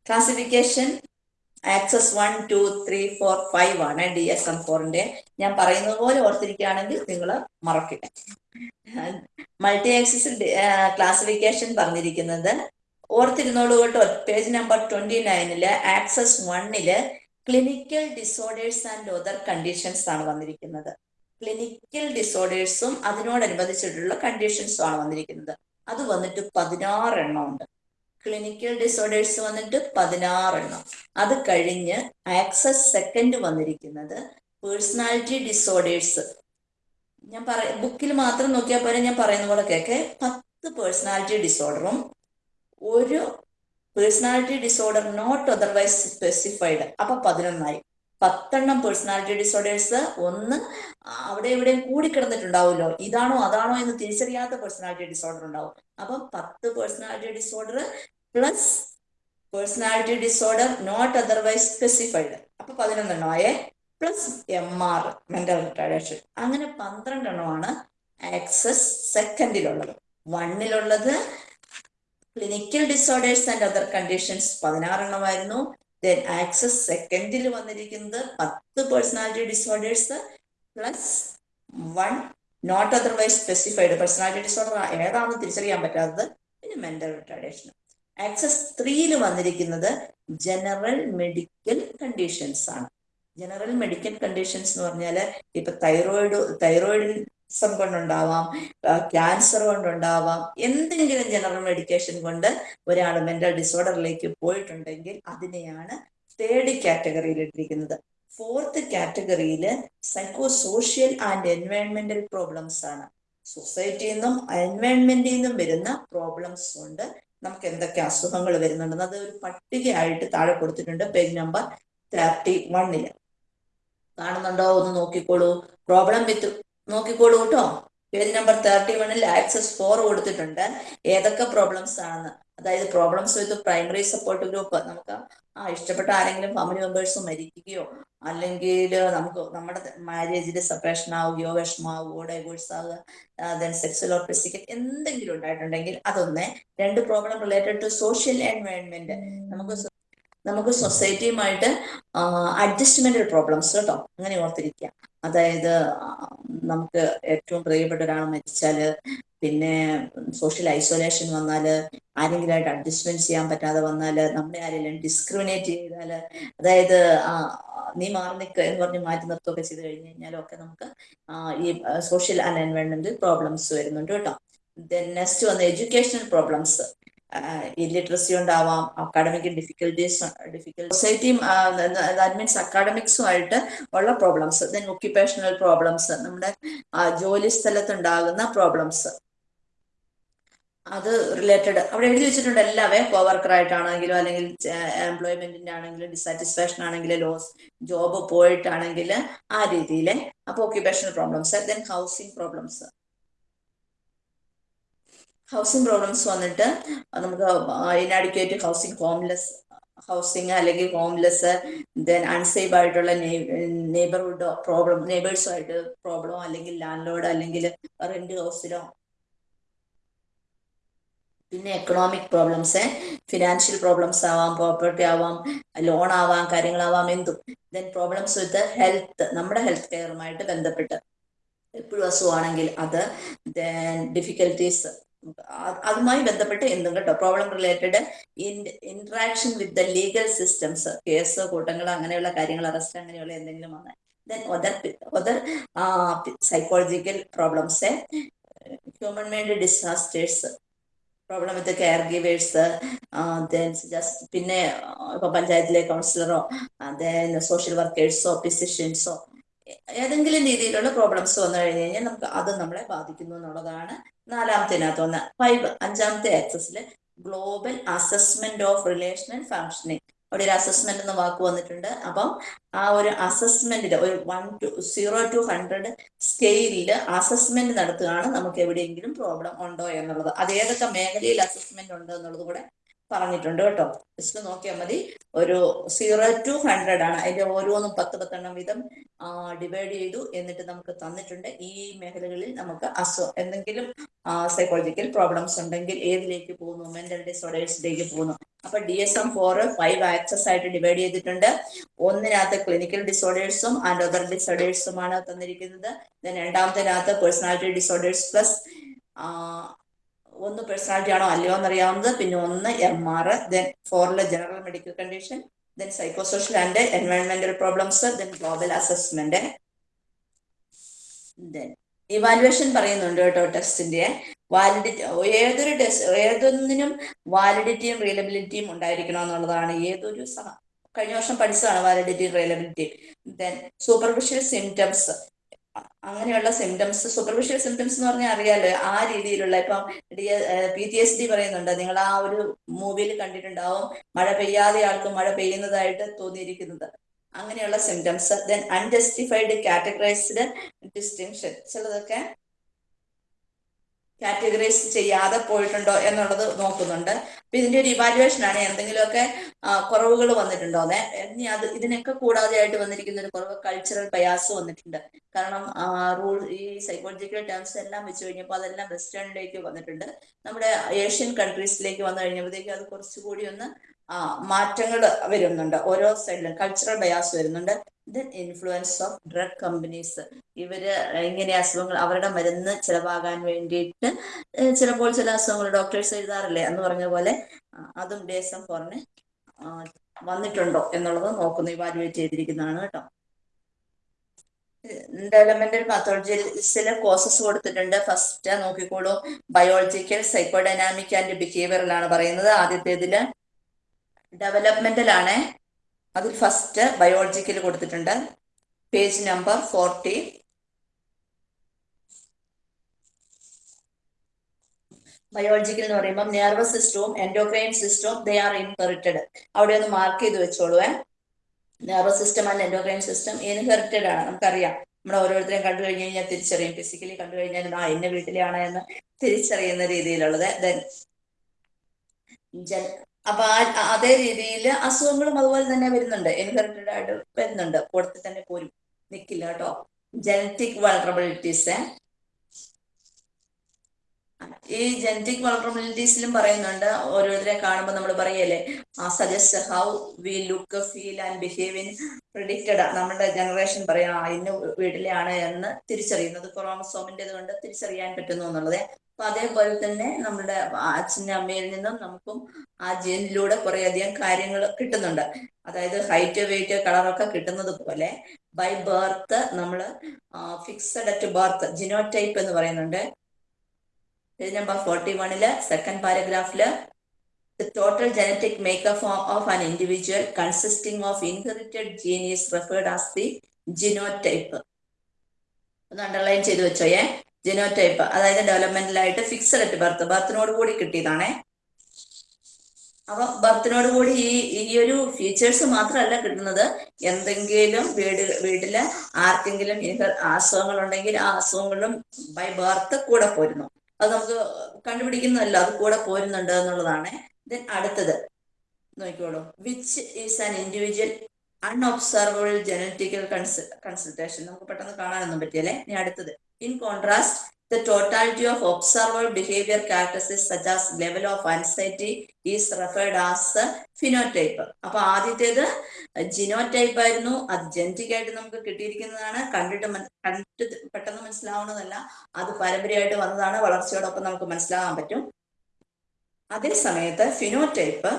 Classification axis one two three four five ആണ് ഡി എസ് എം ഫോറിന്റെ ഞാൻ പറയുന്നത് പോലെ ഓർത്തിരിക്കുകയാണെങ്കിൽ നിങ്ങൾ മറക്കില്ല. മൾട്ടി ആക്സിസിൽ ക്ലാസിഫിക്കേഷൻ പറഞ്ഞിരിക്കുന്നത് ഓർത്തിരുന്നോളൂ കേട്ടോ പേജ് നമ്പർ ട്വന്റി നയനിൽ ആക്സസ് വണ്ണിൽ clinical disorders and other conditions ആണ് വന്നിരിക്കുന്നത്. ക്ലിനിക്കൽ ഡിസോർഡേഴ്സും അതിനോടനുബന്ധിച്ചിട്ടുള്ള കണ്ടീഷൻസും ആണ് വന്നിരിക്കുന്നത്. അത് വന്നിട്ട് പതിനാറ് എണ്ണം ഉണ്ട്. ക്ലിനിക്കൽ ഡിസോർഡേഴ്സ് വന്നിട്ട് പതിനാറ് എണ്ണം അത് കഴിഞ്ഞ് ആക്സസ് സെക്കൻഡ് വന്നിരിക്കുന്നത് പേഴ്സണാലിറ്റി ഡിസോർഡേഴ്സ് ഞാൻ പറ ബുക്കിൽ മാത്രം നോക്കിയാൽ പോലെ ഞാൻ പറയുന്ന പോലെ കേക്കെ. പത്ത് പേഴ്സണാലിറ്റി ഡിസോർഡറും ഒരു personality disorder not otherwise specified അപ്പൊ പതിനൊന്നായി. പത്തെണ്ണം പേഴ്സണാലിറ്റി ഡിസോർഡേഴ്സ് ഒന്ന് അവിടെ എവിടെയും കൂടി കിടന്നിട്ടുണ്ടാവുമല്ലോ ഇതാണോ അതാണോ എന്ന് തിരിച്ചറിയാത്ത പേഴ്സണാലിറ്റി ഡിസോർഡർ ഉണ്ടാവും. അപ്പം പത്ത് personality disorder plus personality disorder not otherwise specified അപ്പൊ പതിനൊന്നെണ്ണമായേ. Plus M R mental retardation അങ്ങനെ പന്ത്രണ്ടെണ്ണമാണ് ആക്സസ് സെക്കൻഡിലുള്ളത് വണ്ണിലുള്ളത് clinical disorders and other conditions പതിനാറെണ്ണമായിരുന്നു. Then axis സെക്കൻഡിൽ വന്നിരിക്കുന്നത് പത്ത് personality disorders plus one not otherwise specified personality disorder ഏതാണെന്ന് തിരിച്ചറിയാൻ പറ്റാത്തത് പിന്നെ മെന്റൽ റിട്ടാഡേഷൻ ആക്സസ് ത്രീയിൽ വന്നിരിക്കുന്നത് ജനറൽ മെഡിക്കൽ കണ്ടീഷൻസ് ആണ്. ജനറൽ മെഡിക്കൽ കണ്ടീഷൻസ് എന്ന് പറഞ്ഞാൽ ഇപ്പൊ തൈറോയിഡ് തൈറോയിഡിസം കൊണ്ടുണ്ടാവാം ക്യാൻസർ കൊണ്ടുണ്ടാവാം എന്തെങ്കിലും ജനറൽ മെഡിക്കേഷൻ കൊണ്ട് ഒരാൾ മെന്റൽ ഡിസോർഡറിലേക്ക് പോയിട്ടുണ്ടെങ്കിൽ അതിനെയാണ് തേർഡ് കാറ്റഗറിയിൽ ഇട്ടിരിക്കുന്നത്. ഫോർത്ത് കാറ്റഗറിയിൽ സൈക്കോ സോഷ്യൽ ആൻഡ് എൻവയോൺമെന്റൽ പ്രോബ്ലംസ് ആണ്. സൊസൈറ്റിയിൽ നിന്നും എൻവയോൺമെന്റിൽ നിന്നും വരുന്ന പ്രോബ്ലംസ് കൊണ്ട് നമുക്ക് എന്തൊക്കെ അസുഖങ്ങൾ വരുന്നുണ്ടെന്ന് അത് ഒരു പട്ടികയായിട്ട് താഴെ കൊടുത്തിട്ടുണ്ട് പേജ് നമ്പർ തേർട്ടി വണ്ണിൽ കാണുന്നുണ്ടോ? ഒന്ന് നോക്കിക്കോളൂ. പ്രോബ്ലം വിത്ത് നോക്കിക്കോളൂ കേട്ടോ. പേജ് നമ്പർ തേർട്ടി വണ്ണിൽ ആക്സസ് ഫോർ കൊടുത്തിട്ടുണ്ട്. ഏതൊക്കെ പ്രോബ്ലംസ് ആണെന്ന്. അതായത് problems with primary support group നമുക്ക് ആ ഇഷ്ടപ്പെട്ട ആരെങ്കിലും ഫാമിലി മെമ്പേഴ്സ് മരിക്കുകയോ അല്ലെങ്കിൽ നമുക്ക് നമ്മുടെ മാരേജിൽ സെപ്പറേഷൻ ആവുകയോ വിഷമാവുകയോ ഡൈവോഴ്സ് ആവുക ദെൻ സെക്സ്വൽ ഓർ ഫിസിക്കൽ എന്തെങ്കിലും ഉണ്ടായിട്ടുണ്ടെങ്കിൽ അതൊന്ന് രണ്ട് problem related to social environment നമുക്ക് നമുക്ക് സൊസൈറ്റിയുമായിട്ട് അഡ്ജസ്റ്റ്മെന്റൽ പ്രോബ്ലംസ് കേട്ടോ അങ്ങനെ ഓർത്തിരിക്കുക അതായത് നമുക്ക് ഏറ്റവും പ്രിയപ്പെട്ട ഒരാൾ മരിച്ചാൽ പിന്നെ സോഷ്യൽ ഐസൊലേഷൻ വന്നാൽ ആരെങ്കിലുമായിട്ട് അഡ്ജസ്റ്റ്മെന്റ് ചെയ്യാൻ പറ്റാതെ വന്നാൽ നമ്മളെ ആരെങ്കിലും ഡിസ്ക്രിമിനേറ്റ് ചെയ്താൽ അതായത് നീ മാറി നിൽക്കുക എന്ന് പറഞ്ഞ് മാറ്റി നിർത്തുകയൊക്കെ ചെയ്ത് കഴിഞ്ഞ് കഴിഞ്ഞാലൊക്കെ നമുക്ക് ഈ സോഷ്യൽ അലൈൻമെന്റിൽ പ്രോബ്ലംസ് വരുന്നുണ്ട് കേട്ടോ. ദെൻ നെക്സ്റ്റ് വന്ന് എഡ്യൂക്കേഷണൽ പ്രോബ്ലംസ് ഇല്ലിറ്ററസി ഉണ്ടാവാം അക്കാഡമിക് ഡിഫിക്കൽറ്റീസ് ഡിഫിക്കൽ സൊസൈറ്റിയും ദാറ്റ് മീൻസ് അക്കാഡമിക്സുമായിട്ട് ഉള്ള പ്രോബ്ലംസ് ദെൻ ഒക്യുപ്പേഷണൽ പ്രോബ്ലംസ് നമ്മുടെ ജോലി സ്ഥലത്തുണ്ടാകുന്ന പ്രോബ്ലംസ് അത് റിലേറ്റഡ് അവിടെ എഴുതി വെച്ചിട്ടുണ്ട് എല്ലാവേ കോവർക്കർ ആയിട്ടാണെങ്കിലും അല്ലെങ്കിൽ എംപ്ലോയ്മെന്റിന്റെ ആണെങ്കിലും ഡിസാറ്റിസ്ഫാക്ഷൻ ആണെങ്കിലും ലോസ് ജോബ് പോയിട്ടാണെങ്കിൽ ആ രീതിയിൽ അപ്പൊ occupational problems then housing problems housing problems വന്നിട്ട് നമുക്ക് ഇനാഡിക്വേറ്റ് ഹൗസിംഗ് ഹോംലെസ് ഹൗസിംഗ് അല്ലെങ്കിൽ ഹോംലെസ് ദെൻ അൺസേഫ് ആയിട്ടുള്ള നെയ്ബർഹുഡ് പ്രോബ്ലം നെയ്ബേഴ്സുമായിട്ട് പ്രോബ്ലമോ അല്ലെങ്കിൽ ലാൻഡ് ലോഡ് അല്ലെങ്കിൽ റെന്റ് ഹൗസിലോ പിന്നെ എക്കണോമിക് പ്രോബ്ലംസ് ഫിനാൻഷ്യൽ പ്രോബ്ലംസ് ആവാം പ്രോപ്പർട്ടി ആവാം ലോൺ ആവാം കാര്യങ്ങളാവാം എന്തും. ദെൻ പ്രോബ്ലംസ് വിത്ത് ഹെൽത്ത് നമ്മുടെ ഹെൽത്ത് കെയറുമായിട്ട് ബന്ധപ്പെട്ട്. എപ്പോഴും അസുഖമാണെങ്കിൽ അത് ദെൻ ഡിഫിക്കൽട്ടീസ് അതുമായി ബന്ധപ്പെട്ട് എന്തും കേട്ടോ? Problem related interaction with the legal systems case കൂട്ടങ്ങൾ അങ്ങനെയുള്ള കാര്യങ്ങൾ അറസ്റ്റ് അങ്ങനെയുള്ള എന്തെങ്കിലും വന്നാൽ. Then other other psychological problems human made disasters problem with caregivers just പിന്നെ ഇപ്പൊ പഞ്ചായത്തിലെ കൗൺസിലറോ ദെൻ സോഷ്യൽ വർക്കേഴ്സോ ഫിസിഷ്യൻസോ ഏതെങ്കിലും രീതിയിലുള്ള പ്രോബ്ലംസ് വന്നു കഴിഞ്ഞു കഴിഞ്ഞാൽ നമുക്ക് അത് നമ്മളെ ബാധിക്കുന്നു എന്നുള്ളതാണ് നാലാമത്തേനകത്ത് ഒന്ന് ഫൈവ് അഞ്ചാമത്തെ ആക്സസിൽ global assessment of relational functioning അവിടെ ഒരു അസസ്മെന്റ് എന്ന വാക്ക് വന്നിട്ടുണ്ട്. അപ്പം ആ ഒരു അസസ്മെന്റിൽ ഒരു one to zero to hundred സ്കെയിലിൽ അസസ്മെന്റ് നടത്തുകയാണ് നമുക്ക് എവിടെയെങ്കിലും പ്രോബ്ലം ഉണ്ടോ എന്നുള്ളത്. അത് ഏതൊക്കെ മേഖലയിൽ അസസ്മെന്റ് ഉണ്ട് എന്നുള്ളത് കൂടെ പറഞ്ഞിട്ടുണ്ട് കേട്ടോ. ജസ്റ്റ് നോക്കിയാൽ മതി. ഒരു സീറോ ടു ഹൺഡ്രഡ് ആണ്. അതിന്റെ ഓരോന്നും പത്ത് പത്തെണ്ണം വീതം ഡിവൈഡ് ചെയ്തു എന്നിട്ട് നമുക്ക് തന്നിട്ടുണ്ട്. ഈ മേഖലകളിൽ നമുക്ക് അസു എന്തെങ്കിലും സൈക്കോളജിക്കൽ പ്രോബ്ലംസ് ഉണ്ടെങ്കിൽ ഏതിലേക്ക് പോകുന്നു? മെന്റൽ ഡിസോർഡേഴ്സിലേക്ക് പോകുന്നു. അപ്പൊ D S M four five axis ആയിട്ട് ഡിവൈഡ് ചെയ്തിട്ടുണ്ട്. ഒന്നിനകത്ത് ക്ലിനിക്കൽ ഡിസോർഡേഴ്സും ആൻഡ് അതർ ഡിസോർഡേഴ്സുമാണ് തന്നിരിക്കുന്നത്. ദെൻ രണ്ടാമത്തിനകത്ത് പേഴ്സണാലിറ്റി ഡിസോർഡേഴ്സ് പ്ലസ് ഒന്ന് പേഴ്സണാലിറ്റി ആണോ അല്ലയോ എന്നറിയാവുന്നത്. പിന്നെ ഒന്ന് M R then ഫോറിലെ general medical condition then psychosocial and എൻവയോൺമെന്റൽ problems then global assessment then evaluation പറയുന്നുണ്ട് കേട്ടോ ടെസ്റ്റിന്റെ വാലിഡിറ്റി ഏതൊരു ടെസ്റ്റ് ഏതൊന്നിനും വാലിഡിറ്റിയും റിയലബിലിറ്റിയും ഉണ്ടായിരിക്കണം എന്നുള്ളതാണ്. ഏതൊരു കഴിഞ്ഞ വർഷം പഠിച്ചതാണ് വാലിഡിറ്റി റിയലബിലിറ്റിയും ദെൻ സൂപ്പർഫിഷ്യൽ സിംറ്റംസ് അങ്ങനെയുള്ള സിംറ്റംസ് സൂപ്പർഫിഷ്യൽ സിംറ്റംസ് എന്ന് പറഞ്ഞാൽ അറിയാലോ ആ രീതിയിലുള്ള ഇപ്പം D P T S D പറയുന്നുണ്ട്. നിങ്ങൾ ആ ഒരു മൂവിയിൽ കണ്ടിട്ടുണ്ടാവും. മഴ പെയ്യാതെ ആൾക്ക് മഴ പെയ്യുന്നതായിട്ട് തോന്നിയിരിക്കുന്നത്. അങ്ങനെയുള്ള symptoms then unjustified categorised distinction ചിലതൊക്കെ കാറ്റഗറൈസ് ചെയ്യാതെ പോയിട്ടുണ്ടോ എന്നുള്ളത് നോക്കുന്നുണ്ട്. അപ്പൊ ഇതിന്റെ ഒരു ഇവാലുവേഷൻ ആണ് എന്തെങ്കിലുമൊക്കെ കുറവുകൾ വന്നിട്ടുണ്ടോ? ഇനി അത് ഇതിനൊക്കെ കൂടാതെ ആയിട്ട് വന്നിരിക്കുന്ന ഒരു കുറവ് കൾച്ചറൽ ബയാസ് വന്നിട്ടുണ്ട്. കാരണം റൂൾ ഈ സൈക്കോളജിക്കൽ ടേംസ് എല്ലാം വെച്ച് കഴിഞ്ഞപ്പോൾ അതെല്ലാം വെസ്റ്റേണിലേക്ക് വന്നിട്ടുണ്ട്. നമ്മുടെ ഏഷ്യൻ കൺട്രീസിലേക്ക് വന്നു കഴിഞ്ഞപ്പോഴത്തേക്ക് അത് കുറച്ചുകൂടി ഒന്ന് മാറ്റങ്ങൾ വരുന്നുണ്ട്. ഓരോ സൈഡിലും കൾച്ചറൽ ബയാസ് വരുന്നുണ്ട്. Then influence of drug companies ഇവർ ഇങ്ങനെ അസുഖങ്ങൾ അവരുടെ മരുന്ന് ചിലവാകാൻ വേണ്ടിയിട്ട് ചിലപ്പോൾ ചില അസുഖങ്ങൾ ഡോക്ടേഴ്സ് എഴുതാറില്ലേ? എന്ന് പറഞ്ഞ പോലെ അതും ദേശം പുറമെ വന്നിട്ടുണ്ടോ എന്നുള്ളത് നോക്കുന്നു ഇവാലുവേറ്റ് ചെയ്തിരിക്കുന്നതാണ് കേട്ടോ. ഡെവലപ്മെന്റൽ പത്തോളജിസിലെ കോഴ്സസ് കൊടുത്തിട്ടുണ്ട്. ഫസ്റ്റ് നോക്കിക്കോളൂ. ബയോളജിക്കൽ സൈക്കോഡൈനാമിക് ആൻഡ് ബിഹേവിയറിലാണ് പറയുന്നത്. ആദ്യത്തേതിൽ ഡെവലപ്മെന്റൽ ആണ്. അതിൽ ഫസ്റ്റ് ബയോളജിക്കൽ കൊടുത്തിട്ടുണ്ട്. പേജ് നമ്പർ ഫോർട്ടി ബയോളജിക്കൽ എന്ന് പറയുമ്പോൾ നെർവസ് സിസ്റ്റവും എൻഡോക്രൈൻ സിസ്റ്റവും ദേ ആർ ഇൻഹെറിറ്റഡ് അവിടെ ഒന്ന് മാർക്ക് ചെയ്ത് വെച്ചോളൂ nervous system and endocrine system inherited ആണ് നമുക്കറിയാം. നമ്മൾ ഓരോരുത്തരെയും കണ്ടു കഴിഞ്ഞ് കഴിഞ്ഞാൽ തിരിച്ചറിയും. ഫിസിക്കലി കണ്ടു കഴിഞ്ഞാൽ ആ എന്റെ വീട്ടിലാണ് എന്ന് തിരിച്ചറിയുന്ന രീതിയിലുള്ളത്. ദെൻ അപ്പൊ അതേ രീതിയിൽ അസുഖങ്ങളും അതുപോലെ തന്നെ വരുന്നുണ്ട്. ഇൻഹെറിറ്റഡ് ആയിട്ട് വരുന്നുണ്ട്. കൂടത്തിൽ തന്നെ പോരും നിൽക്കില്ല കേട്ടോ. ജനറ്റിക് വളറബിലിറ്റീസ് ഈ ജനറ്റിക് വളറബിലിറ്റീസിലും പറയുന്നുണ്ട്. ഓരോരുത്തരെ കാണുമ്പോൾ നമ്മൾ പറയല്ലേ ആ suggest how we look feel and behave in predicted നമ്മുടെ ജനറേഷൻ പറയാം ഇന്ന് വീട്ടിലെയാണ് എന്ന് തിരിച്ചറിയുന്നത്. ക്രോമസോമിന്റെത് കൊണ്ട് തിരിച്ചറിയാൻ പറ്റുന്നു എന്നുള്ളത്. അപ്പൊ അതേപോലെ തന്നെ നമ്മുടെ അച്ഛന്റെ അമ്മയിൽ നിന്നും നമുക്കും ആ ജീനിലൂടെ കുറെ അധികം കാര്യങ്ങൾ കിട്ടുന്നുണ്ട്. അതായത് ഹൈറ്റ് വെയിറ്റ് കളറൊക്കെ കിട്ടുന്നത് പോലെ ബൈ ബർത്ത് നമ്മൾ ഫിക്സഡ് അറ്റ് ബർത്ത് ജിനോടൈപ്പ് എന്ന് പറയുന്നുണ്ട്. പേജ് നമ്പർ ഫോർട്ടി വണ്ണിൽ സെക്കൻഡ് പാരഗ്രാഫിൽ total genetic makeup of, of an individual consisting of inherited gene is referred as the genotype. ഒന്ന് അണ്ടർലൈൻ ചെയ്ത് വെച്ചോയേ. ജിനോടൈപ്പ് അതായത് ഡെവലപ്മെന്റലായിട്ട് ഫിക്സഡ് അറ്റ് ബർത്ത് ബർത്തിനോട് കൂടി കിട്ടിയതാണേ. അപ്പൊ ബർത്തിനോട് കൂടി ഈ ഈ ഒരു ഫീച്ചേഴ്സ് മാത്രമല്ല കിട്ടുന്നത്. എന്തെങ്കിലും വീട് വീട്ടിൽ ആർക്കെങ്കിലും അസുഖങ്ങൾ ഉണ്ടെങ്കിൽ ആ അസുഖങ്ങളും ബൈ ബർത്ത് കൂടെ പോരുന്നു. അത് നമുക്ക് കണ്ടുപിടിക്കുന്നതല്ല അത് കൂടെ പോരുന്നുണ്ട് എന്നുള്ളതാണ്. ദെൻ അടുത്തത് നോക്കിക്കോളൂ. Which is an individual unobservable genetical consultation നമുക്ക് പെട്ടെന്ന് കാണാനൊന്നും പറ്റിയല്ലേ? ഇനി അടുത്തത്. In contrast the totality of observable behaviour characteristics such as level of anxiety is referred as phenotype അപ്പൊ ആദ്യത്തേത് ജിനോടൈപ്പ് ആയിരുന്നു. അത് ജനറ്റിക് ആയിട്ട് നമുക്ക് കിട്ടിയിരിക്കുന്നതാണ്. കണ്ടിട്ട് കണ്ടിട്ട് പെട്ടെന്ന് മനസ്സിലാവുന്നതല്ല. അത് പാരമ്പര്യമായിട്ട് വന്നതാണ്. വളർച്ചയോടൊപ്പം നമുക്ക് മനസ്സിലാകാൻ പറ്റും. അതേ സമയത്ത് ഫിനോടൈപ്പ്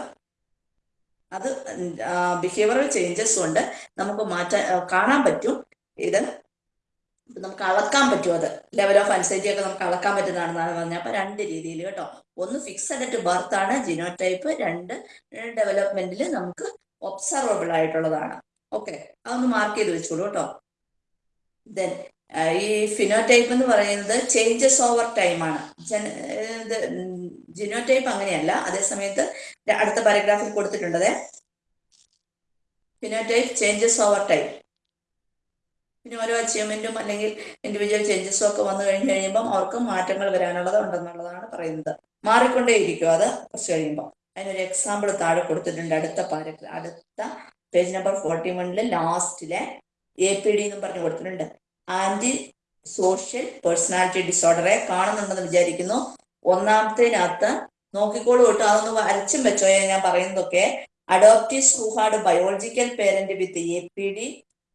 അത് ബിഹേവിയറൽ ചേഞ്ചസ് കൊണ്ട് നമുക്ക് മാറ്റാൻ കാണാൻ പറ്റും. ഇത് നമുക്ക് അളക്കാൻ പറ്റും അത്. ലെവൽ ഓഫ് അൻസൈറ്റി ഒക്കെ നമുക്ക് അളക്കാൻ പറ്റുന്നതാണെന്നാണ് പറഞ്ഞത്. അപ്പൊ രണ്ട് രീതിയിൽ കേട്ടോ. ഒന്ന് ഫിക്സഡ് അറ്റ് ബർത്ത് ആണ് ജിനോടൈപ്പ് രണ്ട് ഡെവലപ്മെന്റിൽ നമുക്ക് ഒബ്സർവബിൾ ആയിട്ടുള്ളതാണ്. ഓക്കെ അതൊന്ന് മാർക്ക് ചെയ്ത് വെച്ചോളൂ കേട്ടോ. ദെൻ ഈ ഫിനോടൈപ്പ് എന്ന് പറയുന്നത് ചേഞ്ചസ് ഓവർ ടൈം ആണ്. ജിനോടൈപ്പ് അങ്ങനെയല്ല. അതേസമയത്ത് അടുത്ത പാരഗ്രാഫിൽ കൊടുത്തിട്ടുണ്ടത് ഫിനോടൈപ്പ് ചേഞ്ചസ് ഓവർ ടൈം പിന്നെ ഓരോ അച്ചീവ്മെന്റും അല്ലെങ്കിൽ ഇൻഡിവിജ്വൽ ചേഞ്ചസും ഒക്കെ വന്നു കഴിഞ്ഞ് കഴിയുമ്പം അവർക്ക് മാറ്റങ്ങൾ വരാനുള്ളത് ഉണ്ടെന്നുള്ളതാണ് പറയുന്നത്. മാറിക്കൊണ്ടേയിരിക്കും അത് കുറച്ച് കഴിയുമ്പോൾ അതിനൊരു എക്സാമ്പിൾ താഴെ കൊടുത്തിട്ടുണ്ട്. അടുത്ത പാരഗ്രാഫ് അടുത്ത പേജ് നമ്പർ ഫോർട്ടി വണ്ണിൽ ലാസ്റ്റിലെ എ പി ഡി എന്നും പറഞ്ഞു കൊടുത്തിട്ടുണ്ട്. ആന്റി സോഷ്യൽ പേഴ്സണാലിറ്റി ഡിസോർഡറെ കാണുന്നുണ്ടെന്ന് വിചാരിക്കുന്നു. ഒന്നാമത്തേനകത്ത് നോക്കിക്കോളൂ കേട്ടോ അതൊന്ന് വരച്ചും വെച്ചോ. ഞാൻ പറയുന്നതൊക്കെ adoptive സൂഹാർഡ് biological parent with A P D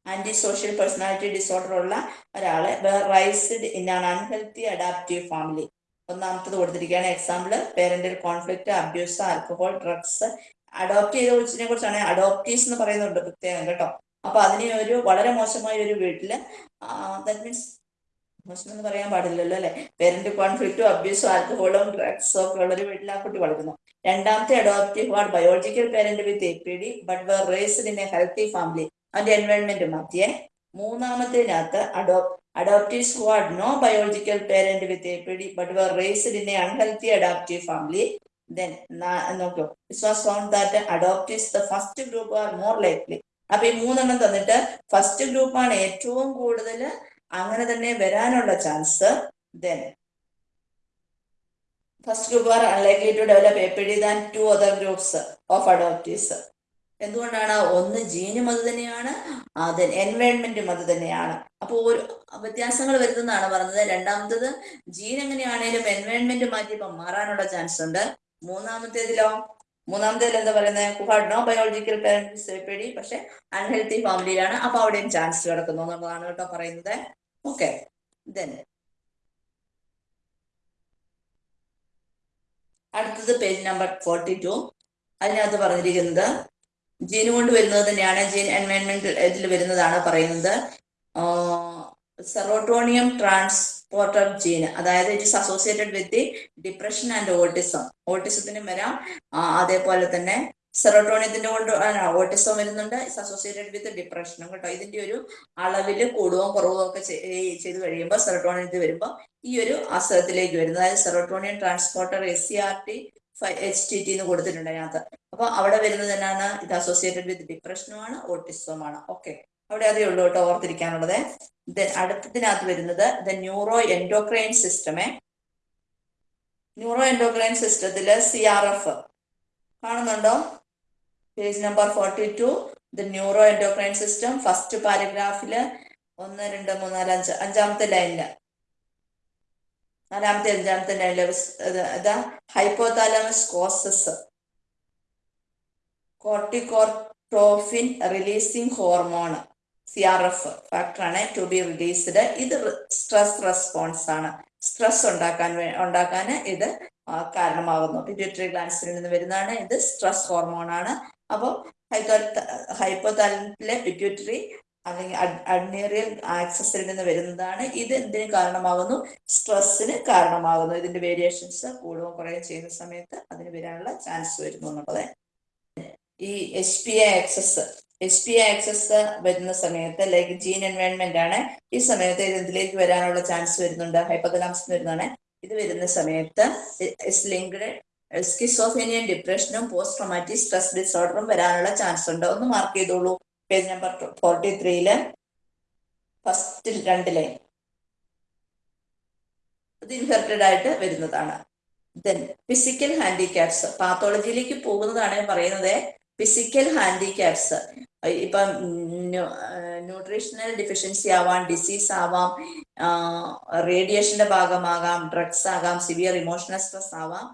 antisocial personality disorder ഉള്ള ഒരാളെ. Raised in an unhealthy adaptive family ഒന്നാമത്തത് കൊടുത്തിരിക്കുകയാണ്. Example parental conflict abuse alcohol drugs adopt ചെയ്ത കുറിച്ചിനെ കുറിച്ചാണ് അഡോപ്റ്റീസ് എന്ന് പറയുന്നുണ്ട് പ്രത്യേകം കേട്ടോ. അപ്പൊ അതിനെ ഒരു വളരെ മോശമായ ഒരു വീട്ടിൽ ദാറ്റ് മീൻസ് മോശം എന്ന് പറയാൻ പാടില്ലല്ലോ അല്ലെ? പേരന്റ് കോൺഫ്ലിക്റ്റും അബ്യൂസും ആൽക്കഹോളും ഡ്രഗ്സും ഒക്കെ ഉള്ള ഒരു വീട്ടിൽ ആ കുട്ടി വളരുന്നു. രണ്ടാമത്തെ adoptive are biological parent with A P D but were raised in a healthy family അതിന്റെ എൻവയോൺമെന്റ് മാറ്റിയേ മൂന്നാമത്തേനകത്ത് അഡോ adoptees who had no biological parent with APD but were raised in a unhealthy adoptive family. Then, na- നോക്കൂ it was found that adoptees the first group are more likely. അപ്പൊ ഈ മൂന്നെണ്ണം തന്നിട്ട് first ഗ്രൂപ്പാണ് ഏറ്റവും കൂടുതൽ അങ്ങനെ തന്നെ വരാനുള്ള chance then first group are unlikely to develop A P D than two other groups of adoptives എന്തുകൊണ്ടാണ്? ഒന്ന് ജീനും അത് തന്നെയാണ് അത് എൻവയൺമെന്റും അത് തന്നെയാണ്. അപ്പോൾ ഒരു വ്യത്യാസങ്ങൾ വരുന്നതാണ് പറഞ്ഞത്. രണ്ടാമത്തത് ജീൻ എങ്ങനെയാണേലും എൻവയോൺമെന്റ് മാറ്റിയപ്പോൾ മാറാനുള്ള ചാൻസ് ഉണ്ട്. മൂന്നാമത്തേതിലോ മൂന്നാമത്തേതിൽ എന്താ പറയുന്നത് കുഹാഡ് നോ ബയോളജിക്കൽ പാരന്റ്സ് പേടി. പക്ഷെ അൺഹെൽത്തി ഫാമിലിയിലാണ് അപ്പൊ അവിടെയും ചാൻസ് കിടക്കുന്നു എന്നുള്ളതാണ് കേട്ടോ പറയുന്നത്. ഓക്കെ ദെൻ അടുത്തത് പേജ് നമ്പർ ഫോർട്ടി ടു അതിനകത്ത് പറഞ്ഞിരിക്കുന്നത് ജീൻ കൊണ്ട് വരുന്നത് തന്നെയാണ് ജീൻ എൻവയൺമെന്റ് ഇതിൽ വരുന്നതാണ് പറയുന്നത്. സെറോട്ടോണിയം ട്രാൻസ്പോർട്ടർ ജീൻ അതായത് it is associated with the depression and autism ഓട്ടിസത്തിനും വരാം. അതേപോലെ തന്നെ സെറോട്ടോണിയത്തിന്റെ കൊണ്ട് ഓട്ടിസം വരുന്നുണ്ട്. ഇറ്റ്സ് അസോസിയേറ്റഡ് വിത്ത് ഡിപ്രഷനും കേട്ടോ. ഇതിന്റെ ഒരു അളവിൽ കൂടുകയും കുറവോ ഒക്കെ ചെയ്തു കഴിയുമ്പോൾ സെറോട്ടോണിയത്തിൽ വരുമ്പോൾ ഈ ഒരു അസുഖത്തിലേക്ക് വരുന്നത് അതായത് serotonin transporter S C R T H T T എന്ന് കൊടുത്തിട്ടുണ്ട് അതിനകത്ത്. അപ്പൊ അവിടെ വരുന്നത് എന്നാണ്? ഇത് അസോസിയേറ്റഡ് വിത്ത് ഡിപ്രഷനുമാണ് ഓട്ടിസവുമാണ് ഓക്കെ അവിടെ അതേ ഉള്ളൂ കേട്ടോ ഓർത്തിരിക്കാനുള്ളത്. ദെൻ അടുത്തതിനകത്ത് വരുന്നത് ദ ന്യൂറോ എൻഡോക്രൈൻ സിസ്റ്റമേ ന്യൂറോ എൻഡോക്രൈൻ സിസ്റ്റത്തിൽ സി ആർ എഫ് കാണുന്നുണ്ടോ? Page number forty two the neuro endocrine system first പാരഗ്രാഫിൽ ഒന്ന് രണ്ട് മൂന്ന് നാല് അഞ്ച്. അഞ്ചാമത്തെ ലൈനിൽ നാലാമത്തെ അഞ്ചാമത്തെ ഇതാ hypothalamus causes corticotropin releasing hormone C R F ഫാക്ടറാണ് ടു ബി റിലീസ്ഡ് ഇത് സ്ട്രെസ് റെസ്പോൺസ് ആണ്. സ്ട്രെസ് ഉണ്ടാക്കാൻ ഉണ്ടാക്കാൻ ഇത് കാരണമാകുന്നു പിറ്റ്യൂട്ടറി ഗ്ലാൻസിൽ നിന്ന് വരുന്നതാണ് ഇത് സ്ട്രെസ് ഹോർമോൺ ആണ്. അപ്പോൾ ഹൈപ്പോതാലത്തിലെ പിറ്റ്യൂട്ടറി അല്ലെങ്കിൽ അഡ്നേറിയൽ ആക്സസിൽ നിന്ന് വരുന്നതാണ്. ഇത് എന്തിന് കാരണമാകുന്നു? സ്ട്രെസ്സിന് കാരണമാകുന്നു. ഇതിന്റെ വേരിയേഷൻസ് കൂടുകയും കുറയുകയും ചെയ്യുന്ന സമയത്ത് അതിന് വരാനുള്ള ചാൻസ് വരുന്നു എന്നുള്ളത്. ഈ H P I axis H P I axis വരുന്ന സമയത്ത് ലൈക്ക് ജീൻ എൻവയൺമെന്റ് ആണ്. ഈ സമയത്ത് ഇത് ഇതിലേക്ക് വരാനുള്ള ചാൻസ് വരുന്നുണ്ട്. ഹൈപ്പതലാംസ് വരുന്നതാണ്. ഇത് വരുന്ന സമയത്ത് ലിങ്ക്ഡ് സ്കിസോഫേനിയൻ ഡിപ്രഷനും പോസ്റ്റ് ട്രോമാറ്റിക് സ്ട്രെസ് ഡിസോർഡറും വരാനുള്ള ചാൻസ് ഉണ്ട്. ഒന്ന് മാർക്ക് ചെയ്തോളൂ. പേജ് നമ്പർ ഫോർട്ടി ത്രീയിൽ ഫസ്റ്റ് രണ്ട് ലൈൻ ഇത് ഇൻഫെർട്ടഡ് ആയിട്ട് വരുന്നതാണ്. ദെൻ ഫിസിക്കൽ ഹാൻഡിക്യാപ്സ് പാത്തോളജിയിലേക്ക് പോകുന്നതാണ് പറയുന്നത് ഫിസിക്കൽ ഹാൻഡിക്യാപ്സ് ഇപ്പം ന്യൂട്രീഷണൽ ഡിഫിഷ്യൻസി ആവാം ഡിസീസ് ആവാം റേഡിയേഷന്റെ ഭാഗമാകാം ഡ്രഗ്സ് ആകാം സിവിയർ ഇമോഷണൽ സ്ട്രെസ് ആവാം.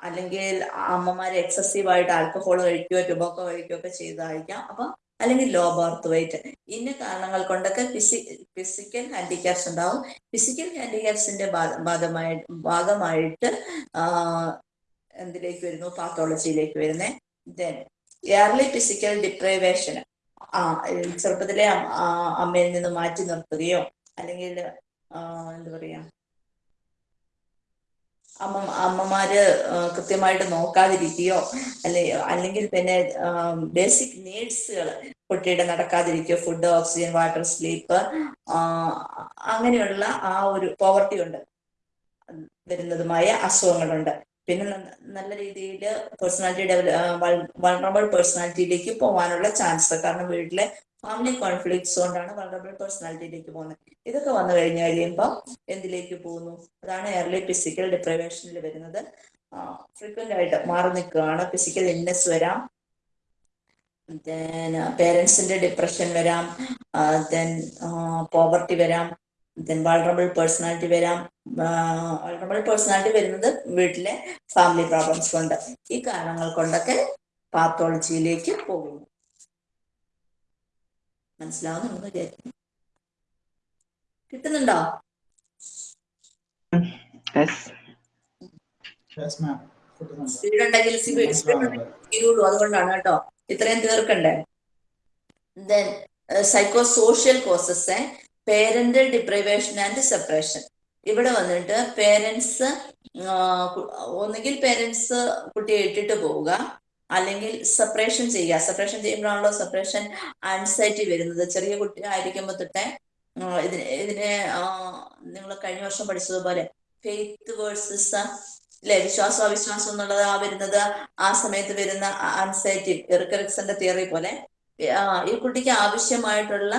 അല്ലെങ്കിൽ അമ്മമാർ എക്സസീവ് ആയിട്ട് ആൽക്കഹോൾ കഴിക്കുകയോ ടുബോക്കോ കഴിക്കുകയോ ഒക്കെ ചെയ്തതായിരിക്കാം അപ്പൊ അല്ലെങ്കിൽ ലോ ബർത്ത് വെയിറ്റ് ഇന്ന കാരണങ്ങൾ കൊണ്ടൊക്കെ ഫിസി ഫിസിക്കൽ ഹാൻഡിക്യാപ്സ് ഉണ്ടാവും. ഫിസിക്കൽ ഹാൻഡിക്യാപ്സിന്റെ ഭാഗമായി ഭാഗമായിട്ട് എന്തിലേക്ക് വരുന്നു? പാത്തോളജിയിലേക്ക് വരുന്നേ. ദെൻ എയർലി ഫിസിക്കൽ ഡിപ്രൈവേഷൻ ആ ചെറുപ്പത്തിലെ അമ്മയിൽ നിന്ന് മാറ്റി നിർത്തുകയോ അല്ലെങ്കിൽ എന്താ പറയാ അമ്മ അമ്മമാര് കൃത്യമായിട്ട് നോക്കാതിരിക്കുകയോ അല്ലെ അല്ലെങ്കിൽ പിന്നെ ബേസിക് നീഡ്സുകൾ കുട്ടിയുടെ നടക്കാതിരിക്കുകയോ ഫുഡ് ഓക്സിജൻ വാട്ടർ സ്ലീപ്പ് അങ്ങനെയുള്ള ആ ഒരു പോവർട്ടി ഉണ്ട്. വരുന്നതുമായ അസുഖങ്ങളുണ്ട്. പിന്നെ നല്ല രീതിയിൽ പേഴ്സണാലിറ്റി ഡെവലപ്പ് വൾണറബിൾ പേഴ്സണാലിറ്റിയിലേക്ക് പോകാനുള്ള ചാൻസ് കാരണം വീട്ടിലെ ഫാമിലി കോൺഫ്ലിക്ട്സ് കൊണ്ടാണ് വളറബിൾ പേഴ്സണാലിറ്റിയിലേക്ക് പോകുന്നത്. ഇതൊക്കെ വന്നു കഴിഞ്ഞു കഴിയുമ്പോൾ എന്തിലേക്ക് പോകുന്നു? അതാണ് എയർലി ഫിസിക്കൽ ഡിപ്രവേഷനിൽ വരുന്നത്. ഫ്രീക്വന്റ് ആയിട്ട് മാറി നിൽക്കുകയാണ്. ഫിസിക്കൽ ഇൽനെസ് വരാം. പേരൻസിന്റെ ഡിപ്രഷൻ വരാം. ദെൻ പോവർട്ടി വരാം. ദെൻ വൾണറബിൾ പേഴ്സണാലിറ്റി വരാം. വൾണറബിൾ പേഴ്സണാലിറ്റി വരുന്നത് വീട്ടിലെ ഫാമിലി പ്രോബ്ലംസ് കൊണ്ട്. ഈ കാരണങ്ങൾ കൊണ്ടൊക്കെ പാത്തോളജിയിലേക്ക് പോകുന്നു. മനസ്സിലാവുന്നുണ്ടെന്ന് വിചാരിക്കുന്നു. കിട്ടുന്നുണ്ടോ? സ്പീഡ് ഉണ്ടെങ്കിൽ തീരുള്ളൂ. അതുകൊണ്ടാണ് കേട്ടോ. ഇത്രയും തീർക്കണ്ടേ? Then psycho social causes parental deprivation and separation ഇവിടെ വന്നിട്ട് പേരൻസ് ഒന്നുകിൽ പേരൻസ് കുട്ടിയെ ഇട്ടിട്ട് പോവുക. അല്ലെങ്കിൽ സെപ്പറേഷൻ ചെയ്യുക. സെപ്പറേഷൻ ചെയ്യുമ്പോഴാണല്ലോ സെപ്പറേഷൻ ആൻസൈറ്റി വരുന്നത്. ചെറിയ കുട്ടി ആയിരിക്കുമ്പോൾ തൊട്ടേ ഇതിന് ഇതിനെ നിങ്ങൾ കഴിഞ്ഞ വർഷം പഠിച്ചതുപോലെ ഫെയ്ത്ത് വേഴ്സസ് അല്ലെ വിശ്വാസം അവിശ്വാസം എന്നുള്ളത് ആ വരുന്നത് ആ സമയത്ത് വരുന്ന ആൻസൈറ്റി എറിക്കറിക്സന്റെ തിയറി പോലെ. ഈ കുട്ടിക്ക് ആവശ്യമായിട്ടുള്ള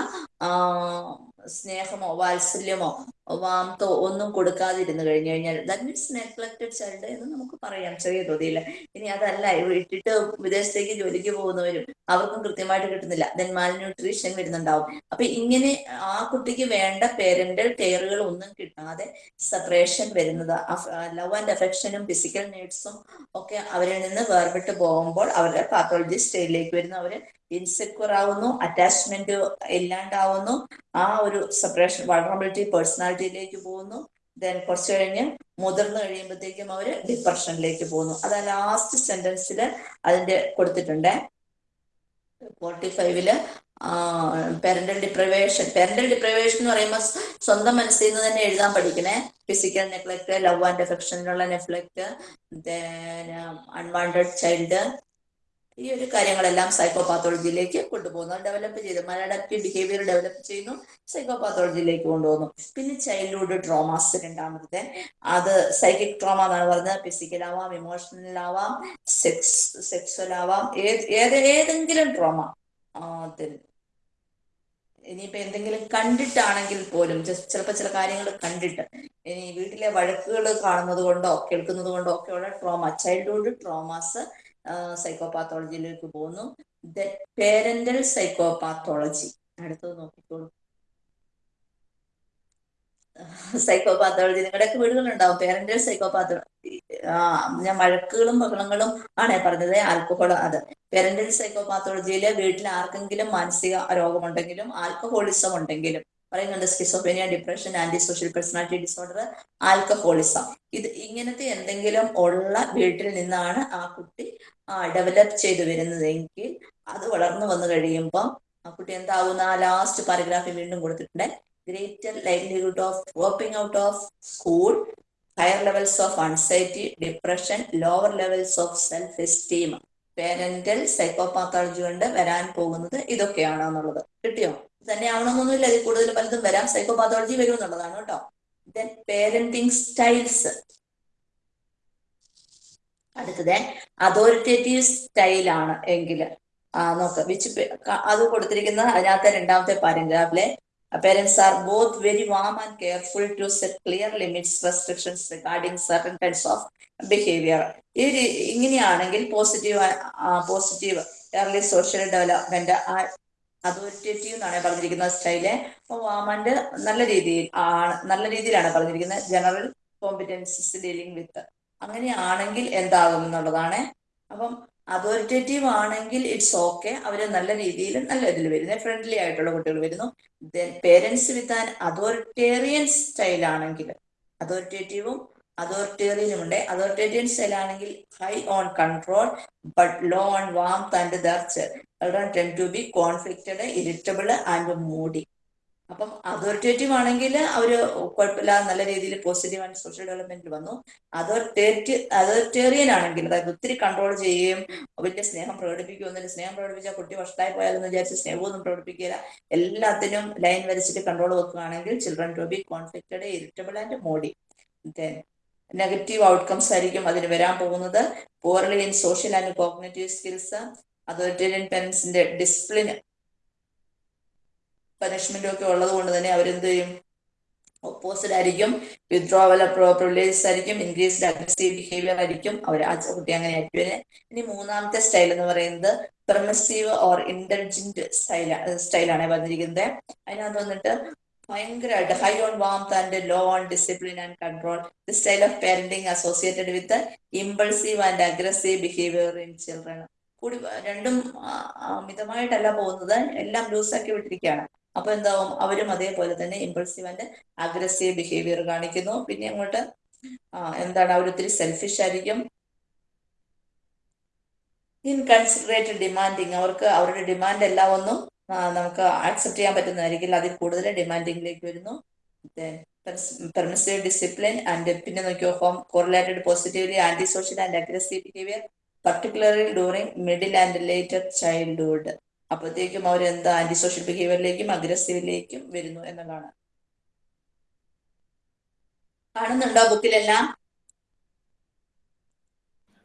സ്നേഹമോ വാത്സല്യമോ വാമത്തോ ഒന്നും കൊടുക്കാതിരുന്നു കഴിഞ്ഞു കഴിഞ്ഞാൽ ദാറ്റ് മീൻസ് നെഗ്ലക്റ്റഡ് ചൈൽഡ് എന്ന് നമുക്ക് പറയാം ചെറിയ തോതിയിൽ ഇനി അതല്ല ഇട്ടിട്ട് വിദേശത്തേക്ക് ജോലിക്ക് പോകുന്നവരും അവർക്കും കൃത്യമായിട്ട് കിട്ടുന്നില്ല. ദെൻ മാൽ ന്യൂട്രീഷൻ വരുന്നുണ്ടാവും. അപ്പൊ ഇങ്ങനെ ആ കുട്ടിക്ക് വേണ്ട പേരന്റൽ കെയറുകൾ ഒന്നും കിട്ടാതെ സെപ്പറേഷൻ വരുന്നത് ലവ് ആൻഡ് അഫെക്ഷനും ഫിസിക്കൽ നീഡ്സും ഒക്കെ അവരിൽ നിന്ന് വേർപെട്ട് പോകുമ്പോൾ അവരുടെ പാത്തോളജി സ്റ്റേജിലേക്ക് വരുന്നു. അവർ ഇൻസെക്യൂർ ആവുന്നു അറ്റാച്ച്മെന്റ് ഇല്ലാണ്ടാവുന്നു. ആ ഒരു സെപ്പറേഷൻ വൾണറബിലിറ്റി പേഴ്സണാലിറ്റിയിലേക്ക് പോകുന്നു. ദെൻ കുറച്ച് കഴിഞ്ഞ് മുതിർന്നു കഴിയുമ്പോഴത്തേക്കും അവർ ഡിപ്രഷനിലേക്ക് പോകുന്നു. അതാ ലാസ്റ്റ് സെന്റൻസിൽ അതിന്റെ കൊടുത്തിട്ടുണ്ട്. ഫോർട്ടി ഫൈവിൽ പെരന്റൽ ഡിപ്രവേഷൻ പെരന്റൽ ഡിപ്രവേഷൻ എന്ന് പറയുമ്പോൾ സ്വന്തം മനസ്സിൽ നിന്ന് തന്നെ എഴുതാൻ പഠിക്കണേ. ഫിസിക്കൽ നെഗ്ലക്ട് ലവ് ആൻഡ് അഫെക്ഷനിലുള്ള നെഗ്ലക്ട് അൺവാണ്ടഡ് ചൈൽഡ് ഈ ഒരു കാര്യങ്ങളെല്ലാം സൈക്കോപാത്തോളജിയിലേക്ക് കൊണ്ടുപോകുന്നു. ഡെവലപ്പ് ചെയ്തു മലഡക്റ്റീവ് ബിഹേവിയർ ഡെവലപ്പ് ചെയ്യുന്നു. സൈക്കോപാത്തോളജിയിലേക്ക് കൊണ്ടുപോകുന്നു. പിന്നെ ചൈൽഡ്ഹുഡ് ട്രോമാസ് രണ്ടാമത്തെ. അത് സൈക്കിക് ട്രോമ എന്നാണ് പറഞ്ഞത്. ഫിസിക്കൽ ആവാം ഇമോഷണൽ ആവാം സെക്സ് സെക്സ്വൽ ആവാം. ഏത് ഏതെങ്കിലും ട്രോമ ഇനിയിപ്പോ എന്തെങ്കിലും കണ്ടിട്ടാണെങ്കിൽ പോലും ജസ്റ്റ് ചിലപ്പോൾ ചില കാര്യങ്ങൾ കണ്ടിട്ട് ഇനി വീട്ടിലെ വഴക്കുകൾ കാണുന്നത് കൊണ്ടോ കേൾക്കുന്നത് കൊണ്ടോ ഒക്കെയുള്ള ട്രോമ ചൈൽഡ്ഹുഡ് ട്രോമാസ് സൈക്കോപാത്തോളജിയിലേക്ക് പോകുന്നു. പേരന്റൽ സൈക്കോപാത്തോളജി അടുത്തത് നോക്കിക്കോളൂ. സൈക്കോപാത്തോളജി നിങ്ങളുടെയൊക്കെ വീടുകളുണ്ടാവും. പേരന്റൽ സൈക്കോപാത്തോളജി ഞാൻ വഴക്കുകളും ബഹളങ്ങളും ആണ് പറഞ്ഞത്. ആൽക്കഹോൾ അത്. പേരന്റൽ സൈക്കോപാത്തോളജിയിൽ വീട്ടിൽ ആർക്കെങ്കിലും മാനസിക രോഗമുണ്ടെങ്കിലും ആൽക്കഹോളിസം ഉണ്ടെങ്കിലും പറയുന്നുണ്ട് schizophrenia depression antisocial personality disorder alcoholism. ഇത് ഇങ്ങനത്തെ എന്തെങ്കിലും ഉള്ള വീട്ടിൽ നിന്നാണ് ആ കുട്ടി ഡെവലപ്പ് ചെയ്തു വരുന്നതെങ്കിൽ അത് വളർന്നു വന്നു കഴിയുമ്പം ആ കുട്ടി എന്താവുന്ന ആ ലാസ്റ്റ് പാരഗ്രാഫിൽ വീണ്ടും കൊടുത്തിട്ടുണ്ട്. Greater livelihood of dropping out of school higher levels of anxiety depression lower levels of self esteem parental psychopathology കൊണ്ട് വരാൻ പോകുന്നത് ഇതൊക്കെയാണ് എന്നുള്ളത്. കിട്ടിയോ? തന്നെയാവണമെന്നൊന്നുമില്ല. അതിൽ കൂടുതൽ പലതും വരാം. സൈക്കോപാത്തോളജി വരും എന്നുള്ളതാണ് കേട്ടോ. ദെൻ പേരന്റിങ് സ്റ്റൈൽസ് അടുത്തത് അതോറിറ്റേറ്റീവ് സ്റ്റൈലാണ് എങ്കിൽ നോക്ക് വിച്ച് അത് കൊടുത്തിരിക്കുന്ന അതിനകത്തെ രണ്ടാമത്തെ പാരഗ്രാഫിലെ parents are both very warm and careful to set clear limits restrictions regarding certain types of behaviour ഈ ഇങ്ങനെയാണെങ്കിൽ positive positive early social development authoritative എന്നാണ് പറഞ്ഞിരിക്കുന്ന സ്റ്റൈൽ അപ്പൊ വാമണ്ട് നല്ല രീതിയിൽ ആണ് നല്ല രീതിയിലാണ് പറഞ്ഞിരിക്കുന്നത്. ജനറൽ കോമ്പിറ്റൻസസ് ഡീലിംഗ് വിത്ത് അങ്ങനെയാണെങ്കിൽ എന്താകും എന്നുള്ളതാണ്. അപ്പം അതോറിറ്റേറ്റീവ് ആണെങ്കിൽ ഇറ്റ്സ് ഓക്കെ അവർ നല്ല രീതിയിൽ നല്ല ഇതിൽ വരുന്നത് ഫ്രണ്ട്ലി ആയിട്ടുള്ള കുട്ടികൾ വരുന്നു. Parents with an authoritarian style ആണെങ്കിൽ അതോറിറ്റേറ്റീവും അതോറിറ്റേറിയനും ഉണ്ട്. അതോറിറ്റേറിയൻ സ്റ്റൈൽ ആണെങ്കിൽ high on control but low on warm and ദർച്ച് children tend to be conflicted irritable and moody അപ്പം അതോറിറ്റേറ്റീവ് ആണെങ്കിൽ അവർ കുഴപ്പമില്ലാതെ നല്ല രീതിയിൽ പോസിറ്റീവ് ആൻഡ് സോഷ്യൽ ഡെവലപ്മെന്റിൽ വന്നു. അതോറിറ്റേറ്റ് അതോറിറ്റേറിയൻ ആണെങ്കിൽ അതായത് ഒത്തിരി കൺട്രോൾ ചെയ്യുകയും വലിയ സ്നേഹം പ്രകടിപ്പിക്കുമെന്നില്ല സ്നേഹം പ്രകടിപ്പിച്ചാൽ കുട്ടി വഷളായി പോയാലെന്ന് വിചാരിച്ച് സ്നേഹമൊന്നും പ്രകടിപ്പിക്കില്ല എല്ലാത്തിനും ലൈൻ വരച്ചിട്ട് കൺട്രോൾ വെക്കുകയാണെങ്കിൽ children to be conflicted irritable and moody negative outcomes ആയിരിക്കും അതിന് വരാൻ പോകുന്നത്. Poorly in social and cognitive skills authoritarian പേരൻസിന്റെ discipline പനിഷ്മെന്റും ഒക്കെ ഉള്ളത് കൊണ്ട് തന്നെ അവരെന്ത് ചെയ്യും? ഓപ്പോസിറ്റ് ആയിരിക്കും. വിത്ഡ്രോവൽ പ്രിവിലേജസ് ആയിരിക്കും. ഇൻക്രീസ്ഡ് അഗ്രസീവ് ബിഹേവിയർ ആയിരിക്കും. അവർ ആ കുട്ടി അങ്ങനെ ആയിരിക്കും. ഇനി മൂന്നാമത്തെ സ്റ്റൈൽ എന്ന് പറയുന്നത് പെർമസീവ് ഓർ ഇന്റലിജന്റ് സ്റ്റൈൽ സ്റ്റൈലാണ് പറഞ്ഞിരിക്കുന്നത് അതിനകത്ത് വന്നിട്ട് ഭയങ്കരമായിട്ട് high on warmth and low on discipline and control the style of parenting associated with impulsive and aggressive behaviour in children കൂടി രണ്ടും അമിതമായിട്ടല്ല പോകുന്നത്. എല്ലാം ലൂസാക്കി വിട്ടിരിക്കുകയാണ്. അപ്പൊ എന്താവും? അവരും അതേപോലെ തന്നെ ഇമ്പൾസീവ് ആൻഡ് അഗ്രസീവ് ബിഹേവിയർ കാണിക്കുന്നു. പിന്നെ അങ്ങോട്ട് എന്താണ്? അവർ ഒത്തിരി സെൽഫിഷ് ആയിരിക്കും. ഇൻകൺസിഡറേറ്റ് ഡിമാൻഡിങ് അവർക്ക് അവരുടെ ഡിമാൻഡ് എല്ലാം ഒന്നും നമുക്ക് ആക്സെപ്റ്റ് ചെയ്യാൻ പറ്റുന്നതായിരിക്കില്ല. അതിൽ കൂടുതൽ ഡിമാൻഡിങ്ങിലേക്ക് വരുന്നു. പെർമിസീവ് ഡിസിപ്ലിൻ ആൻഡ് പിന്നെ നോക്കിയോ home correlated positively antisocial and aggressive behaviour particularly during middle and later childhood അപ്പോഴത്തേക്കും അവർ എന്താ ആന്റി സോഷ്യൽ ബിഹേവിയറിലേക്കും അഗ്രസീവിലേക്കും വരുന്നു എന്നതാണ് കാണുന്നുണ്ടോ ബുക്കിലെല്ലാം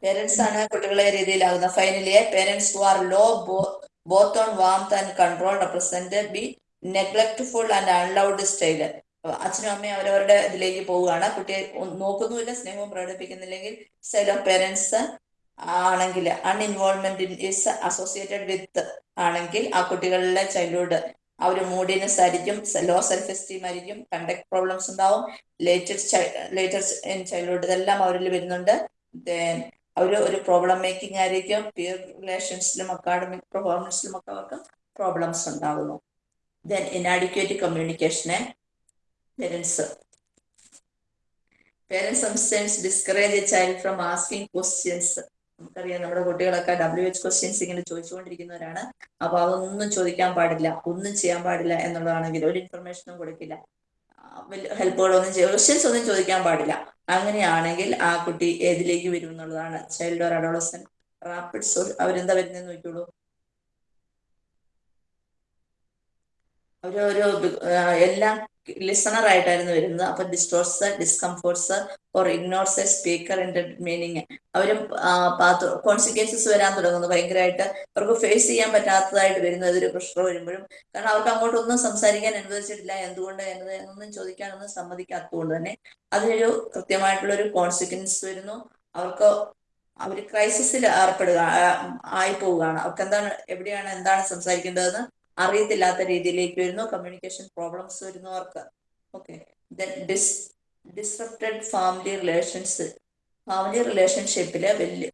പേരൻസ് ആണ് കുട്ടികളെ രീതിയിലാകുന്നത് finally parents who are low both on warm and control represent be neglectful and unloved style അച്ഛനും അമ്മയും അവരവരുടെ ഇതിലേക്ക് പോവുകയാണ്. കുട്ടിയെ നോക്കുന്നുമില്ല സ്നേഹവും പ്രകടിപ്പിക്കുന്നില്ലെങ്കിൽ സ്റ്റൈൽ ഓഫ് പേരൻസ് ആണെങ്കിൽ uninvolvement is associated with ആണെങ്കിൽ ആ കുട്ടികളിലെ ചൈൽഡ്ഹുഡ് ആ ഒരു മൂഡിനെസ് ആയിരിക്കും ലോ സെൽഫ് എസ്റ്റീം ആയിരിക്കും കണ്ടക്ട് പ്രോബ്ലംസ് ഉണ്ടാവും. ലേറ്റസ്റ്റ് ലേറ്റസ്റ്റ് ഇൻ ചൈൽഡ്ഹുഡ് ഇതെല്ലാം അവരിൽ വരുന്നുണ്ട്. ദെൻ അവർ ഒരു പ്രോബ്ലം മേക്കിംഗ് ആയിരിക്കും. പിയർ റിലേഷൻസിലും അക്കാഡമിക് പെർഫോമൻസിലും ഒക്കെ അവർക്ക് പ്രോബ്ലംസ് ഉണ്ടാകുന്നു then inadequate കമ്മ്യൂണിക്കേഷനെ parents parents discourage child from asking questions നമുക്കറിയാം നമ്മുടെ കുട്ടികളൊക്കെ ഡബ്ല്യു എച്ച് ക്വസ്റ്റ്യൻസ് ഇങ്ങനെ ചോദിച്ചുകൊണ്ടിരിക്കുന്നവരാണ്. അപ്പൊ അതൊന്നും ചോദിക്കാൻ പാടില്ല. ഒന്നും ചെയ്യാൻ പാടില്ല എന്നുള്ളതാണെങ്കിൽ ഒരു ഇൻഫർമേഷനും കൊടുക്കില്ല. ഹെൽപ്പുകളൊന്നും ക്വസ്റ്റ്യൻസ് ഒന്നും ചോദിക്കാൻ പാടില്ല. അങ്ങനെയാണെങ്കിൽ ആ കുട്ടി ഏതിലേക്ക് വരും എന്നുള്ളതാണ്. Child or adolescent rapid so അവരെന്താ വരുന്നതെന്ന് നോക്കിയോളൂ ഒരു എല്ലാം ലിസണർ ആയിട്ടായിരുന്നു വരുന്നത്. അപ്പൊ distorts discomforts or ignores a speaker in meaning അവരും കോൺസിക്വൻസസ് വരാൻ തുടങ്ങുന്നു. ഭയങ്കരമായിട്ട് അവർക്ക് ഫേസ് ചെയ്യാൻ പറ്റാത്തതായിട്ട് വരുന്ന. ഒരു പ്രഷർ വരുമ്പോഴും. കാരണം അവർക്ക് അങ്ങോട്ടൊന്നും സംസാരിക്കാൻ അനുവദിച്ചിട്ടില്ല. എന്തുകൊണ്ട് എന്നത് എന്നൊന്നും ചോദിക്കാനൊന്നും സമ്മതിക്കാത്തതുകൊണ്ട് തന്നെ അതിനൊരു കൃത്യമായിട്ടുള്ള ഒരു കോൺസിക്വൻസ് വരുന്നു. അവർക്ക് അവർ ക്രൈസിസിൽ ഏർപ്പെടുക ആയി പോവുകയാണ് അവർക്ക് എന്താണ് എവിടെയാണ് എന്താണ് സംസാരിക്കേണ്ടതെന്ന് അറിയത്തില്ലാത്ത രീതിയിലേക്ക് വരുന്നു കമ്മ്യൂണിക്കേഷൻ പ്രോബ്ലംസ് വരുന്നു അവർക്ക് okay dis disrupted family relations family റിലേഷൻഷിപ്പിൽ വലിയ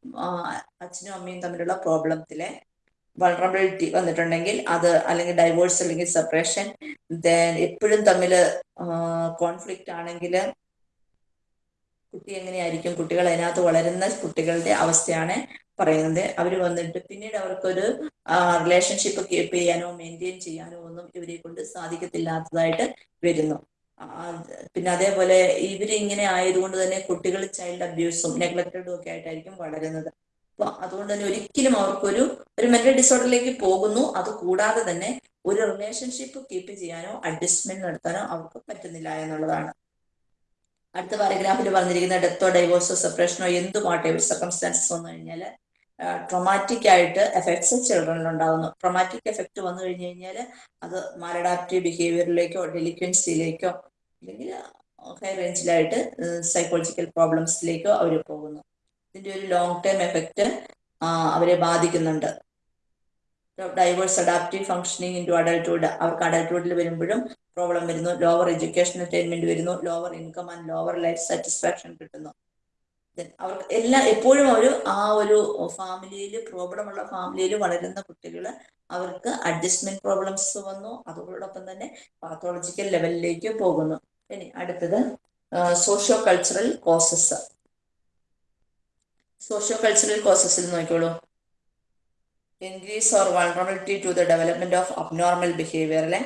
അച്ഛനും അമ്മയും തമ്മിലുള്ള പ്രോബ്ലത്തിലെ വൾണറബിലിറ്റി വന്നിട്ടുണ്ടെങ്കിൽ അത് അല്ലെങ്കിൽ ഡൈവോഴ്സ് അല്ലെങ്കിൽ സെപ്പറേഷൻ ദെൻ എപ്പോഴും തമ്മിൽ കോൺഫ്ലിക്റ്റ് ആണെങ്കിൽ കുട്ടി എങ്ങനെയായിരിക്കും? കുട്ടികൾ അതിനകത്ത് വളരുന്ന കുട്ടികളുടെ അവസ്ഥയാണ് പറയുന്നത്. അവർ വന്നിട്ട് പിന്നീട് അവർക്കൊരു റിലേഷൻഷിപ്പ് കീപ്പ് ചെയ്യാനോ മെയിന്റെയിൻ ചെയ്യാനോ ഒന്നും ഇവരെ കൊണ്ട് സാധിക്കത്തില്ലാത്തതായിട്ട് വരുന്നു. പിന്നെ അതേപോലെ ഇവരിങ്ങനെ ആയതുകൊണ്ട് തന്നെ കുട്ടികൾ ചൈൽഡ് അബ്യൂസും നെഗ്ലക്റ്റഡും ഒക്കെ ആയിട്ടായിരിക്കും വളരുന്നത്. അപ്പൊ അതുകൊണ്ട് തന്നെ ഒരിക്കലും അവർക്കൊരു ഒരു മെന്റൽ ഡിസോർഡറിലേക്ക് പോകുന്നു. അത് കൂടാതെ തന്നെ ഒരു റിലേഷൻഷിപ്പ് കീപ്പ് ചെയ്യാനോ അഡ്ജസ്റ്റ്മെന്റ് നടത്താനോ അവർക്ക് പറ്റുന്നില്ല എന്നുള്ളതാണ്. അടുത്ത പാരഗ്രാഫിൽ പറഞ്ഞിരിക്കുന്ന ഡെത്തോ ഡൈവോഴ്സോ സെപ്പറേഷനോ എന്തുമാട്ടെ സർക്കംസ്റ്റാൻസസ് വന്നു കഴിഞ്ഞാൽ ട്രൊമാറ്റിക് ആയിട്ട് എഫക്ട്സ് ചിൽഡ്രനിൽ ഉണ്ടാകുന്നു ട്രൊമാറ്റിക് എഫക്റ്റ് വന്നു കഴിഞ്ഞു കഴിഞ്ഞാൽ അത് മാലഡാപ്റ്റീവ് ബിഹേവിയറിലേക്കോ ഡെലിക്വൻസിയിലേക്കോ അല്ലെങ്കിൽ ഹൈ റേഞ്ചിലായിട്ട് സൈക്കോളജിക്കൽ പ്രോബ്ലംസിലേക്കോ അവർ പോകുന്നു. ഇതിന്റെ ഒരു ലോങ് ടേം എഫക്റ്റ് അവരെ ബാധിക്കുന്നുണ്ട്. Diverse adaptive functioning into adulthood അവർക്ക് അഡൽട്ട്ഹുഡിൽ വരുമ്പോഴും പ്രോബ്ലം വരുന്നു. ലോവർ എഡ്യൂക്കേഷൻ അറ്റൈൻമെന്റ് വരുന്നു. Lower income and lower life satisfaction കിട്ടുന്നു. അവർക്ക് എല്ലാ എപ്പോഴും അവർ ആ ഒരു ഫാമിലിയിൽ പ്രോബ്ലം ഉള്ള ഫാമിലിയിൽ വളരുന്ന കുട്ടികൾ അവർക്ക് അഡ്ജസ്റ്റ്മെന്റ് പ്രോബ്ലംസ് വന്നു. അതോടൊപ്പം തന്നെ പാത്തോളജിക്കൽ ലെവലിലേക്ക് പോകുന്നു. ഇനി അടുത്തത് socio cultural causes. Socio cultural കോസസിൽ നോക്കിയോളൂ increase or vulnerability to the development of abnormal behaviour അല്ലെ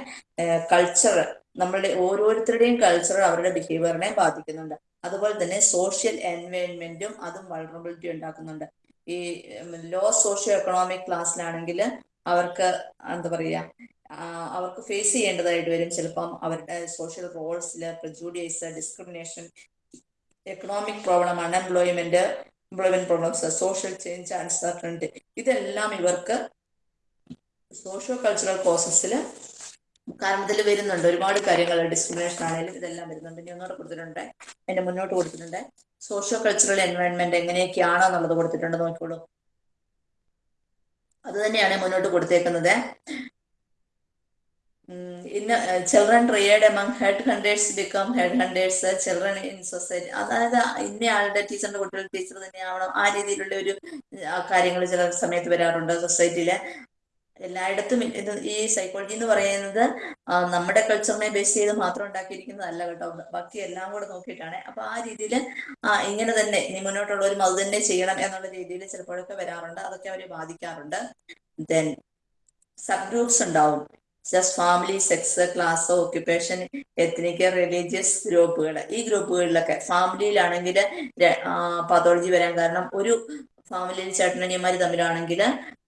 കൾച്ചർ നമ്മളുടെ ഓരോരുത്തരുടെയും കൾച്ചർ അവരുടെ ബിഹേവിയറിനെ ബാധിക്കുന്നുണ്ട്. അതുപോലെ തന്നെ സോഷ്യൽ എൻവയൺമെന്റും അതും വൾണറബിലിറ്റി ഉണ്ടാക്കുന്നുണ്ട്. ഈ ലോ സോഷ്യോ എക്കണോമിക് ക്ലാസ്സിലാണെങ്കിൽ അവർക്ക് എന്താ പറയുക അവർക്ക് ഫേസ് ചെയ്യേണ്ടതായിട്ട് വരും. ചിലപ്പം അവരുടെ social റോൾസിൽ prejudices discrimination economic problem unemployment employment problems social change uncertainty ഇതെല്ലാം ഇവർക്ക് സോഷ്യോ കൾച്ചറൽ പ്രോസസ്സിൽ കാരണം ഇതിൽ വരുന്നുണ്ട്. ഒരുപാട് കാര്യങ്ങൾ ഡിസ്ക്രിമിനേഷൻ ആണെങ്കിലും ഇതെല്ലാം വരുന്നുണ്ട്. ഇനി ഒന്നുകൂടെ കൊടുത്തിട്ടുണ്ട്. എന്റെ മുന്നോട്ട് കൊടുത്തിട്ടുണ്ട്. സോഷ്യോ കൾച്ചറൽ എൻവയോൺമെന്റ് എങ്ങനെയൊക്കെയാണോ എന്നുള്ളത് കൊടുത്തിട്ടുണ്ട് നോക്കിക്കോളൂ. അത് തന്നെയാണ് മുന്നോട്ട് കൊടുത്തേക്കുന്നത്. ഇന്ന് children reared among head hundreds become head hundreds children in society അതായത് ഇന്ന ആളുടെ ടീച്ചറിന്റെ കുട്ടികൾ ടീച്ചർ തന്നെയാവണം. ആ രീതിയിലുള്ള ഒരു കാര്യങ്ങൾ ചില സമയത്ത് വരാറുണ്ട് സൊസൈറ്റിയിൽ എല്ലായിടത്തും ഇത് ഈ സൈക്കോളജി എന്ന് പറയുന്നത് നമ്മുടെ കൾച്ചറിനെ ബേസ് ചെയ്ത് മാത്രം ഉണ്ടാക്കിയിരിക്കുന്നതല്ല കേട്ടോ. ബാക്കി എല്ലാം കൂടെ നോക്കിയിട്ടാണ്. അപ്പൊ ആ രീതിയിൽ ഇങ്ങനെ തന്നെ ഇനി മുന്നോട്ടുള്ളവരും അത് തന്നെ ചെയ്യണം എന്നുള്ള രീതിയിൽ ചിലപ്പോഴൊക്കെ വരാറുണ്ട്. അതൊക്കെ അവരെ ബാധിക്കാറുണ്ട്. ദെൻ സബ് ഗ്രൂപ്പ്സ് ഉണ്ടാവും. Just family sex class occupation ethnic religious ഗ്രൂപ്പുകൾ ഈ ഗ്രൂപ്പുകളിലൊക്കെ ഫാമിലിയിലാണെങ്കിൽ പതോളജി വരാൻ കാരണം ഒരു ഫാമിലിയിൽ ചേട്ടനനിയന്മാർ തമ്മിലാണെങ്കിൽ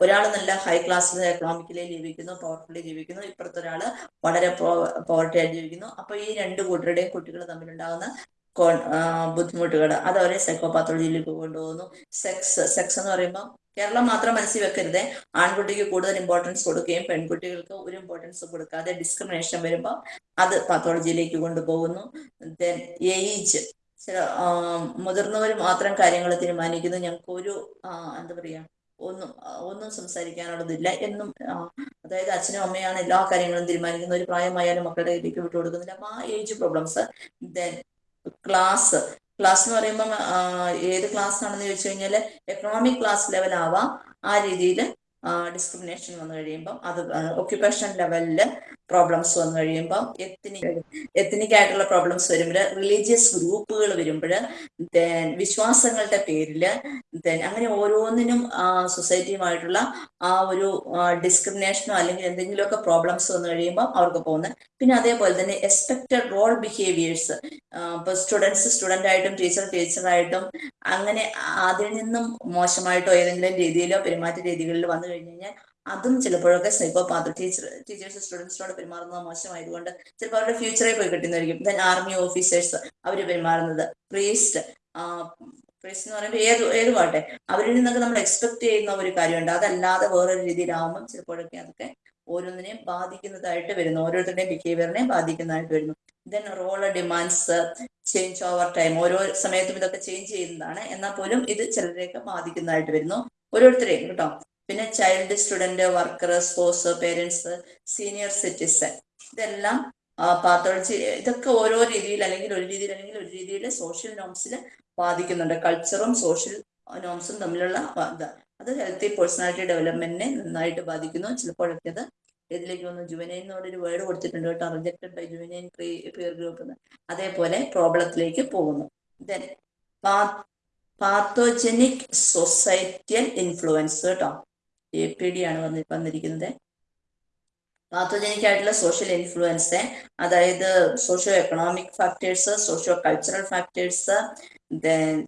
ഒരാൾ നല്ല ഹൈ ക്ലാസ് എക്കണോമിക്കലി ജീവിക്കുന്നു പവർഫുള്ളി ജീവിക്കുന്നു. ഇപ്പുറത്തെ ഒരാൾ വളരെ പോവർട്ടി ആയിട്ട് ജീവിക്കുന്നു. അപ്പൊ ഈ രണ്ട് കൂട്ടരുടെയും കുട്ടികൾ തമ്മിലുണ്ടാകുന്ന ബുദ്ധിമുട്ടുകൾ അത് അവരെ സൈക്കോപാത്തോളജിയിലേക്ക് കൊണ്ടുപോകുന്നു. സെക്സ് സെക്സ് എന്ന് പറയുമ്പോൾ കേരളം മാത്രം മനസ്സിൽ വെക്കരുതേ ആൺകുട്ടിക്ക് കൂടുതൽ ഇമ്പോർട്ടൻസ് കൊടുക്കുകയും പെൺകുട്ടികൾക്ക് ഒരു ഇമ്പോർട്ടൻസ് കൊടുക്കാതെ ഡിസ്ക്രിമിനേഷൻ വരുമ്പോൾ അത് പാത്തോളജിയിലേക്ക് കൊണ്ടുപോകുന്നു. ദെൻ ഏജ് ചില മുതിർന്നവർ മാത്രം കാര്യങ്ങൾ തീരുമാനിക്കുന്നു. ഞങ്ങൾക്ക് ഒരു എന്താ പറയാ ഒന്നും ഒന്നും സംസാരിക്കാനുള്ളതില്ല എന്നും അതായത് അച്ഛനും അമ്മയാണ് എല്ലാ കാര്യങ്ങളും തീരുമാനിക്കുന്നത് ഒരു പ്രായമായാലും മക്കളുടെ കയ്യിലേക്ക് വിട്ടു കൊടുക്കുന്നില്ല. ആ age problems then class class എന്ന് പറയുമ്പോൾ ഏത് ക്ലാസ് ആണെന്ന് ചോദിച്ചു കഴിഞ്ഞാൽ എക്കണോമിക് ക്ലാസ് ലെവൽ ആവാം. ആ രീതിയിൽ ഡിസ്ക്രിമിനേഷൻ വന്നു കഴിയുമ്പം അത് ഒക്യുപ്പേഷൻ ലെവലിൽ പ്രോബ്ലംസ് വന്നു കഴിയുമ്പോൾ എത്തിനിക് എത്തിനിക് ആയിട്ടുള്ള പ്രോബ്ലംസ് വരുമ്പോൾ റിലീജിയസ് ഗ്രൂപ്പുകൾ വരുമ്പോൾ ദെൻ വിശ്വാസങ്ങളുടെ പേരിൽ ദെൻ അങ്ങനെ ഓരോന്നിനും സൊസൈറ്റിയുമായിട്ടുള്ള ആ ഒരു ഡിസ്ക്രിമിനേഷനോ അല്ലെങ്കിൽ എന്തെങ്കിലുമൊക്കെ പ്രോബ്ലംസ് വന്നു കഴിയുമ്പോൾ അവർക്ക് പോകുന്നത്. പിന്നെ അതേപോലെ തന്നെ എക്സ്പെക്റ്റഡ് റോൾ ബിഹേവിയേഴ്സ് ഇപ്പൊ സ്റ്റുഡൻസ് സ്റ്റുഡന്റ് ആയിട്ടും ടീച്ചർ ടീച്ചറായിട്ടും അങ്ങനെ അതിൽ നിന്നും മോശമായിട്ടോ ഏതെങ്കിലും രീതിയിലോ പെരുമാറ്റ രീതികളിൽ വന്നു കഴിഞ്ഞു കഴിഞ്ഞാൽ അതും ചിലപ്പോഴൊക്കെ സ്നേഹപാത്ര ടീച്ചർ ടീച്ചേഴ്സ് സ്റ്റുഡൻസിനോട് പെരുമാറുന്നത് മോശമായതുകൊണ്ട് ചിലപ്പോൾ അവരുടെ ഫ്യൂച്ചറെ പോയി കിട്ടുന്നതായിരിക്കും. ആർമി ഓഫീസേഴ്സ് അവർ പെരുമാറുന്നത്. പ്രീസ്റ്റ് പ്രീസ്റ്റ് എന്ന് പറയുമ്പോൾ ഏത് ഏത് പാട്ടെ? അവരിൽ നിന്നൊക്കെ നമ്മൾ എക്സ്പെക്ട് ചെയ്യുന്ന ഒരു കാര്യമുണ്ട്. അതല്ലാതെ വേറൊരു രീതിയിലാവുമ്പം ചിലപ്പോഴൊക്കെ അതൊക്കെ ഓരോന്നിനെയും ബാധിക്കുന്നതായിട്ട് വരുന്നു. ഓരോരുത്തരുടെയും ബിഹേവിയറിനെ ബാധിക്കുന്നതായിട്ട് വരുന്നു. Then role demands change over time ഓരോ സമയത്തും ഇതൊക്കെ ചേഞ്ച് ചെയ്യുന്നതാണ്. എന്നാൽ പോലും ഇത് ചിലരെയൊക്കെ ബാധിക്കുന്നതായിട്ട് വരുന്നു. ഓരോരുത്തരെയും കേട്ടോ. പിന്നെ child student worker spouse parents senior citizen ഇതെല്ലാം പാത്തോളജി ഇതൊക്കെ ഓരോ രീതിയിൽ അല്ലെങ്കിൽ ഒരു രീതിയിൽ അല്ലെങ്കിൽ ഒരു രീതിയിൽ സോഷ്യൽ നോംസിൽ ബാധിക്കുന്നുണ്ട്. കൾച്ചറും സോഷ്യൽ നോംസും തമ്മിലുള്ള അത് ഹെൽത്തി പേഴ്സണാലിറ്റി ഡെവലപ്മെന്റിനെ നന്നായിട്ട് ബാധിക്കുന്നു. ചിലപ്പോഴൊക്കെ അത് ഇതിലേക്ക് വന്നു ജുവനൈൻ എന്നോടൊരു വേർഡ് കൊടുത്തിട്ടുണ്ട് കേട്ടോ. Rejected by juvenile peer group അതേപോലെ പ്രോബ്ലത്തിലേക്ക് പോകുന്നു. ദെൻ പാത്തോജനിക് സൊസൈറ്റിയൽ ഇൻഫ്ലുവൻസ് കേട്ടോ. എ പി ഡി ആണ് വന്നി വന്നിരിക്കുന്നത്. പാത്തോജനിക് ആയിട്ടുള്ള സോഷ്യൽ ഇൻഫ്ലുവൻസ് അതായത് socio economic factors socio cultural factors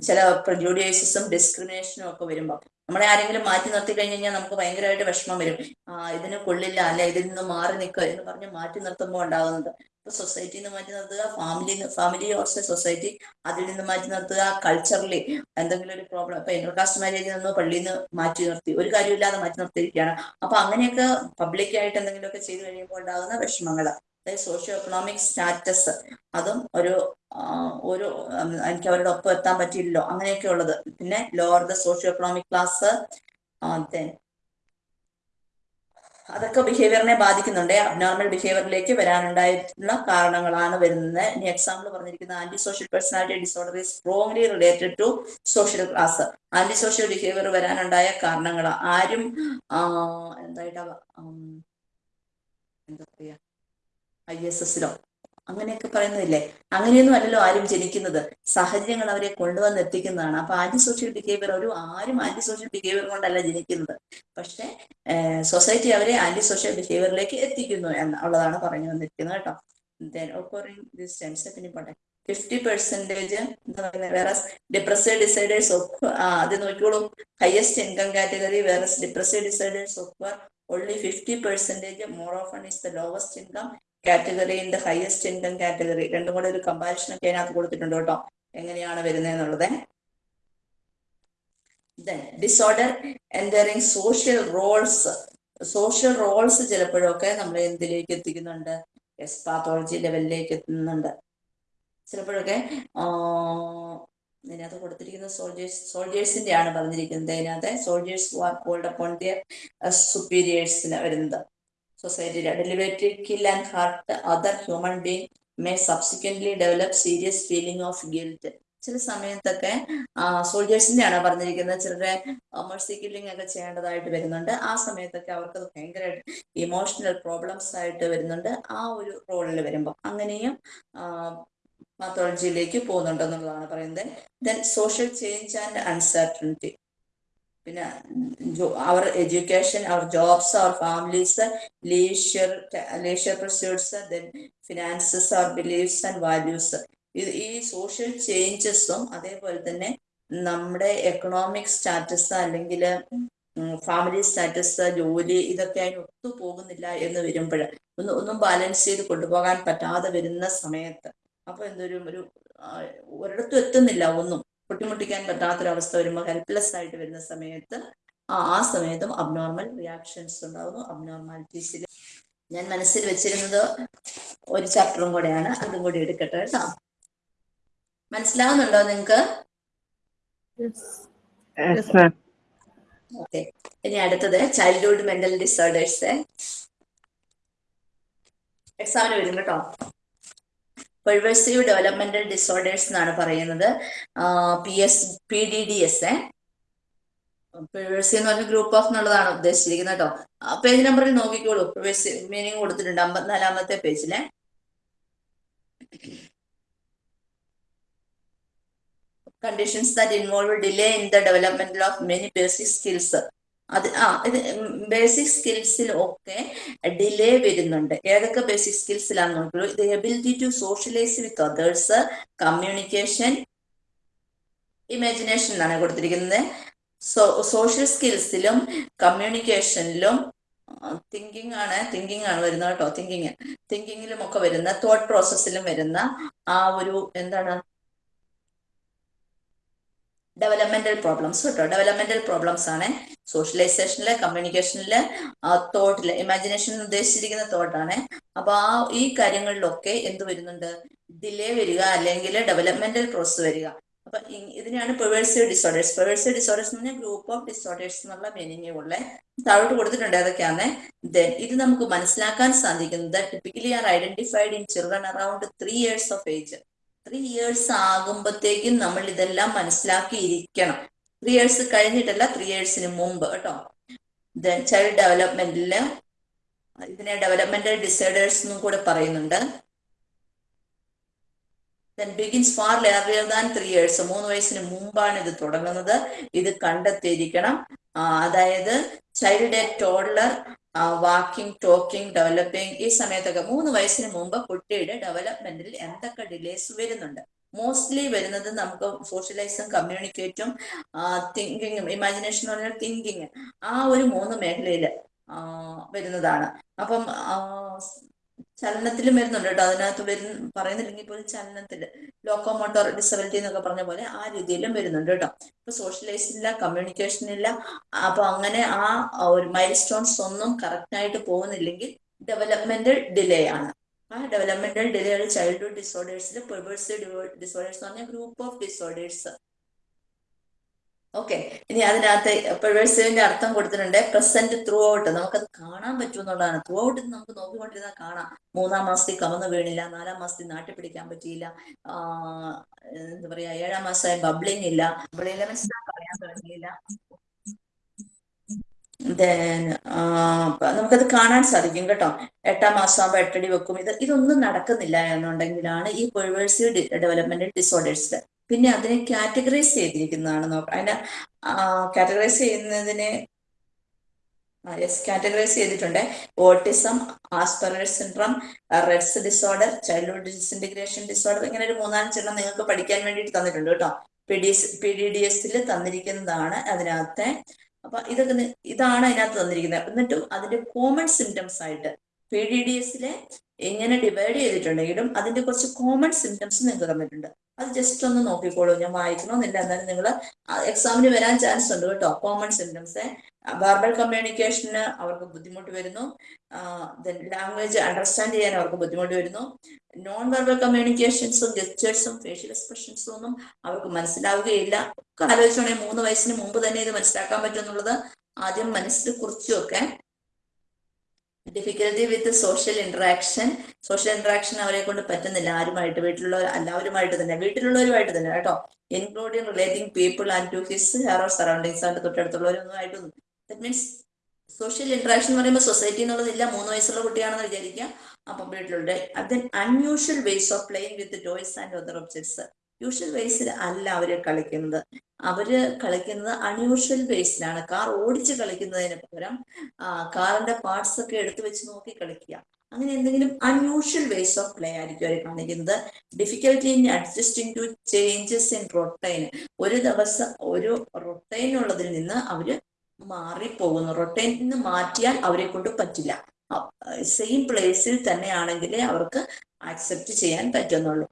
ചില പ്രൊഡ്യൂഡിയേഴ്സും ഡിസ്ക്രിമിനേഷനും ഒക്കെ വരുമ്പോൾ നമ്മളെ ആരെങ്കിലും മാറ്റി നിർത്തി കഴിഞ്ഞു കഴിഞ്ഞാൽ നമുക്ക് ഭയങ്കരമായിട്ട് വിഷമം വരും. ആ ഇതിന് കൊള്ളില്ല അല്ലെ ഇതിൽ നിന്ന് മാറി നിൽക്കുക എന്ന് പറഞ്ഞ് മാറ്റി നിർത്തുമ്പോൾ ഉണ്ടാകുന്നത് സൊസൈറ്റിയിൽ നിന്ന് മാറ്റി നിർത്തുക ഫാമിലി ഫാമിലി ഓർസ് സൊസൈറ്റി അതിൽ നിന്ന് മാറ്റി നിർത്തുക കൾച്ചറലി എന്തെങ്കിലും ഒരു പ്രോബ്ലം ഇപ്പൊ ഇന്റർകാസ്റ്റ് മാരേജിൽ നിന്ന് പള്ളിയിൽ നിന്ന് മാറ്റി നിർത്തി. ഒരു കാര്യമില്ലാതെ മാറ്റി നിർത്തിയിരിക്കുകയാണ്. അപ്പൊ അങ്ങനെയൊക്കെ പബ്ലിക്കായിട്ട് എന്തെങ്കിലുമൊക്കെ ചെയ്തു കഴിയുമ്പോൾ ഉണ്ടാകുന്ന വിഷമങ്ങൾ അതായത് സോഷ്യോ എക്കണോമിക് സ്റ്റാറ്റസ് അതും ഒരു ഒരു എനിക്ക് അവരുടെ ഒപ്പം എത്താൻ പറ്റിയില്ലല്ലോ. അങ്ങനെയൊക്കെ ഉള്ളത് പിന്നെ lower the socio economic class then അതൊക്കെ ബിഹേവിയറിനെ ബാധിക്കുന്നുണ്ട്. അബ്നോർമൽ ബിഹേവിയറിലേക്ക് വരാനുണ്ടായിട്ടുള്ള കാരണങ്ങളാണ് വരുന്നത്. ഇനി എക്സാമ്പിൾ പറഞ്ഞിരിക്കുന്ന antisocial personality disorder is strongly related to social class antisocial behaviour വരാനുണ്ടായ കാരണങ്ങൾ ആരും എന്തായിട്ടാ എന്താ പറയാ ഐ എസ് എസിലോ അങ്ങനെയൊക്കെ പറയുന്നതില്ലേ? അങ്ങനെയൊന്നും അല്ലല്ലോ ആരും ജനിക്കുന്നത്. സാഹചര്യങ്ങൾ അവരെ കൊണ്ടുവന്ന് എത്തിക്കുന്നതാണ്. അപ്പൊ ആന്റി സോഷ്യൽ ബിഹേവിയർ ഒരു ആരും ആന്റി സോഷ്യൽ ബിഹേവിയർ കൊണ്ടല്ല ജനിക്കുന്നത്. പക്ഷെ സൊസൈറ്റി അവരെ ആന്റി സോഷ്യൽ ബിഹേവിയറിലേക്ക് എത്തിക്കുന്നു എന്നുള്ളതാണ് പറഞ്ഞു വന്നിരിക്കുന്നത് കേട്ടോ. ദെൻ ഒക്കോറിംഗ് ദിസ് ടെൻസ് പിന്നെ പോട്ടെ. ഫിഫ്റ്റി പെർസെന്റേജ് എന്താ പറയുന്നത് വേറെ ഡിപ്രസീവ് ഡിസൈഡേഴ്സ് ഒക്കെ അത് നോക്കിക്കോളൂ. ഹയസ്റ്റ് ഇൻകം കാറ്റഗറി വേറെ ഡിപ്രസീവ് ഡിസൈഡേഴ്സ് ഒക്കെ only fifty percentage more often is the lowest income category in the highest income category രണ്ടും കൂടെ ഒരു കമ്പാരിഷൻ ഒക്കെ അതിനകത്ത് കൊടുത്തിട്ടുണ്ട് കേട്ടോ. എങ്ങനെയാണ് വരുന്നത് എന്നുള്ളത്? Disorder entering social roles social roles ചിലപ്പോഴൊക്കെ നമ്മൾ എന്തിലേക്ക് എത്തിക്കുന്നുണ്ട്? എസ് പാത്തോളജി ലെവലിലേക്ക് എത്തുന്നുണ്ട്. ചിലപ്പോഴൊക്കെ ഇതിനകത്ത് കൊടുത്തിരിക്കുന്ന സോൾജേഴ്സ് സോൾജേഴ്സിന്റെ ആണ് പറഞ്ഞിരിക്കുന്നത്. ഇതിനകത്ത് soldiers are called upon their സുപ്പീരിയേഴ്സിന് വരുന്നത്. സൊസൈറ്റിയിലെ deliberated kill and hurt other human being may subsequently develop serious feeling of guilt ചില സമയത്തൊക്കെ സോൾജേഴ്സിന്റെ ആണ് പറഞ്ഞിരിക്കുന്നത്. ചിലരെ മേഴ്സി കില്ലിംഗ് ഒക്കെ ചെയ്യേണ്ടതായിട്ട് വരുന്നുണ്ട്. ആ സമയത്തൊക്കെ അവർക്ക് ഭയങ്കര ഇമോഷണൽ പ്രോബ്ലംസ് ആയിട്ട് വരുന്നുണ്ട്. ആ ഒരു റോളിൽ വരുമ്പോൾ അങ്ങനെയും പാത്തോളജിയിലേക്ക് പോകുന്നുണ്ടെന്നുള്ളതാണ് പറയുന്നത്. Then social change and uncertainty പിന്നെ അവർ എഡ്യൂക്കേഷൻ അവർ jobs our families leisure leisure pursuits then finances our beliefs and values. ഇത് ഈ സോഷ്യൽ ചേഞ്ചസും അതേപോലെ തന്നെ നമ്മുടെ എക്കണോമിക് സ്റ്റാറ്റസ് അല്ലെങ്കിൽ ഫാമിലി സ്റ്റാറ്റസ് ജോലി ഇതൊക്കെ അതിന് ഒത്തു പോകുന്നില്ല എന്ന് വരുമ്പോൾ ഒന്ന് ഒന്നും ബാലൻസ് ചെയ്ത് കൊണ്ടുപോകാൻ പറ്റാതെ വരുന്ന സമയത്ത്. അപ്പൊ എന്തൊരു ഒരു ഒരിടത്തും എത്തുന്നില്ല ഒന്നും. പൊട്ടിമുട്ടിക്കാൻ പറ്റാത്തൊരവസ്ഥ വരുമ്പോൾ ഹെൽപ്ലെസ് ആയിട്ട് വരുന്ന സമയത്ത് ആ ആ സമയത്തും അബ്നോർമൽ റിയാക്ഷൻസ് ഉണ്ടാകുന്നു അബ്നോർമാലിറ്റീസിൽ ഞാൻ മനസ്സിൽ വെച്ചിരുന്നത് ഒരു ചാപ്റ്ററും കൂടെയാണ്. അതും കൂടി എടുക്കട്ടെ കേട്ടോ. മനസ്സിലാവുന്നുണ്ടോ നിങ്ങൾക്ക് Yes. Yes, ma'am. ഓക്കെ ഇനി അടുത്തത് ചൈൽഡ്ഹുഡ് മെന്റൽ ഡിസോർഡേഴ്സ് എക്സാമിന് വരും കേട്ടോ. പെർവേഴ്സീവ് ഡെവലപ്മെന്റൽ ഡിസോർഡേഴ്സ് എന്നാണ് പറയുന്നത്. P S P D D S A pervasive എന്ന് പറഞ്ഞ ഗ്രൂപ്പ് ഓഫ് എന്നുള്ളതാണ് ഉദ്ദേശിച്ചിരിക്കുന്നത് കേട്ടോ. പേജ് നമ്പറിൽ നോക്കിക്കോളൂ. പെർവേഴ്സീവ് മീനിങ് കൊടുത്തിട്ടുണ്ട്. അമ്പത്തിനാലാമത്തെ പേജിലെ conditions that involve delay in the development of many basic skills. അത് ആ ഇത് ബേസിക് സ്കിൽസിൽ ഒക്കെ ഡിലേ വരുന്നുണ്ട്. ഏതൊക്കെ ബേസിക് സ്കിൽസിലാണ് നോക്കുള്ളൂ ഇത് ability to socialize with others communication imagination എന്നാണ് കൊടുത്തിരിക്കുന്നത്. സോ സോഷ്യൽ സ്കിൽസിലും കമ്മ്യൂണിക്കേഷനിലും തിങ്കിങ് ആണ് തിങ്കിങ് ആണ് വരുന്നത് കേട്ടോ തിങ്കിങ് തിങ്കിങ്ങിലും ഒക്കെ വരുന്ന തോട്ട് പ്രോസസ്സിലും വരുന്ന ആ ഒരു എന്താണ് ഡെവലപ്മെന്റൽ പ്രോബ്ലംസ് കേട്ടോ. ഡെവലപ്മെന്റൽ പ്രോബ്ലംസ് ആണ്. സോഷ്യലൈസേഷനിൽ കമ്മ്യൂണിക്കേഷനിൽ തോട്ടിൽ ഇമാജിനേഷൻ ഉദ്ദേശിച്ചിരിക്കുന്ന തോട്ടാണ് അപ്പൊ ആ ഈ കാര്യങ്ങളിലൊക്കെ എന്ത് വരുന്നുണ്ട്? ഡിലേ വരിക അല്ലെങ്കിൽ ഡെവലപ്മെന്റൽ പ്രോസസ് വരിക. അപ്പൊ ഇതിനെയാണ് പെവേഴ്സീവ് ഡിസോർഡേഴ്സ് പെവേഴ്സീവ് ഡിസോർഡേഴ്സ് എന്ന് പറഞ്ഞാൽ ഗ്രൂപ്പ് ഓഫ് ഡിസോർഡേഴ്സ് എന്നുള്ള മീനിങ് ഉള്ള. താഴോട്ട് കൊടുത്തിട്ടുണ്ട് അതൊക്കെയാണ് ദെൻ ഇത് നമുക്ക് മനസ്സിലാക്കാൻ സാധിക്കുന്നത് typically are identified in children around three years of age three years ആകുമ്പോഴത്തേക്കും നമ്മൾ ഇതെല്ലാം മനസ്സിലാക്കിയിരിക്കണം. ത്രീ ഇയേഴ്സ് കഴിഞ്ഞിട്ടല്ല ത്രീ ഇയേഴ്സിന് മുമ്പ് കേട്ടോ. ദെൻ ചൈൽഡ് ഡെവലപ്മെന്റിൽ ഇതിനെ ഡെവലപ്മെന്റൽ ഡിസേർഡേഴ്സ് എന്നും കൂടെ പറയുന്നുണ്ട്. Then begins far earlier than three years മൂന്ന് വയസ്സിന് മുമ്പാണ് ഇത് തുടങ്ങുന്നത്. ഇത് കണ്ടെത്തിയിരിക്കണം. അതായത് child a toddler walking talking developing ഈ സമയത്തൊക്കെ മൂന്ന് വയസ്സിന് മുമ്പ് കുട്ടിയുടെ ഡെവലപ്മെന്റിൽ എന്തൊക്കെ ഡിലേസ് വരുന്നുണ്ട്? മോസ്റ്റ്ലി വരുന്നത് നമുക്ക് സോഷ്യലൈസും കമ്മ്യൂണിക്കേറ്റും തിങ്കിങ്ങും ഇമാജിനേഷൻ എന്ന് പറഞ്ഞാൽ തിങ്കിങ് ആ ഒരു മൂന്ന് മേഖലയിൽ വരുന്നതാണ്. അപ്പം ചലനത്തിലും വരുന്നുണ്ട് കേട്ടോ. അതിനകത്ത് വരുന്ന പറയുന്നില്ലെങ്കിൽ പോലും ചലനത്തിൽ ലോക്കോമോട്ടോർ ഡിസബിലിറ്റി എന്നൊക്കെ പറഞ്ഞ പോലെ ആ രീതിയിലും വരുന്നുണ്ട് കേട്ടോ. ഇപ്പൊ സോഷ്യലൈസ് ഇല്ല കമ്മ്യൂണിക്കേഷൻ ഇല്ല. അപ്പൊ അങ്ങനെ ആ ഒരു മൈൽ സ്റ്റോൺസ് ഒന്നും കറക്റ്റ് ആയിട്ട് പോകുന്നില്ലെങ്കിൽ ഡെവലപ്മെന്റൽ ഡിലേ ആണ്. ആ ഡെവലപ്മെന്റൽ ഡിലേ ചൈൽഡ്ഹുഡ് ഡിസോർഡേഴ്സിൽ പെർവേഴ്സ് ഡിസോർഡേഴ്സ് എന്ന് പറഞ്ഞ ഗ്രൂപ്പ് ഓഫ് ഡിസോർഡേഴ്സ് ഓക്കെ ഇനി അതിനകത്ത് പെർവേഴ്സീവിന്റെ അർത്ഥം കൊടുത്തിട്ടുണ്ട്. പ്രസന്റ് ത്രൂ ഔട്ട് നമുക്കത് കാണാൻ പറ്റും എന്നുള്ളതാണ്. ത്രൂ ഔട്ട് നമുക്ക് നോക്കിക്കൊണ്ടിരുന്നാൽ കാണാം. മൂന്നാം മാസത്തിൽ കമന്ന് വീണില്ല. നാലാം മാസത്തിൽ നാട്ടിൽ പിടിക്കാൻ പറ്റിയില്ല. എന്താ പറയാ ഏഴാം മാസമായി ബബ്ലിംഗ് ഇല്ല. പറയാൻ നമുക്കത് കാണാൻ സാധിക്കും കേട്ടോ. എട്ടാം മാസം ആകുമ്പോൾ എട്ടടി വെക്കും. ഇത് ഇതൊന്നും നടക്കുന്നില്ല എന്നുണ്ടെങ്കിലാണ് ഈ പെർവേഴ്സീവ് ഡെവലപ്മെന്റ് ഡിസോർഡേഴ്സ് പിന്നെ അതിനെ കാറ്റഗറൈസ് ചെയ്തിരിക്കുന്നതാണ് നോക്ക അതിനെ കാറ്റഗറൈസ് ചെയ്യുന്നതിന് യെസ് കാറ്റഗറൈസ് ചെയ്തിട്ടുണ്ട്. Autism Asperger's syndrome Rett's disorder childhood disintegration disorder ഇങ്ങനെ ഒരു മൂന്നാലഞ്ചെണ്ണം നിങ്ങൾക്ക് പഠിക്കാൻ വേണ്ടിയിട്ട് തന്നിട്ടുണ്ട് കേട്ടോ. P D S P D D എസിൽ തന്നിരിക്കുന്നതാണ് അതിനകത്തെ. അപ്പൊ ഇതൊക്കെ ഇതാണ് അതിനകത്ത് തന്നിരിക്കുന്നത്. എന്നിട്ടും അതിന്റെ കോമൺ സിംറ്റംസ് ആയിട്ട് പി ഡി ഡി എസിലെ എങ്ങനെ ഡിവൈഡ് ചെയ്തിട്ടുണ്ടെങ്കിലും അതിന്റെ കുറച്ച് കോമൺ സിംറ്റംസ് നിങ്ങൾക്ക് തന്നിട്ടുണ്ട്. അത് ജസ്റ്റ് ഒന്ന് നോക്കിക്കോളൂ. ഞാൻ വായിക്കണമെന്നില്ല എന്നാലും നിങ്ങൾ എക്സാമിന് വരാൻ ചാൻസ് ഉണ്ട് കേട്ടോ. കോമൺ സിംറ്റംസ് വെർബൽ കമ്മ്യൂണിക്കേഷന് അവർക്ക് ബുദ്ധിമുട്ട് വരുന്നു. ലാംഗ്വേജ് അണ്ടർസ്റ്റാൻഡ് ചെയ്യാൻ അവർക്ക് ബുദ്ധിമുട്ട് വരുന്നു. നോൺ വെർബൽ കമ്മ്യൂണിക്കേഷൻസും ഗസ്റ്റേഴ്സും ഫേഷ്യൽ എക്സ്പ്രഷൻസും ഒന്നും അവർക്ക് മനസ്സിലാവുകയില്ല. ഒക്കെ ആലോചിച്ചോണേ മൂന്ന് വയസ്സിന് മുമ്പ് തന്നെ ഇത് മനസ്സിലാക്കാൻ പറ്റുമെന്നുള്ളത് ആദ്യം മനസ്സിൽ കുറിച്ചുമൊക്കെ difficulty with social interaction social interaction അവരെ കൊണ്ട് പറ്റുന്നില്ല. ആരുമായിട്ട് വീട്ടിലുള്ള എല്ലാവരുമായിട്ട് തന്നെ. വീട്ടിലുള്ളവരുമായിട്ട് തന്നെ കേട്ടോ. Including relating people and to his her or surroundings അവന്റെ തൊട്ടടുത്തുള്ളവരൊന്നും ആയിട്ടൊന്നും ദറ്റ് മീൻസ് സോഷ്യൽ ഇന്ററാക്ഷൻ എന്ന് പറയുമ്പോൾ സൊസൈറ്റി എന്നുള്ളതില്ല. മൂന്ന് വയസ്സുള്ള കുട്ടിയാണെന്ന് വിചാരിക്കുക അപ്പം വീട്ടിലുണ്ട്. Then unusual ways of playing with toys and other objects usual വേസിൽ അല്ല അവർ കളിക്കുന്നത്. അവർ കളിക്കുന്നത് അൺയൂഷ്വൽ വേസിലാണ് കാർ ഓടിച്ച് കളിക്കുന്നതിന് പകരം കാറിന്റെ പാർട്സ് ഒക്കെ എടുത്തു വെച്ച് നോക്കി കളിക്കുക. അങ്ങനെ എന്തെങ്കിലും അൺയൂഷ്വൽ വേസ് ഓഫ് പ്ലേ ആയിരിക്കും അവർ കാണിക്കുന്നത്. Difficulty in adjusting to changes in routine ഒരു ദിവസം ഒരു റൊട്ടൈൻ ഉള്ളതിൽ നിന്ന് അവർ മാറിപ്പോകുന്നു. റൊട്ടൈൻ നിന്ന് മാറ്റിയാൽ അവരെ കൊണ്ട് പറ്റില്ല. സെയിം പ്ലേസിൽ തന്നെയാണെങ്കിലേ അവർക്ക് ആക്സെപ്റ്റ് ചെയ്യാൻ പറ്റുന്നുള്ളൂ.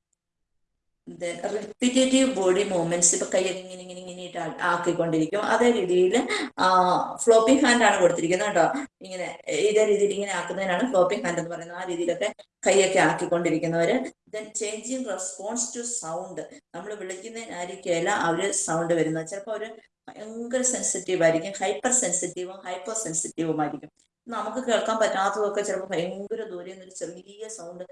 റിപ്പീറ്റേറ്റീവ് ബോഡി മൂവ്മെന്റ്സ് ഇപ്പൊ കൈ ഇങ്ങനെ ഇങ്ങനെ ഇങ്ങനെ ആക്കിക്കൊണ്ടിരിക്കും. അതേ രീതിയിൽ ഫ്ലോപ്പിംഗ് ഹാൻഡ് ആണ് കൊടുത്തിരിക്കുന്നത് കേട്ടോ. ഇങ്ങനെ ഇതേ രീതിയിൽ ഇങ്ങനെ ആക്കുന്നതിനാണ് ഫ്ലോപ്പിംഗ് ഹാൻഡ് എന്ന് പറയുന്നത്. ആ രീതിയിലൊക്കെ കൈയൊക്കെ ആക്കിക്കൊണ്ടിരിക്കുന്നവര്. Then changing response to sound നമ്മൾ വിളിക്കുന്നതിനായിരിക്കുകയല്ല അവർ സൗണ്ട് വരുന്നത്. ചിലപ്പോൾ അവർ ഭയങ്കര സെൻസിറ്റീവ് ആയിരിക്കും. ഹൈപ്പർ സെൻസിറ്റീവും ഹൈപ്പോ സെൻസിറ്റീവും ആയിരിക്കും. നമുക്ക് കേൾക്കാൻ പറ്റാത്തതൊക്കെ ചിലപ്പോൾ ഭയങ്കര ദൂരെ നിന്ന് ഒരു ചെറിയ സൗണ്ട്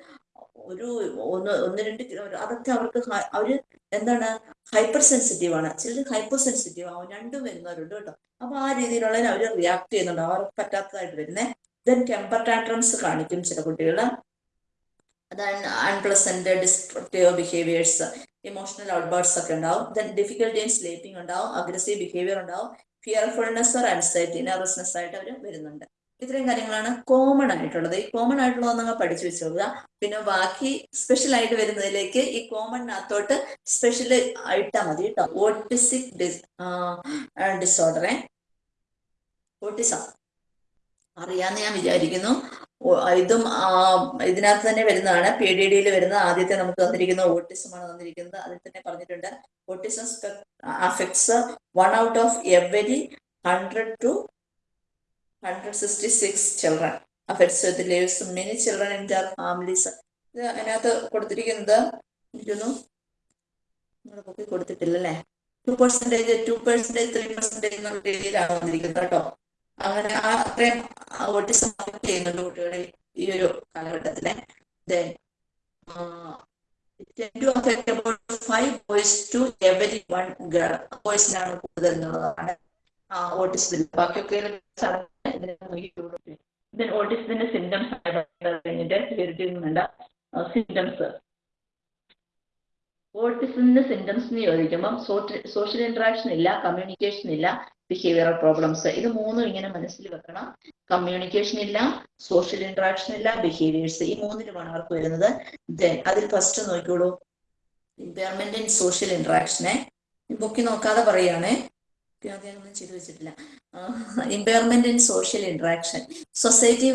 ഒരു ഒന്ന് ഒന്ന് രണ്ട് കിലോ അതൊക്കെ അവർക്ക് അവർ അവർ എന്താണ് ഹൈപ്പർ സെൻസിറ്റീവ് ആണ്. ചിലർ ഹൈപ്പർ സെൻസിറ്റീവ് ആവും. രണ്ടും വരുന്നവരുണ്ട് കേട്ടോ. അപ്പൊ ആ രീതിയിലുള്ള അവർ റിയാക്ട് ചെയ്യുന്നുണ്ട്. അവർ പറ്റാത്തതായിട്ട് വരുന്നേ. ദെൻ ടെമ്പർ ടാൻട്രംസ് കാണിക്കും ചില കുട്ടികൾ അതാണ് unpleasant destructive behaviours emotional outbursts ഒക്കെ ഉണ്ടാവും. ദെൻ ഡിഫിക്കൽട്ടി ഇൻ സ്ലീപ്പിംഗ് ഉണ്ടാവും. അഗ്രസീവ് ബിഹേവിയർ ഉണ്ടാവും. ഫിയർഫുൾനെസ് ഓർ അൻസൈറ്റി നെർവസ്നെസ് ആയിട്ട് അവർ വരുന്നുണ്ട്. ഇത്രയും കാര്യങ്ങളാണ് കോമൺ ആയിട്ടുള്ളത്. ഈ കോമൺ ആയിട്ടുള്ളത് നിങ്ങൾ പഠിച്ചു വെച്ചോളുക പിന്നെ ബാക്കി സ്പെഷ്യൽ ആയിട്ട് വരുന്നതിലേക്ക് ഈ കോമണിനകത്തോട്ട് സ്പെഷ്യൽ ആയിട്ടാ മതി കേട്ടോ ഓട്ടിസിക് ഡിസോർഡറെ ഓട്ടിസം അറിയാന്ന് ഞാൻ വിചാരിക്കുന്നു. ഇതും ഇതിനകത്ത് തന്നെ വരുന്നതാണ്. പി ഡി ഡിയിൽ വരുന്ന ആദ്യത്തെ നമുക്ക് തന്നിരിക്കുന്ന ഓട്ടിസം ആണ് തന്നിരിക്കുന്നത്. അതിൽ തന്നെ പറഞ്ഞിട്ടുണ്ട്. Autism affects one out of every hundred two hundred sixty six children affects with lives many children in their families ഇത് അതിനകത്ത് കൊടുത്തിരിക്കുന്നത് ഇരുന്നു. നിങ്ങളുടെ ബുക്കിൽ കൊടുത്തിട്ടില്ല അല്ലേ two percentage two percentage three percentage എന്നുള്ള രീതിയിലാണ് വന്നിരിക്കുന്നത് കേട്ടോ. അങ്ങനെ ആ അത്രയും ഓട്ടിസം അഫക്ട് ചെയ്യുന്നുണ്ട് കുട്ടികളെ ഈ ഒരു കാലഘട്ടത്തിലെ. Tend to affect about five boys to every one girl. ബോയ്സിനാണ് കൂടുതൽ എന്നുള്ളതാണ്. ഓട്ടിസത്തിൽ ബാക്കിയൊക്കെ ഓട്ടിസത്തിന്റെ സിംറ്റംസ് കഴിഞ്ഞിട്ട് വിവരിക്കുന്നുണ്ട് സിംറ്റംസ് ഓട്ടിസത്തിന്റെ സിംറ്റംസ് എന്ന് ചോദിക്കുമ്പോൾ സോഷ്യൽ ഇന്ററാക്ഷൻ ഇല്ല കമ്മ്യൂണിക്കേഷൻ ഇല്ല ബിഹേവിയറൽ പ്രോബ്ലംസ് ഇത് മൂന്നും ഇങ്ങനെ മനസ്സിൽ വെക്കണം. കമ്മ്യൂണിക്കേഷൻ ഇല്ല സോഷ്യൽ ഇന്ററാക്ഷൻ ഇല്ല ബിഹേവിയേഴ്സ് ഈ മൂന്നിലുമാണ് അവർക്ക് വരുന്നത്. ദെൻ അതിൽ ഫസ്റ്റ് നോക്കിക്കോളൂ. ഇമ്പയർമെന്റ് ഇൻ സോഷ്യൽ ഇന്ററാക്ഷനെ ബുക്കി നോക്കാതെ പറയുകയാണേ അതൊന്നും ചെയ്തു വെച്ചിട്ടില്ല. Impairment in social interaction society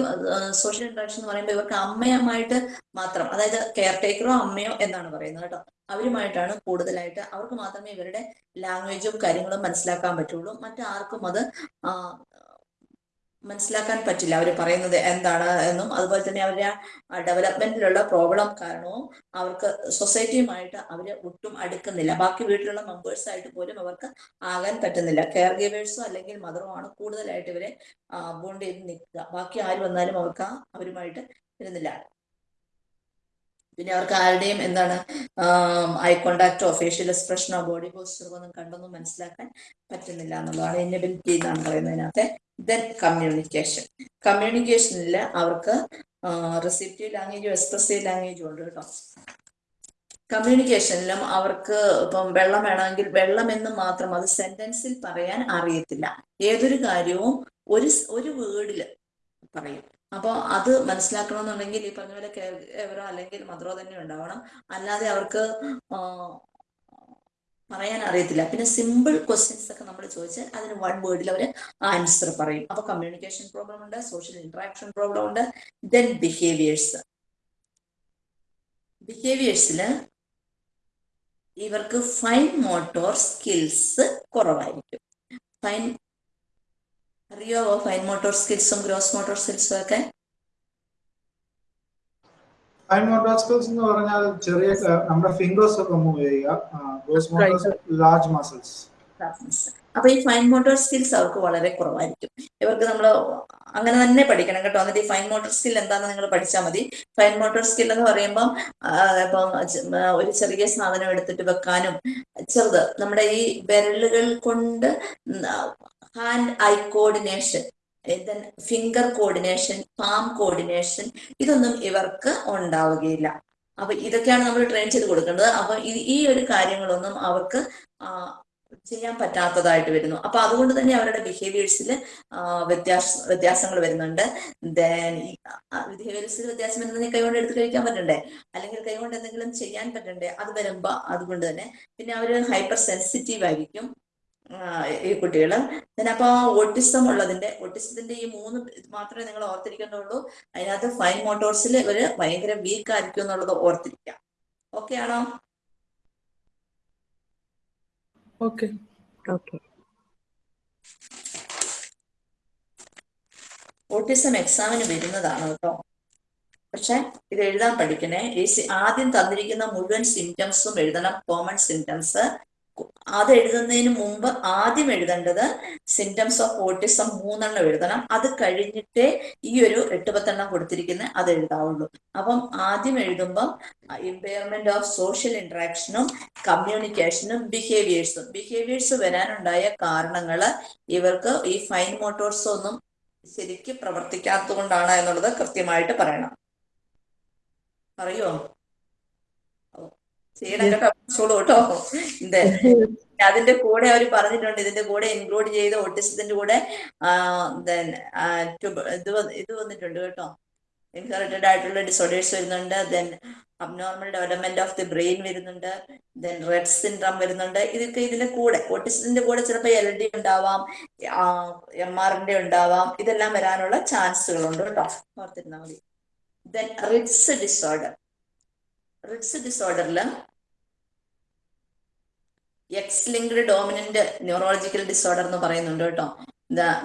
social interaction എന്ന് പറയുമ്പോൾ ഇവർക്ക് അമ്മയുമായിട്ട് മാത്രം അതായത് കെയർ ടേക്കറോ അമ്മയോ എന്നാണ് പറയുന്നത് കേട്ടോ. അവരുമായിട്ടാണ് കൂടുതലായിട്ട് അവർക്ക് മാത്രമേ ഇവരുടെ ലാംഗ്വേജും കാര്യങ്ങളും മനസ്സിലാക്കാൻ പറ്റുള്ളൂ. മറ്റാർക്കും അത് മനസ്സിലാക്കാൻ പറ്റില്ല. അവർ പറയുന്നത് എന്താണ് എന്നും അതുപോലെ തന്നെ അവരുടെ ഡെവലപ്മെന്റിലുള്ള പ്രോബ്ലം കാരണവും അവർക്ക് സൊസൈറ്റിയുമായിട്ട് അവർ ഒട്ടും അടുക്കുന്നില്ല. ബാക്കി വീട്ടിലുള്ള മെമ്പേഴ്സ് ആയിട്ട് പോലും അവർക്ക് ആകാൻ പറ്റുന്നില്ല. കെയർ ഗിവേഴ്സോ അല്ലെങ്കിൽ മദറോ ആണ് കൂടുതലായിട്ട് ഇവരെ ബോണ്ട് ചെയ്ത് നിൽക്കുക. ബാക്കി ആര് വന്നാലും അവർക്ക് അവരുമായിട്ട് ഇരുന്നില്ല. പിന്നെ അവർക്ക് ആരുടെയും എന്താണ് ഐ കോണ്ടാക്റ്റോ ഫേഷ്യൽ എക്സ്പ്രഷനോ ബോഡി പോസ്റ്ററോ ഒന്നും കണ്ടൊന്നും മനസ്സിലാക്കാൻ പറ്റുന്നില്ല എന്നുള്ളതാണ് ഇന്നബിലിറ്റി എന്നാണ് പറയുന്നതിനകത്തെ ദെൻ കമ്മ്യൂണിക്കേഷൻ. കമ്മ്യൂണിക്കേഷനിൽ അവർക്ക് റിസിപ്റ്റീവ് ലാംഗ്വേജും എക്സ്പ്രസീവ് ലാംഗ്വേജും ഉണ്ട് കേട്ടോ. കമ്മ്യൂണിക്കേഷനിലും അവർക്ക് ഇപ്പം വെള്ളം വേണമെങ്കിൽ വെള്ളം എന്ന് മാത്രം അത് സെന്റൻസിൽ പറയാൻ അറിയത്തില്ല. ഏതൊരു കാര്യവും ഒരു ഒരു വേർഡിൽ പറയും. അപ്പോൾ അത് മനസ്സിലാക്കണമെന്നുണ്ടെങ്കിൽ ഈ പറഞ്ഞ പോലെ കെയറോ അല്ലെങ്കിൽ മദറോ തന്നെ ഉണ്ടാവണം. അല്ലാതെ അവർക്ക് പറയാൻ അറിയത്തില്ല. പിന്നെ സിമ്പിൾ ക്വസ്റ്റ്യൻസ് ഒക്കെ നമ്മൾ ചോദിച്ചാൽ അതിന് വൺ വേർഡിൽ അവർ ആൻസർ പറയും. അപ്പൊ കമ്മ്യൂണിക്കേഷൻ പ്രോബ്ലം ഉണ്ട് സോഷ്യൽ ഇന്ററാക്ഷൻ പ്രോബ്ലം ഉണ്ട് ദെൻ ബിഹേവിയേഴ്സ് ബിഹേവിയേഴ്സിൽ ഇവർക്ക് ഫൈൻ മോട്ടോർ സ്കിൽസ് കുറവായിരിക്കും. ഫൈൻ അറിയാവോ ഫൈൻ മോട്ടോർ സ്കിൽസും ഗ്രോസ് മോട്ടോർ സ്കിൽസും ഒക്കെ. ഫൈൻ മോട്ടോർ സ്കിൽസ് എന്ന് പറഞ്ഞാൽ ചെറിയ നമ്മുടെ ഫിംഗേഴ്സ് ഒക്കെ മൂവ് ചെയ്യുക. ഗ്രോസ് മോട്ടോർ ലാർജ് മസിൽസ് അപ്പൊ ഈ ഫൈൻ മോട്ടോർ സ്കിൽസ് അവർക്ക് വളരെ കുറവായിരിക്കും. ഇവർക്ക് നമ്മൾ അങ്ങനെ തന്നെ പഠിക്കണം കേട്ടോ. എന്നിട്ട് ഈ ഫൈൻ മോട്ടോർ സ്കിൽ എന്താണെന്ന് നിങ്ങൾ പഠിച്ചാൽ മതി. ഫൈൻ മോട്ടോർ സ്കിൽ എന്ന് പറയുമ്പം ഇപ്പൊ ഇപ്പം ഒരു ചെറിയ സാധനം എടുത്തിട്ട് വെക്കാനും ചെറുത് നമ്മുടെ ഈ വിരലുകൾ കൊണ്ട് hand eye coordination finger coordination palm coordination ഇതൊന്നും ഇവർക്ക് ഉണ്ടാവുകയില്ല. അപ്പൊ ഇതൊക്കെയാണ് നമ്മൾ ട്രെയിൻ ചെയ്ത് കൊടുക്കേണ്ടത്. അപ്പൊ ഈ- ഒരു കാര്യങ്ങളൊന്നും അവർക്ക് ചെയ്യാൻ പറ്റാത്തതായിട്ട് വരുന്നു. അപ്പൊ അതുകൊണ്ട് തന്നെ അവരുടെ ബിഹേവിയേഴ്സിൽ വ്യത്യാസ വ്യത്യാസങ്ങൾ വരുന്നുണ്ട്. ദെൻ ബിഹേവിയേഴ്സിൽ വ്യത്യാസം വരുന്നത് കൈകൊണ്ട് എടുത്ത് കഴിക്കാൻ പറ്റണ്ടേ? അല്ലെങ്കിൽ കൈകൊണ്ട് എന്തെങ്കിലും ചെയ്യാൻ പറ്റണ്ടേ? അത് വരുമ്പോ അതുകൊണ്ട് തന്നെ പിന്നെ അവർ ഹൈപ്പർ സെൻസിറ്റീവ് ആയിരിക്കും. ഈ കുട്ടികൾ പിന്നെ അപ്പൊ ഓട്ടിസം ഉള്ളതിന്റെ ഓട്ടിസത്തിന്റെ ഈ മൂന്ന് ഇത് മാത്രമേ നിങ്ങൾ ഓർത്തിരിക്കുന്നുള്ളൂ. അതിനകത്ത് ഫൈൻ മോട്ടോർസിൽ ഇവർ ഭയങ്കര വീക്ക് ആയിരിക്കും എന്നുള്ളത് ഓർത്തിരിക്കാം ഓക്കെ ആണോ? ഓക്കെ ഓക്കെ ഓട്ടിസം എക്സാമിന് വരുന്നതാണ് കേട്ടോ. പക്ഷെ ഇത് എഴുതാൻ പഠിക്കണേ. ഈ ആദ്യം തന്നിരിക്കുന്ന മുഴുവൻ സിംറ്റംസും എഴുതണം. കോമൺ സിംറ്റംസ് അത് എഴുതുന്നതിന് മുമ്പ് ആദ്യം എഴുതേണ്ടത് സിംറ്റംസ് ഓഫ് ഓട്ടിസം മൂന്നെണ്ണം എഴുതണം. അത് കഴിഞ്ഞിട്ടേ ഈ ഒരു എട്ട് പത്തെണ്ണം കൊടുത്തിരിക്കുന്ന അത് എഴുതാവുള്ളൂ. അപ്പം ആദ്യം എഴുതുമ്പം ഇമ്പയർമെന്റ് ഓഫ് സോഷ്യൽ ഇന്ററാക്ഷനും കമ്മ്യൂണിക്കേഷനും ബിഹേവിയേഴ്സും ബിഹേവിയേഴ്സ് വരാനുണ്ടായ കാരണങ്ങൾ ഇവർക്ക് ഈ ഫൈൻ മോട്ടോർസ് ഒന്നും ശരിക്ക് പ്രവർത്തിക്കാത്തതുകൊണ്ടാണ് എന്നുള്ളത് കൃത്യമായിട്ട് പറയണം. പറയോ? ഓ, ചെയ്യണം കേട്ടോ പഠിച്ചോളൂ കേട്ടോ. അതിന്റെ കൂടെ അവർ പറഞ്ഞിട്ടുണ്ട്. ഇതിന്റെ കൂടെ ഇൻക്ലൂഡ് ചെയ്ത് ഓട്ടിസത്തിന്റെ കൂടെ ഇത് ഇത് വന്നിട്ടുണ്ട് കേട്ടോ. ഇൻഹെറിറ്റഡ് ആയിട്ടുള്ള ഡിസോർഡേഴ്സ് വരുന്നുണ്ട്. Then abnormal development of the brain വരുന്നുണ്ട്. ദെൻ റെഡ് സിൻഡ്രം വരുന്നുണ്ട്. ഇതൊക്കെ ഇതിന്റെ കൂടെ ഓട്ടിസത്തിന്റെ കൂടെ ചിലപ്പോൾ എൽ ഡി ഉണ്ടാവാം എം ആറിന്റെ ഉണ്ടാവാം. ഇതെല്ലാം വരാനുള്ള ചാൻസുകളുണ്ട് കേട്ടോ. ഓർത്തിരുന്നാൽ മതി. Then Rett's disorder Rett's ഡിസോർഡറിൽ X linked dominant neurological disorder എന്ന് പറയുന്നുണ്ട് കേട്ടോ.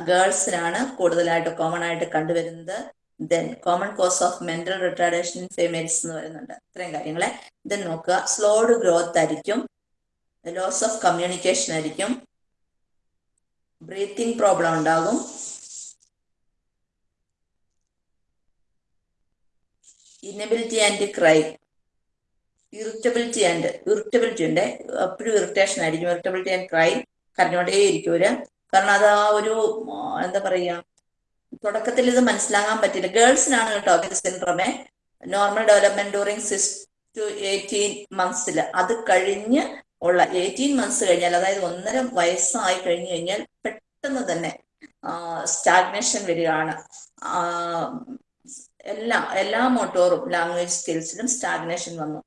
ഗേൾസിനാണ് കൂടുതലായിട്ട് കോമൺ ആയിട്ട് കണ്ടുവരുന്നത്. Then common cause of mental retardation in females എന്ന് പറയുന്നുണ്ട്. ഇത്രയും കാര്യങ്ങളെ. ദെൻ നോക്കുക. സ്ലോഡ് ഗ്രോത്ത് ആയിരിക്കും. ലോസ് ഓഫ് കമ്മ്യൂണിക്കേഷൻ ആയിരിക്കും. ബ്രീത്തിങ് പ്രോബ്ലം ഉണ്ടാകും. Inability and cry irritability and irritability ഉണ്ട് എപ്പോഴും ഇറിറ്റേഷൻ ആയിരിക്കും. ഇറിറ്റബിലിറ്റി ആൻഡ് ക്രൈ കരഞ്ഞോണ്ടേ ഇരിക്കും അവർ. കാരണം അത് ആ ഒരു എന്താ പറയാ തുടക്കത്തിൽ ഇത് മനസ്സിലാകാൻ പറ്റില്ല. ഗേൾസിനാണ് കേട്ടോ ഇത് സിൻഡ്രമേ normal development during six to eighteen മന്ത്സിൽ അത് കഴിഞ്ഞ് ഉള്ള എയ്റ്റീൻ മന്ത്സ് കഴിഞ്ഞാൽ അതായത് ഒന്നര വയസ്സായി കഴിഞ്ഞു കഴിഞ്ഞാൽ പെട്ടെന്ന് തന്നെ സ്റ്റാഗ്നേഷൻ വരികയാണ്. എല്ലാ എല്ലാ മോട്ടോറും ലാംഗ്വേജ് സ്കിൽസിലും സ്റ്റാഗ്നേഷൻ വന്നു.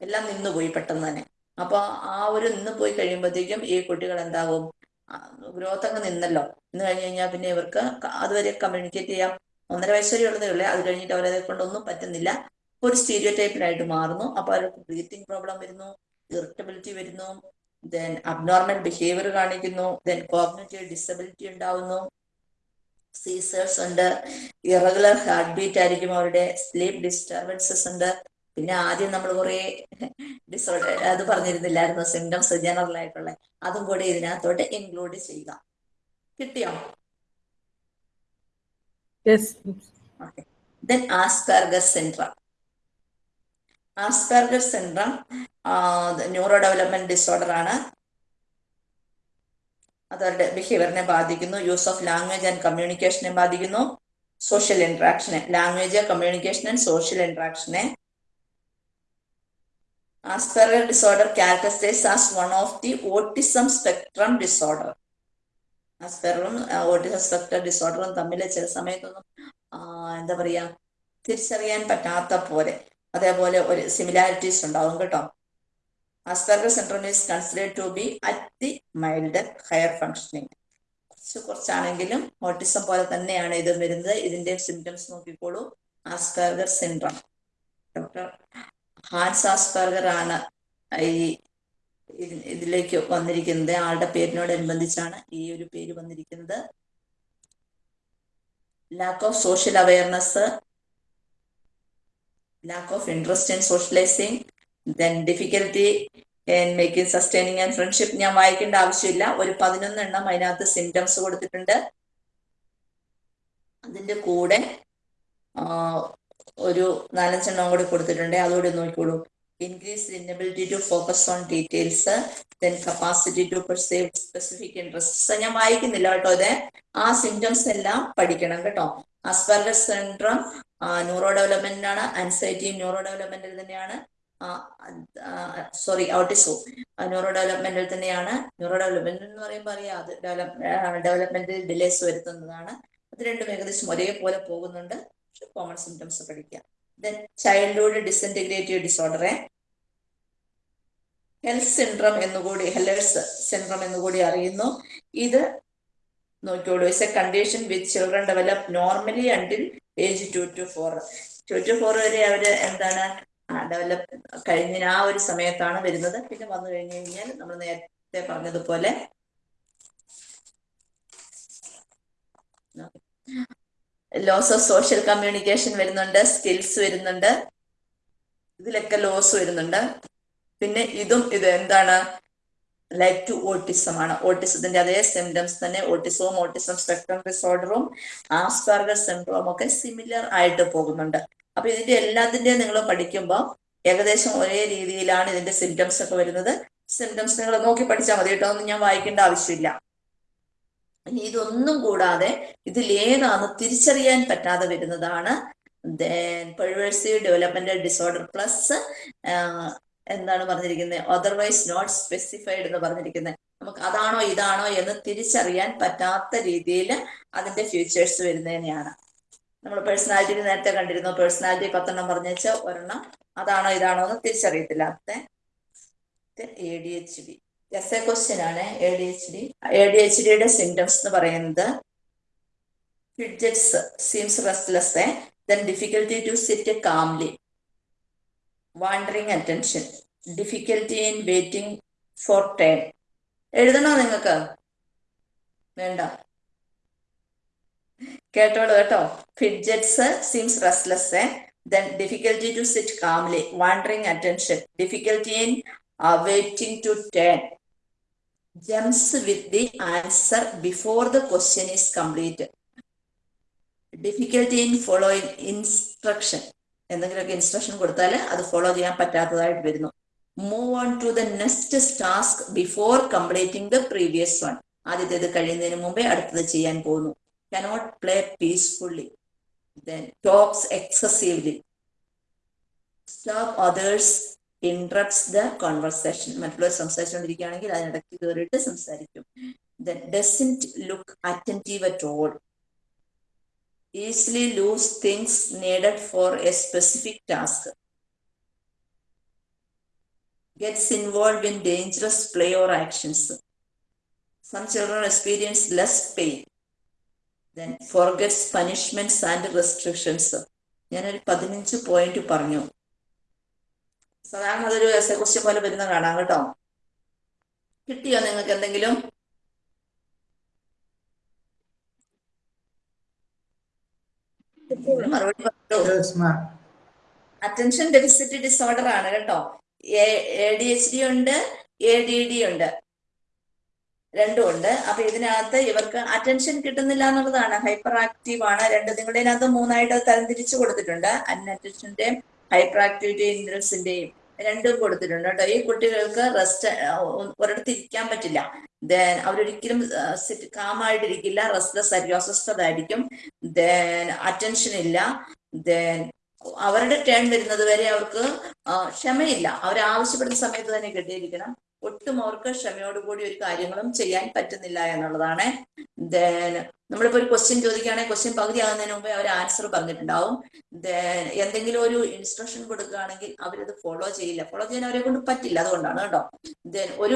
എല്ലാം നിന്നുപോയി പെട്ടെന്ന് തന്നെ. അപ്പൊ ആ ഒരു നിന്ന് പോയി കഴിയുമ്പോഴത്തേക്കും ഈ കുട്ടികൾ എന്താകും? ഗ്രോത്ത് അങ്ങ് നിന്നല്ലോ. നിന്ന് കഴിഞ്ഞ് കഴിഞ്ഞാൽ പിന്നെ ഇവർക്ക് അതുവരെ കമ്മ്യൂണിക്കേറ്റ് ചെയ്യാം. ഒന്നര വയസ്സ് വരെ ഉള്ളതേ ഉള്ളേ. അത് കഴിഞ്ഞിട്ട് അവരതെ കൊണ്ടൊന്നും പറ്റുന്നില്ല. ഒരു സ്റ്റീരിയോ ടൈപ്പിലായിട്ട് മാറുന്നു. അപ്പൊ അവർക്ക് ബ്രീത്തിങ് പ്രോബ്ലം വരുന്നു ഇറിറ്റബിലിറ്റി വരുന്നു ദെൻ അബ്നോർമൽ ബിഹേവിയർ കാണിക്കുന്നു ദെൻ കോഗ്നേറ്റീവ് ഡിസബിലിറ്റി ഉണ്ടാവുന്നു. സീസേഴ്സ് ഉണ്ട്. ഇറഗുലർ ഹാർട്ട് ബീറ്റ് ആയിരിക്കും അവരുടെ. സ്ലീപ്പ് ഡിസ്റ്റർബൻസസ് ഉണ്ട്. പിന്നെ ആദ്യം നമ്മൾ കുറെ ഡിസോർഡർ അത് പറഞ്ഞിരുന്നില്ലായിരുന്നു? സിംറ്റംസ് ജനറൽ ആയിട്ടുള്ള. അതും കൂടെ ഇതിനകത്തോട്ട് ഇൻക്ലൂഡ് ചെയ്യുക. കിട്ടിയോ? Then Asperger syndrome Asperger syndrome neuro development disorder ആണ്. അതവരുടെ ബിഹേവിയറിനെ ബാധിക്കുന്നു. യൂസ് ഓഫ് ലാംഗ്വേജ് ആൻഡ് കമ്മ്യൂണിക്കേഷനെ ബാധിക്കുന്നു. സോഷ്യൽ ഇന്ററാക്ഷനെ language communication and social ഇന്ററാക്ഷനെ Asperger disorder characterise as one of the autism spectrum disorder ആസ്പെറും autism spectrum ഡിസോർഡറും തമ്മിൽ ചില സമയത്തൊന്നും എന്താ പറയാ തിരിച്ചറിയാൻ പറ്റാത്ത പോലെ അതേപോലെ ഒരു സിമിലാരിറ്റീസ് ഉണ്ടാവും കേട്ടോ. Asperger syndrome is considered to be at the mild higher functioning കുറച്ച് കുറച്ചാണെങ്കിലും ഓട്ടിസം പോലെ തന്നെയാണ് ഇത് വരുന്നത്. ഇതിന്റെ സിംറ്റംസ് നോക്കിക്കോളൂ. Asperger syndrome doctor Hans Asperger ഈ ഇതിലേക്ക് വന്നിരിക്കുന്നത്. ആളുടെ പേരിനോടനുബന്ധിച്ചാണ് ഈ ഒരു പേര് വന്നിരിക്കുന്നത്. Lack of social awareness lack of interest in socialising then difficulty making sustaining and friendship ഞാൻ വായിക്കേണ്ട ആവശ്യമില്ല. ഒരു പതിനൊന്നെണ്ണം അതിനകത്ത് സിംറ്റംസ് കൊടുത്തിട്ടുണ്ട്. അതിന്റെ കൂടെ ഒരു നാലഞ്ചെണ്ണം കൂടി കൊടുത്തിട്ടുണ്ട്. അതുകൂടി നോക്കിക്കോളൂ. Increase inability to focus on details then capacity to perceive specific interests. ഞാൻ വായിക്കുന്നില്ല കേട്ടോ ഇത്. ആ സിംറ്റംസ് എല്ലാം പഠിക്കണം കേട്ടോ. അസ്പെർഗർ സിൻഡ്രം ന്യൂറോ ഡെവലപ്മെന്റ് ആണ്. അൻസൈറ്റിയും ന്യൂറോ ഡെവലപ്മെന്റിൽ തന്നെയാണ്. സോറി ഔട്ടിസോ ന്യൂറോ ഡെവലപ്മെന്റിൽ തന്നെയാണ്. ന്യൂറോ ഡെവലപ്മെന്റ് എന്ന് പറയുമ്പോൾ അറിയാം അത് ഡെവലപ്മെന്റിൽ ഡിലേസ് വരുത്തുന്നതാണ്. അത് രണ്ടും ഏകദേശം ഒരേപോലെ പോകുന്നുണ്ട്. കോമൺ സിംറ്റംസ് പഠിക്കാം. ദെൻ ചൈൽഡ്ഹുഡ് ഡിസന്റിഗ്രേറ്റീവ് ഡിസോർഡറെ ഹെൽത്ത് സിൻഡ്രം എന്നുകൂടി ഹെല്ലേഴ്സ് സിൻഡ്രം എന്നുകൂടി അറിയുന്നു. ഇത് നോക്കിയോളൂ it's a condition with children develop normally until age two to four two to four വരെ അവർ എന്താണ് ഡെവലപ്പ് കഴിഞ്ഞ ആ ഒരു സമയത്താണ് വരുന്നത്. പിന്നെ വന്നു കഴിഞ്ഞു കഴിഞ്ഞാൽ നമ്മൾ നേരത്തെ പറഞ്ഞതുപോലെ. ലോസ് ഓഫ് സോഷ്യൽ കമ്മ്യൂണിക്കേഷൻ വരുന്നുണ്ട് സ്കിൽസ് വരുന്നുണ്ട് ഇതിലൊക്കെ ലോസ് വരുന്നുണ്ട്. പിന്നെ ഇതും ഇത് എന്താണ്? ലൈക്ക് ടു ഓട്ടിസം ആണ്. ഓട്ടിസത്തിന്റെ അതേ സിംറ്റംസ് തന്നെ ഓട്ടിസവും ഓട്ടിസം സ്പെക്ട്രം ഡിസോർഡറും ആസ്പാർഗർ സിൻഡ്രോം ഒക്കെ സിമിലർ ആയിട്ട് പോകുന്നുണ്ട്. അപ്പൊ ഇതിന്റെ എല്ലാത്തിന്റെയും നിങ്ങൾ പഠിക്കുമ്പോൾ ഏകദേശം ഒരേ രീതിയിലാണ് ഇതിന്റെ സിംറ്റംസ് ഒക്കെ വരുന്നത്. സിംറ്റംസ് നിങ്ങൾ നോക്കി പഠിച്ചാൽ മതി കേട്ടോ ഒന്നും ഞാൻ വായിക്കേണ്ട ആവശ്യമില്ല. ഇനി ഇതൊന്നും കൂടാതെ ഏതാന്ന് തിരിച്ചറിയാൻ പറ്റാതെ വരുന്നതാണ്. പെഴ്വേഴ്സീവ് ഡെവലപ്മെന്റൽ ഡിസോർഡർ പ്ലസ് എന്താണ് പറഞ്ഞിരിക്കുന്നത് അതർവൈസ് നോട്ട് സ്പെസിഫൈഡ് എന്ന് പറഞ്ഞിരിക്കുന്നത് നമുക്ക് അതാണോ ഇതാണോ എന്ന് തിരിച്ചറിയാൻ പറ്റാത്ത രീതിയിൽ അതിന്റെ ഫ്യൂച്ചേഴ്സ് വരുന്നതിനെയാണ് നമ്മൾ പേഴ്സണാലിറ്റി നേരത്തെ കണ്ടിരുന്നു? പേഴ്സണാലിറ്റി പത്തെണ്ണം പറഞ്ഞേച്ച് ഒരെണ്ണം. അതാണോ ഇതാണോ എന്ന് തിരിച്ചറിയത്തില്ല. A D H D is a question ആണ്. A D H D A D H ഡിയുടെ സിംറ്റംസ് എന്ന് പറയുന്നത് fidgets seems restless then difficulty to sit calmly wandering attention difficulty in waiting for turn എഴുതണോ നിങ്ങൾക്ക്? വേണ്ട. കേട്ടോളൂ കേട്ടോ. Fidgets seems restless then difficulty to sit calmly wandering attention difficulty in waiting to jumps with the answer before the question is complete. Difficulty in following instruction എന്തെങ്കിലുമൊക്കെ instruction കൊടുത്താൽ അത് follow ചെയ്യാൻ പറ്റാത്തതായിട്ട് വരുന്നു. Move on to the next task before completing the previous one ആദ്യത്തേത് കഴിയുന്നതിന് മുമ്പേ അടുത്തത് ചെയ്യാൻ പോകുന്നു. Cannot play peacefully talks excessively stop others interrupts the conversation മറ്റുള്ളവർ സംസാരിച്ചുകൊണ്ടിരിക്കുകയാണെങ്കിൽ അതിനിടയ്ക്ക് കയറിയിട്ട് സംസാരിക്കും. The doesn't look attentive at all easily lose things needed for a specific task gets involve in dangerous play or actions some children experience less pain then forgets punishments and restrictions ഞാനൊരു പതിനഞ്ച് point പറഞ്ഞു. സാധാരണ അതൊരു S A question പോലെ വരുന്ന കാണാം കേട്ടോ. കിട്ടിയോ നിങ്ങൾക്ക് എന്തെങ്കിലും? മറുപടി അറ്റൻഷൻ ഡെഫിസിറ്റ് ഡിസോർഡർ ആണ് കേട്ടോ. എ ഡി എച്ച് ഡി ഉണ്ട് എ ഡി ഡി ഉണ്ട്. രണ്ടും ഉണ്ട്. അപ്പൊ ഇതിനകത്ത് ഇവർക്ക് അറ്റൻഷൻ കിട്ടുന്നില്ല എന്നുള്ളതാണ്. ഹൈപ്പർ ആക്റ്റീവ് ആണ്. രണ്ട് നിങ്ങളുടെ ഇതിനകത്ത് മൂന്നായിട്ട് തരംതിരിച്ചു കൊടുത്തിട്ടുണ്ട്. അൺഅറ്റൻഷന്റെയും ഹൈപ്പർ ആക്ടിവിറ്റി ഇൻഡ്രൻസിന്റെയും രണ്ടും കൊടുത്തിട്ടുണ്ട് കേട്ടോ. ഈ കുട്ടികൾക്ക് റെസ്റ്റ് ഒരിടത്ത് ഇരിക്കാൻ പറ്റില്ല. ദെൻ അവരൊരിക്കലും കാമായിട്ടിരിക്കില്ല റെസ്റ്റ്ലെസ് ആയിരിക്കും അസ്വസ്ഥതായിരിക്കും. ദെൻ അറ്റൻഷൻ ഇല്ല. ദെൻ അവരുടെ ടേൺ വരുന്നത് വരെ അവർക്ക് ക്ഷമയില്ല. അവർ ആവശ്യപ്പെടുന്ന സമയത്ത് തന്നെ കിട്ടിയിരിക്കണം. ഒട്ടും അവർക്ക് ക്ഷമയോടുകൂടി ഒരു കാര്യങ്ങളും ചെയ്യാൻ പറ്റുന്നില്ല എന്നുള്ളതാണ്. ദെൻ നമ്മളിപ്പോ ഒരു ക്വസ്റ്റ്യൻ ചോദിക്കുകയാണെങ്കിൽ ക്വസ്റ്റ്യൻ പകുതി ആകുന്നതിന് മുമ്പേ അവർ ആൻസർ പറഞ്ഞിട്ടുണ്ടാവും. ദെൻ എന്തെങ്കിലും ഒരു ഇൻസ്ട്രക്ഷൻ കൊടുക്കുകയാണെങ്കിൽ അവരത് ഫോളോ ചെയ്യില്ല. ഫോളോ ചെയ്യാൻ അവരെ കൊണ്ട് പറ്റില്ല അതുകൊണ്ടാണ് കേട്ടോ. ദെൻ ഒരു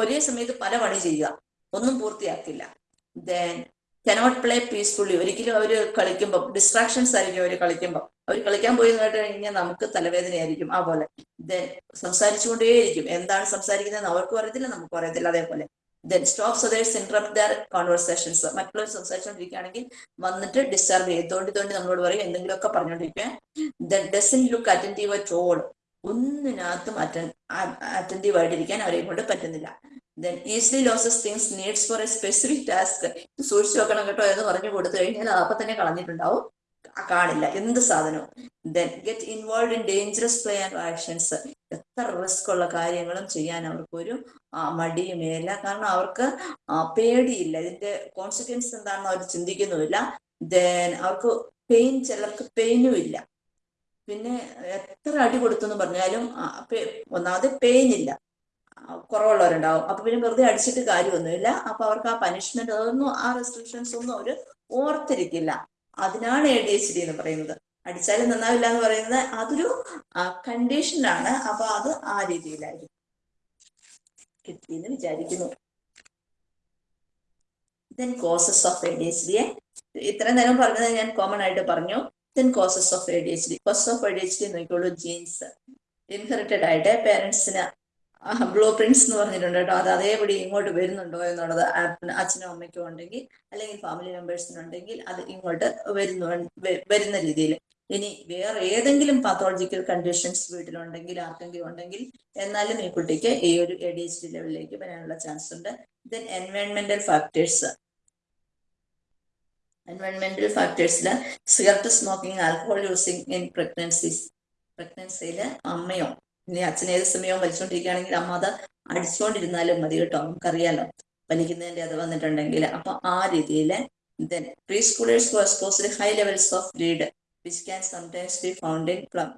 ഒരേ സമയത്ത് പല പണി ചെയ്യുക. ഒന്നും പൂർത്തിയാക്കില്ല. ദെൻ കനോട്ട് പ്ലേ പീസ്ഫുള്ളി ഒരിക്കലും അവർ കളിക്കുമ്പോൾ ഡിസ്ട്രാക്ഷൻസ് ആയിരിക്കും അവർ കളിക്കുമ്പോൾ അവർ കളിക്കാൻ പോയി കേട്ട് കഴിഞ്ഞാൽ നമുക്ക് തലവേദനയായിരിക്കും ആ പോലെ. ദെൻ സംസാരിച്ചുകൊണ്ടേയിരിക്കും. എന്താണ് സംസാരിക്കുന്നത് അവർക്കും അറിയത്തില്ല നമുക്കും അറിയത്തില്ല അതേപോലെ. Then stop others interrupt their conversations മറ്റുള്ളവർ സംസാരിച്ചുകൊണ്ടിരിക്കുകയാണെങ്കിൽ വന്നിട്ട് ഡിസ്റ്റർബ് ചെയ്യും. തോണ്ടി നമ്മളോട് പറയും എന്തെങ്കിലുമൊക്കെ പറഞ്ഞുകൊണ്ടിരിക്കുക. Then doesn't look attentive at ഒന്നിനകത്തും അറ്റൻ അറ്റന്റീവ് ആയിട്ടിരിക്കാൻ അവരെ കൊണ്ട് പറ്റുന്നില്ല. Then easily loses things needs for a specific task സൂക്ഷിച്ചു വെക്കണം കേട്ടോ എന്ന് പറഞ്ഞു കൊടുത്തു കഴിഞ്ഞാൽ അപ്പൊ തന്നെ കളഞ്ഞിട്ടുണ്ടാവും. കാണില്ല. എന്ത് സാധനവും? Then get involve in dangerous play and actions എത്ര റിസ്ക് ഉള്ള കാര്യങ്ങളും ചെയ്യാൻ അവർക്കൊരു ആ, മടിയുമേല കാരണം അവർക്ക് പേടിയില്ല. ഇതിന്റെ കോൺസിക്വൻസ് എന്താണെന്ന് അവർ ചിന്തിക്കുന്നുമില്ല. ദെൻ അവർക്ക് പെയിൻ ചിലർക്ക് പെയിനും ഇല്ല. പിന്നെ എത്ര അടി കൊടുത്തെന്ന് പറഞ്ഞാലും ഒന്നാമത് പെയിൻ ഇല്ല. കുറവുള്ളവരുണ്ടാവും. അപ്പൊ പിന്നെ വെറുതെ അടിച്ചിട്ട് കാര്യമൊന്നുമില്ല. അപ്പൊ അവർക്ക് ആ പനിഷ്മെന്റ് അതൊന്നും ആ റെസ്ട്രിക്ഷൻസ് ഒന്നും അവർ ഓർത്തിരിക്കില്ല. അതിനാണ് എ ഡി എച്ച് ഡി എന്ന് പറയുന്നത്. അടിച്ചാലും നന്നാവില്ല എന്ന് പറയുന്നത് അതൊരു കണ്ടീഷനാണ് അപ്പൊ അത് ആ രീതിയിലായിരിക്കും. കിട്ടിയെന്ന് വിചാരിക്കുന്നു. Then causes of A D H D ഇത്രയും നേരം പറഞ്ഞത് ഞാൻ കോമൺ ആയിട്ട് പറഞ്ഞു. Then causes of A D H D causes of A D H D നോക്കിയുള്ളൂ genes inherited ആയിട്ട് പേരൻസിന് ബ്ലൂ പ്രിന്റ്സ് എന്ന് പറഞ്ഞിട്ടുണ്ട് കേട്ടോ. അത് അതേപടി ഇങ്ങോട്ട് വരുന്നുണ്ടോ എന്നുള്ളത് അച്ഛനും അമ്മയ്ക്കും ഉണ്ടെങ്കിൽ അല്ലെങ്കിൽ ഫാമിലി മെമ്പേഴ്സിനുണ്ടെങ്കിൽ അത് ഇങ്ങോട്ട് വരുന്നു വരുന്ന രീതിയിൽ. ഇനി വേറെ ഏതെങ്കിലും പാത്തോളജിക്കൽ കണ്ടീഷൻസ് വീട്ടിലുണ്ടെങ്കിൽ ആർക്കെങ്കിലും ഉണ്ടെങ്കിൽ എന്നാലും ഈ കുട്ടിക്ക് ഈ ഒരു എ ഡി എച്ച് ഡി ലെവലിലേക്ക് വരാനുള്ള ചാൻസ് ഉണ്ട്. ദെൻ എൻവയോൺമെന്റൽ factors എൻവയോൺമെന്റൽ ഫാക്ടേഴ്സിൽ cigarette smoking alcohol using in pregnancies പ്രഗ്നൻസിയിൽ അമ്മയോ ഇനി അച്ഛൻ ഏത് സമയവും വലിച്ചുകൊണ്ടിരിക്കുകയാണെങ്കിൽ അമ്മ അത് അടിച്ചുകൊണ്ടിരുന്നാലും മതി കേട്ടോ നമുക്കറിയാലോ. വലിക്കുന്നതിന്റെ അത് വന്നിട്ടുണ്ടെങ്കിൽ. അപ്പൊ ആ രീതിയിൽ then preschoolers who exposed high levels of greed which can sums be found in plum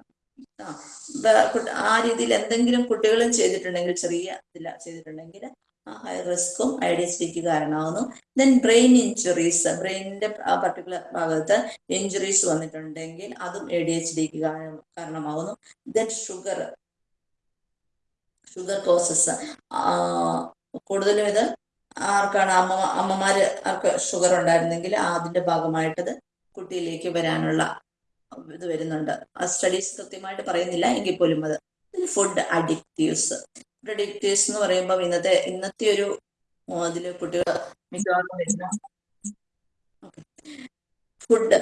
ആ രീതിയിൽ എന്തെങ്കിലും കുട്ടികളും ചെയ്തിട്ടുണ്ടെങ്കിൽ ചെറിയ ഇതില ചെയ്തിട്ടുണ്ടെങ്കിൽ ആ ഹൈ റിസ്ക്കും ഐ ഡി എസ് കാരണമാവുന്നു. ദെൻ ബ്രെയിൻ ഇഞ്ചുറീസ് ബ്രെയിനിന്റെ ആ പർട്ടിക്കുലർ ഭാഗത്ത് ഇഞ്ചുറീസ് വന്നിട്ടുണ്ടെങ്കിൽ അതും എ ഡി എച്ച് ഡിക്ക് കാരണമാവുന്നു. ദെൻ ഷുഗർ ഷുഗർ കോസസ് കൂടുതലും ഇത് ആർക്കാണ് അമ്മ അമ്മമാര് ആർക്ക് ഷുഗർ ഉണ്ടായിരുന്നെങ്കിൽ അതിന്റെ ഭാഗമായിട്ടത് കുട്ടിയിലേക്ക് വരാനുള്ള ഇത് വരുന്നുണ്ട്. ആ സ്റ്റഡീസ് കൃത്യമായിട്ട് പറയുന്നില്ല എങ്കിൽ പോലും അത്. ഫുഡ് അഡിക്റ്റീവ്സ് ഫുഡ് അഡിക്റ്റീവ്സ് എന്ന് പറയുമ്പോൾ ഇന്നത്തെ ഇന്നത്തെ ഒരു അതിൽ കുട്ടികൾ മിക്കവാറും വരുന്ന food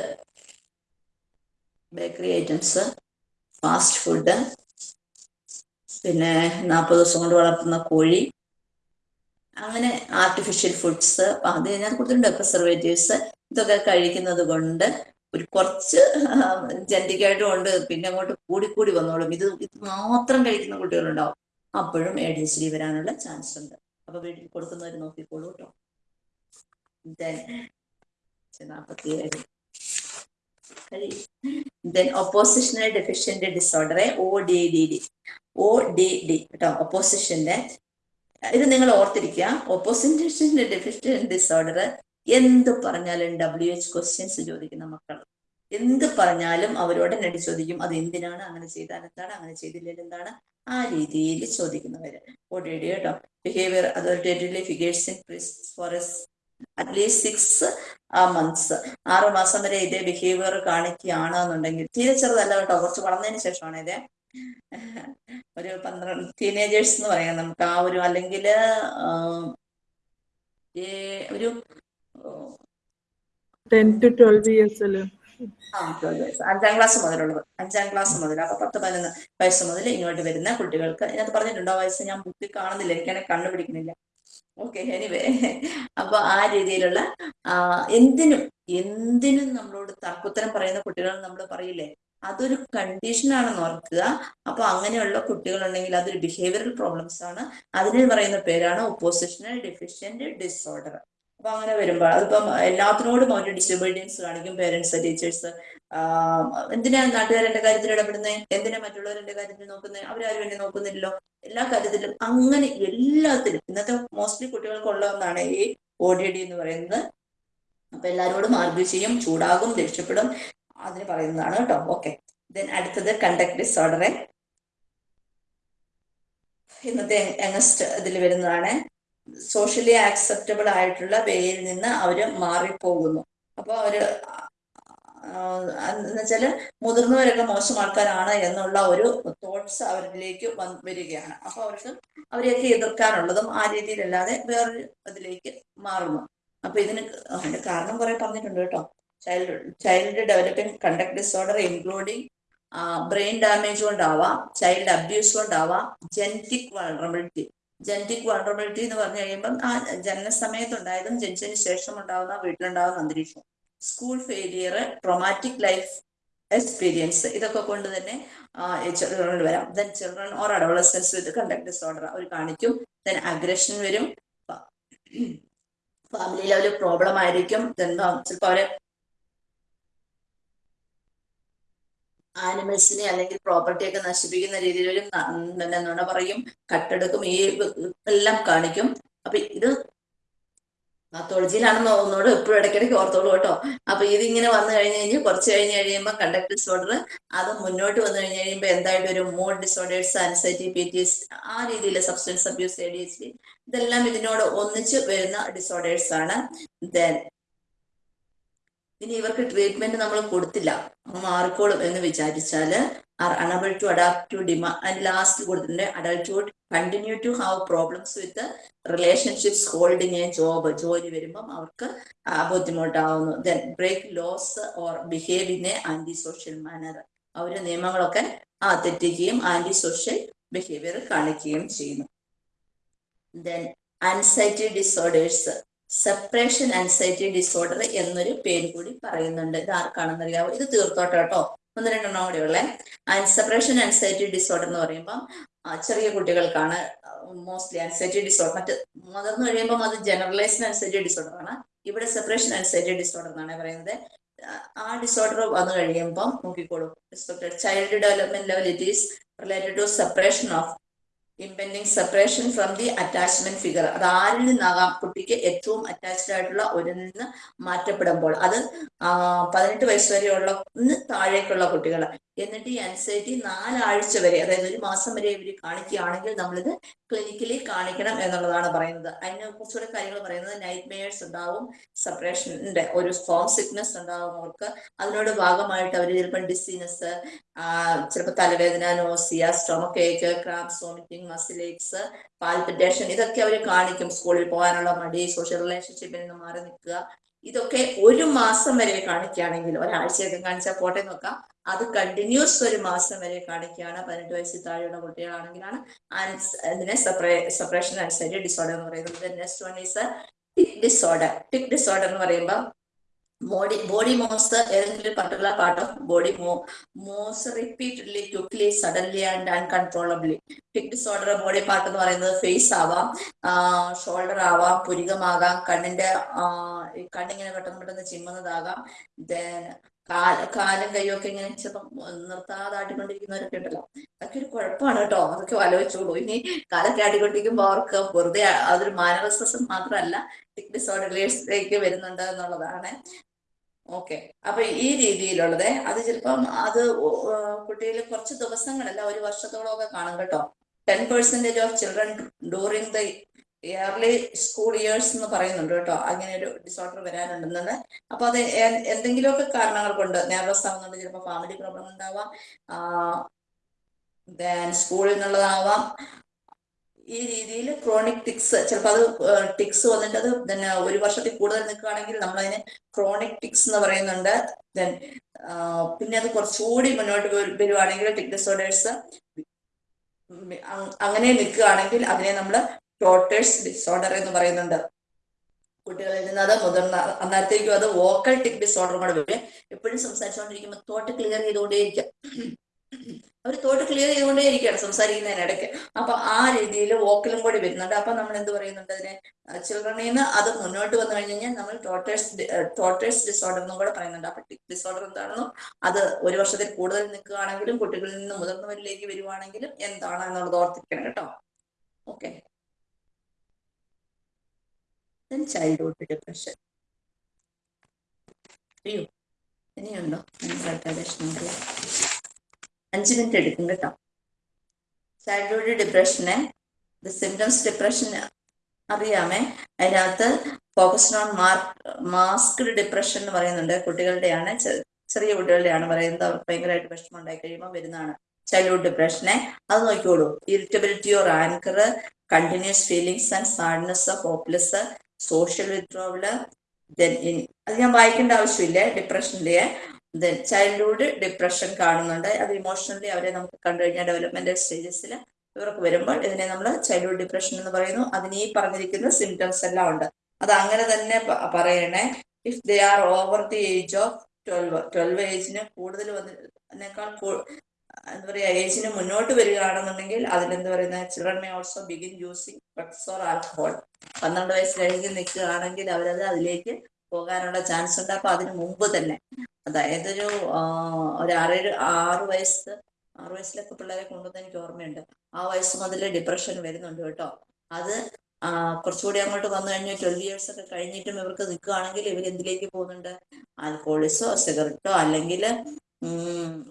bakery items fast food പിന്നെ നാൽപ്പത് ദിവസം കൊണ്ട് വളർത്തുന്ന കോഴി. അങ്ങനെ ആർട്ടിഫിഷ്യൽ ഫുഡ്സ് അത് ഞാൻ കൊടുത്തിട്ടുണ്ട് പ്രിസർവേറ്റീവ്സ് ഇതൊക്കെ കഴിക്കുന്നത് കൊണ്ട് ഒരു കുറച്ച് ജനറ്റിക്കായിട്ടും ഉണ്ട്. പിന്നെ അങ്ങോട്ട് കൂടിക്കൂടി വന്നോളും. ഇത് ഇത് മാത്രം കഴിക്കുന്ന കുട്ടികളുണ്ടാവും. അപ്പോഴും എ ഡി എച്ച് ഡി വരാനുള്ള ചാൻസ് ഉണ്ട്. അപ്പൊ വീട്ടിൽ കൊടുക്കുന്നവർ നോക്കിക്കോളൂ കേട്ടോ നാൽപ്പത്തി നാൽപ്പത്തിയേഴ് then oppositional deficient disorder O D D D O D D കേട്ടോ ഒപ്പോസിഷന്റെ ഇത് നിങ്ങൾ ഓർത്തിരിക്കുക. ഒപ്പോസിഷൻ ഡെഫിഷ്യന്റ് ഡിസോർഡർ എന്ത് പറഞ്ഞാലും ഡബ്ല്യു എച്ച് ക്വസ്റ്റ്യൻസ് ചോദിക്കുന്ന മക്കൾ. എന്ത് പറഞ്ഞാലും അവരോട് നടി ചോദിക്കും. അത് എന്തിനാണ് അങ്ങനെ ചെയ്താൽ എന്താണ് അങ്ങനെ ചെയ്തില്ലെങ്കിൽ എന്താണ്? ആ രീതിയിൽ ചോദിക്കുന്നവര്. ഒ ഡി ഡി കേട്ടോ. Behaviour authoritatively figures in forest at least six months ആറ് മാസം വരെ ഇതേ ബിഹേവിയർ കാണിക്കുകയാണ് എന്നുണ്ടെങ്കിൽ തീരെ ചെറുതല്ല കേട്ടോ. കുറച്ച് വളർന്നതിന് ശേഷമാണ് ഇതേ. ഒരു പന്ത്രണ്ട് ടീനേജേഴ്സ് എന്ന് പറയാം നമുക്ക്. ആ ഒരു അല്ലെങ്കിൽ ഒരു. അഞ്ചാം ക്ലാസ് മുതലുള്ളത്. അഞ്ചാം ക്ലാസ് മുതൽ അപ്പൊ പത്ത് പതിനൊന്ന് വയസ്സ് മുതൽ ഇങ്ങോട്ട് വരുന്ന കുട്ടികൾക്ക്. ഇതിനകത്ത് പറഞ്ഞിട്ടുണ്ടോ? വയസ്സ് ഞാൻ ബുക്കിൽ കാണുന്നില്ല. എനിക്കാണെങ്കിൽ കണ്ടുപിടിക്കുന്നില്ല. ഓക്കെ എനിവേ അപ്പൊ ആ രീതിയിലുള്ള എന്തിനും എന്തിനും നമ്മളോട് തർക്കുത്തരം പറയുന്ന കുട്ടികൾ നമ്മൾ പറയില്ലേ? അതൊരു കണ്ടീഷനാണെന്ന് ഓർക്കുക. അപ്പൊ അങ്ങനെയുള്ള കുട്ടികളുണ്ടെങ്കിൽ അതൊരു ബിഹേവിയറൽ പ്രോബ്ലംസ് ആണ്. അതിന് പറയുന്ന പേരാണ് ഒപ്പോസിഷണൽ ഡെഫിഷ്യന്റ് ഡിസോർഡർ അപ്പൊ അങ്ങനെ വരുമ്പോൾ അതിപ്പം എല്ലാത്തിനോടും അവർ ഡിസബിലിറ്റീസ് കാണിക്കും പേരൻസ് ടീച്ചേഴ്സ് എന്തിനാ നാട്ടുകാരന്റെ കാര്യത്തിൽ ഇടപെടുന്നത് എന്തിനാ മറ്റുള്ളവരുടെ കാര്യത്തിൽ നോക്കുന്നത് അവരാരും എന്നെ നോക്കുന്നില്ലല്ലോ. എല്ലാ കാര്യത്തിലും അങ്ങനെ എല്ലാത്തിലും ഇന്നത്തെ മോസ്റ്റ്ലി കുട്ടികൾക്കുള്ള ഒന്നാണ് ഈ ഒ ഡി ഡി എന്ന് പറയുന്നത്. അപ്പൊ എല്ലാരോടും ആർഗ്യൂ ചെയ്യും ചൂടാകും ദേഷ്യപ്പെടും അതിന് പറയുന്നതാണ് കേട്ടോ. ഓക്കെ ദെൻ അടുത്തത് കണ്ടക്ട് ഡിസോർഡർ ഇന്നത്തെ യങ്ങസ്റ്റ് ഇതിൽ വരുന്നതാണ്. സോഷ്യലി ആക്സെപ്റ്റബിൾ ആയിട്ടുള്ള വേയിൽ നിന്ന് അവർ മാറിപ്പോകുന്നു. അപ്പൊ അവർ എന്ന് വെച്ചാൽ മുതിർന്നവരൊക്കെ മോശം ആൾക്കാരാണ് എന്നുള്ള ഒരു തോട്ട്സ് അവരിലേക്ക് വരികയാണ്. അപ്പൊ അവർക്ക് അവരെയൊക്കെ എതിർക്കാനുള്ളതും ആ രീതിയിലല്ലാതെ വേറൊരു അതിലേക്ക് മാറുന്നു. അപ്പൊ ഇതിന് അതിന്റെ കാരണം കുറെ പറഞ്ഞിട്ടുണ്ട് കേട്ടോ. Child child developing conduct disorder including brain damage കൊണ്ടാവാം ചൈൽഡ് അബ്യൂസ് കൊണ്ടാവാം ജെനറ്റിക് വൾണറബിലിറ്റി ജെനറ്റിക് വൾണറബിലിറ്റി എന്ന് പറഞ്ഞു കഴിയുമ്പം ആ ജനന സമയത്തുണ്ടായതും ജനിച്ചതിന് ശേഷം ഉണ്ടാകുന്ന വീട്ടിലുണ്ടാകുന്ന അന്തരീക്ഷം. School failure traumatic life experience ഇതൊക്കെ കൊണ്ട് തന്നെ ചിൽഡ്രനിൽ വരാം. Then children or adolescence with conduct disorder അവർ കാണിക്കും. ദെൻ അഗ്രഷൻ വരും. ഫാമിലിയിൽ ലെവലിൽ പ്രോബ്ലം ആയിരിക്കും. ദെൻ ചിലപ്പോൾ അവരെ ആനിമൽസിനെ അല്ലെങ്കിൽ പ്രോപ്പർട്ടി ഒക്കെ നശിപ്പിക്കുന്ന രീതിയിൽ ഒരു നുണ പറയും. കട്ടെടുക്കും. ഈ എല്ലാം കാണിക്കും. അപ്പൊ ഇത് പാത്തോളജിയിലാണെന്ന് തോന്നുന്നോട് എപ്പോഴും ഇടയ്ക്കിടയ്ക്ക് ഓർത്തോളൂ കേട്ടോ. അപ്പൊ ഇതിങ്ങനെ വന്നു കഴിഞ്ഞു കഴിഞ്ഞാൽ കുറച്ച് കഴിഞ്ഞ് കഴിയുമ്പോൾ കണ്ടക്ട് ഡിസോർഡർ അത് മുന്നോട്ട് വന്നു കഴിഞ്ഞ് കഴിയുമ്പോൾ എന്തായിട്ട് ഒരു mood disorders anxiety P T S ആ രീതിയിൽ substance abuse A D H D ഇതെല്ലാം ഇതിനോട് ഒന്നിച്ച് വരുന്ന ഡിസോർഡേഴ്സ് ആണ്. ദെൻ ഇനി ഇവർക്ക് ട്രീറ്റ്മെന്റ് നമ്മൾ കൊടുത്തില്ല. മാറിക്കോളും എന്ന് വിചാരിച്ചാൽ are unable to adapt to demand last കൊടുത്തിട്ടുണ്ട് adulthood continue to have problems with relationships holding a job ജോലി വരുമ്പം അവർക്ക് ബുദ്ധിമുട്ടാവുന്നു. Then break laws or behave in a anti social manner അവർ നിയമങ്ങളൊക്കെ ആ തെറ്റിക്കുകയും ആന്റി സോഷ്യൽ ബിഹേവിയർ കാണിക്കുകയും ചെയ്യുന്നു. Then anxiety disorders separation anxiety disorder എന്നൊരു പേര് കൂടി പറയുന്നുണ്ട്. ഇത് ആർക്കാണെന്ന് അറിയാവോ ഇത് തീർത്തോട്ടെ കേട്ടോ. ഒന്ന് രണ്ടെണ്ണം കൂടെ ഉള്ളേ. സെപ്പറേഷൻ ആൻസൈറ്റി ഡിസോർഡർ എന്ന് പറയുമ്പോൾ ചെറിയ കുട്ടികൾക്കാണ് മോസ്റ്റ്ലി ആൻസൈറ്റി ഡിസോർഡർ മറ്റ് മുതിർന്നു കഴിയുമ്പോൾ അത് ജനറലൈസ്ഡ് ആൻസൈറ്റി ഡിസോർഡർ ആണ്. ഇവിടെ സെപ്പറേഷൻ ആൻസൈറ്റി ഡിസോർഡർ എന്നാണ് പറയുന്നത്. ആ ഡിസോർഡർ വന്നു കഴിയുമ്പോൾ നോക്കിക്കോളൂ. Child development level it is related to separation of impending separation from the attachment figure അത് ആരിൽ നിന്നാകാം? കുട്ടിക്ക് ഏറ്റവും അറ്റാച്ച്ഡ് ആയിട്ടുള്ള ഒരു നിന്ന് മാറ്റപ്പെടുമ്പോൾ അത് പതിനെട്ട് വയസ്സ് വരെയുള്ള താഴേക്കുള്ള കുട്ടികൾ എന്നിട്ട് ഈ അൻസൈറ്റി നാലാഴ്ച വരെ അതായത് ഒരു മാസം വരെ ഇവർ കാണിക്കുകയാണെങ്കിൽ നമ്മളിത് ക്ലിനിക്കലി കാണിക്കണം എന്നുള്ളതാണ് പറയുന്നത്. അതിനെ കുറച്ചുകൂടെ കാര്യങ്ങൾ പറയുന്നത് നൈറ്റ് മെയേഴ്സ് ഉണ്ടാവും സെപ്പറേഷന്റെ ഒരു ഫോം സിക്നസ് ഉണ്ടാവും അവർക്ക്. അതിനോട് ഭാഗമായിട്ട് അവർ ചിലപ്പോൾ ഡിസീനസ് ചിലപ്പോൾ തലവേദന nausea stomach ache cramps vomiting muscle aches palpitation ഇതൊക്കെ അവർ കാണിക്കും. സ്കൂളിൽ പോകാനുള്ള മടി സോഷ്യൽ റിലേഷൻഷിപ്പിൽ നിന്ന് മാറി നിൽക്കുക. ഇതൊക്കെ ഒരു മാസം വരെ കാണിക്കുകയാണെങ്കിൽ ഒരാഴ്ചയൊക്കെ കാണിച്ചാൽ പോട്ടെ നോക്കാം. അത് കണ്ടിന്യൂസ് ഒരു മാസം വരെ കാണിക്കുകയാണ്. പതിനെട്ട് വയസ്സിൽ താഴെയുള്ള കുട്ടികളാണെങ്കിലാണ് ഇതിനെ സെപ്പറേ സെപ്പറേഷൻ ആൻസൈറ്റി ഡിസോർഡർ എന്ന് പറയുന്നത്. Next one is tic disorder tic disorder എന്ന് പറയുമ്പോൾ ബോഡി ബോഡി മോസ് ഏതെങ്കിലും part of body moves repeatedly quickly suddenly and uncontrollably tic disorder body part എന്ന് പറയുന്നത് ഫേസ് ആവാം ഷോൾഡർ ആവാം പുരികമാകാം കണ്ണിന്റെ കണ്ണിങ്ങനെ പെട്ടെന്ന് പെട്ടെന്ന് ചിമ്മുന്നതാകാം. ദെൻ കാല കാലും കൈയൊക്കെ ഇങ്ങനെ ചിലപ്പം നിർത്താതെ ആട്ടിക്കൊണ്ടിരിക്കുന്നവരൊക്കെ ഉണ്ടല്ലോ. അതൊക്കെ ഒരു കുഴപ്പമാണ് കേട്ടോ. അതൊക്കെ ആലോചിച്ചോളൂ. ഇനി കാലൊക്കെ ആട്ടിക്കൊണ്ടിരിക്കുമ്പോൾ അവർക്ക് വെറുതെ അതൊരു മാനവസ്വസം മാത്രമല്ല ടിക് ഡിസോർഡറിലേക്ക് വരുന്നുണ്ട് എന്നുള്ളതാണ്. ഓക്കെ. അപ്പൊ ഈ രീതിയിലുള്ളത് അത് ചിലപ്പം അത് കുട്ടിയിൽ കുറച്ച് ദിവസങ്ങളല്ല ഒരു വർഷത്തോളം ഒക്കെ കാണും കേട്ടോ. Ten percentage of children during the early school years എന്ന് പറയുന്നുണ്ട് കേട്ടോ. അങ്ങനെ ഒരു ഡിസോർഡർ വരാനുണ്ടെന്നത് അപ്പൊ അത് എന്തെങ്കിലുമൊക്കെ കാരണങ്ങൾ കൊണ്ട് നെർവസ് ആവുന്നുണ്ട് ചിലപ്പോൾ ഫാമിലി പ്രോബ്ലം ഉണ്ടാവാം സ്കൂളിൽ നിന്നുള്ളതാവാം. ഈ രീതിയിൽ ക്രോണിക് ടിക്സ് ചിലപ്പോൾ അത് ടിക്സ് വന്നിട്ട് അത് ഒരു വർഷത്തിൽ കൂടുതൽ നിൽക്കുകയാണെങ്കിൽ നമ്മൾ അതിന് ക്രോണിക് ടിക്സ് എന്ന് പറയുന്നുണ്ട്. ദെൻ പിന്നെ അത് കുറച്ചുകൂടി മുന്നോട്ട് വരു- വരുവാണെങ്കിൽ ടിക് ഡിസോർഡേഴ്സ് അങ്ങനെ നിൽക്കുകയാണെങ്കിൽ അതിനെ നമ്മൾ ടോട്ടേഴ്സ് ഡിസോർഡർ എന്ന് പറയുന്നുണ്ട്. കുട്ടികളിൽ നിന്ന് അത് മുതിർന്ന അന്നേരത്തേക്കും അത് വോക്കൽ ടിക് ഡിസോർഡറും കൂടെ വരും. എപ്പോഴും സംസാരിച്ചുകൊണ്ടിരിക്കുമ്പോൾ തോട്ട് ക്ലിയർ ചെയ്തുകൊണ്ടേയിരിക്കാം. അവർ തോട്ട് ക്ലിയർ ചെയ്തുകൊണ്ടേ ഇരിക്കുകയാണ് സംസാരിക്കുന്നതിനിടയ്ക്ക്. അപ്പൊ ആ രീതിയിൽ വോക്കലും കൂടി വരുന്നുണ്ട്. അപ്പൊ നമ്മൾ എന്ത് പറയുന്നുണ്ട് അതിനെ? ചിൽഡ്രനിൽ നിന്ന് അത് മുന്നോട്ട് വന്നു കഴിഞ്ഞ് കഴിഞ്ഞാൽ നമ്മൾ ടോട്ടേഴ്സ് ടോട്ടേഴ്സ് ഡിസോർഡർ എന്നും കൂടെ പറയുന്നുണ്ട്. അപ്പൊ ടിക് ഡിസോർഡർ എന്താണെന്നും അത് ഒരു വർഷത്തിൽ കൂടുതൽ നിൽക്കുകയാണെങ്കിലും കുട്ടികളിൽ നിന്ന് മുതിർന്നവരിലേക്ക് വരുവാണെങ്കിലും എന്താണ് എന്നുള്ളത് ഓർത്തിരിക്കണം കേട്ടോ. ഓക്കെ ചൈൽഡ്ഹുഡ് ഡിപ്രഷൻ അയ്യോ ഇനിയുണ്ടോ? നമുക്ക് അഞ്ച് മിനിറ്റ് എടുക്കും കേട്ടോ. ചൈൽഡ്ഹുഡ് ഡിപ്രഷന് ദ സിംറ്റംസ് ഡിപ്രഷൻ അറിയാമേ? അതിനകത്ത് ഫോക്കസ്ഡ് ഓൺ മാസ്ക്ഡ് ഡിപ്രഷൻ എന്ന് പറയുന്നുണ്ട്. കുട്ടികളുടെയാണ് ചെറിയ കുട്ടികളുടെയാണ് പറയുന്നത്. അവർക്ക് ഭയങ്കരമായിട്ട് വിഷമം ഉണ്ടായി കഴിയുമ്പോൾ വരുന്നതാണ് ചൈൽഡ്ഹുഡ് ഡിപ്രഷനെ അത് നോക്കിക്കോളൂ. Irritability or anger continuous feelings and sadness hopeless social withdrawal then അത് ഞാൻ വായിക്കേണ്ട ആവശ്യമില്ല ഡിപ്രഷനിലെ ദെൻ ചൈൽഡ്ഹുഡ് ഡിപ്രഷൻ കാണുന്നുണ്ട്. അത് ഇമോഷണലി അവരെ നമുക്ക് കണ്ടു കഴിഞ്ഞാൽ ഡെവലപ്മെന്റൽ സ്റ്റേജസിൽ ഇവർക്ക് വരുമ്പോൾ ഇതിനെ നമ്മൾ ചൈൽഡ്ഹുഡ് ഡിപ്രഷൻ എന്ന് പറയുന്നു. അതിന് ഈ പറഞ്ഞിരിക്കുന്ന സിംറ്റംസ് എല്ലാം ഉണ്ട്. അത് അങ്ങനെ തന്നെ പറയണേ. If they are over the age of twelve twelve ഏജിന് കൂടുതൽ വന്നതിനേക്കാൾ എന്താ പറയാ ഏജിന് മുന്നോട്ട് വരികയാണെന്നുണ്ടെങ്കിൽ അതിലെന്ത് പറയുന്നത് children may also begin using drugs or alcohol പന്ത്രണ്ട് വയസ്സ് കഴിഞ്ഞ് നിൽക്കുകയാണെങ്കിൽ അവരത് അതിലേക്ക് പോകാനുള്ള ചാൻസ് ഉണ്ട്. അപ്പൊ അതിന് മുമ്പ് തന്നെ അതായത് ഒരു ഒരു ആറേഴ് ആറ് വയസ്സ് ആറ് വയസ്സിലൊക്കെ പിള്ളേരെ കൊണ്ടുവന്ന് എനിക്ക് ഓർമ്മയുണ്ട്. ആ വയസ്സ് മുതൽ ഡിപ്രഷൻ വരുന്നുണ്ട് കേട്ടോ. അത് കുറച്ചുകൂടി അങ്ങോട്ട് വന്നു കഴിഞ്ഞാൽ ട്വൽവ് ഇയേഴ്സ് ഒക്കെ കഴിഞ്ഞിട്ടും ഇവർക്ക് നിൽക്കുകയാണെങ്കിൽ ഇവർ എന്തിലേക്ക് പോകുന്നുണ്ട് ആൽക്കോളിസോ സിഗരറ്റോ അല്ലെങ്കിൽ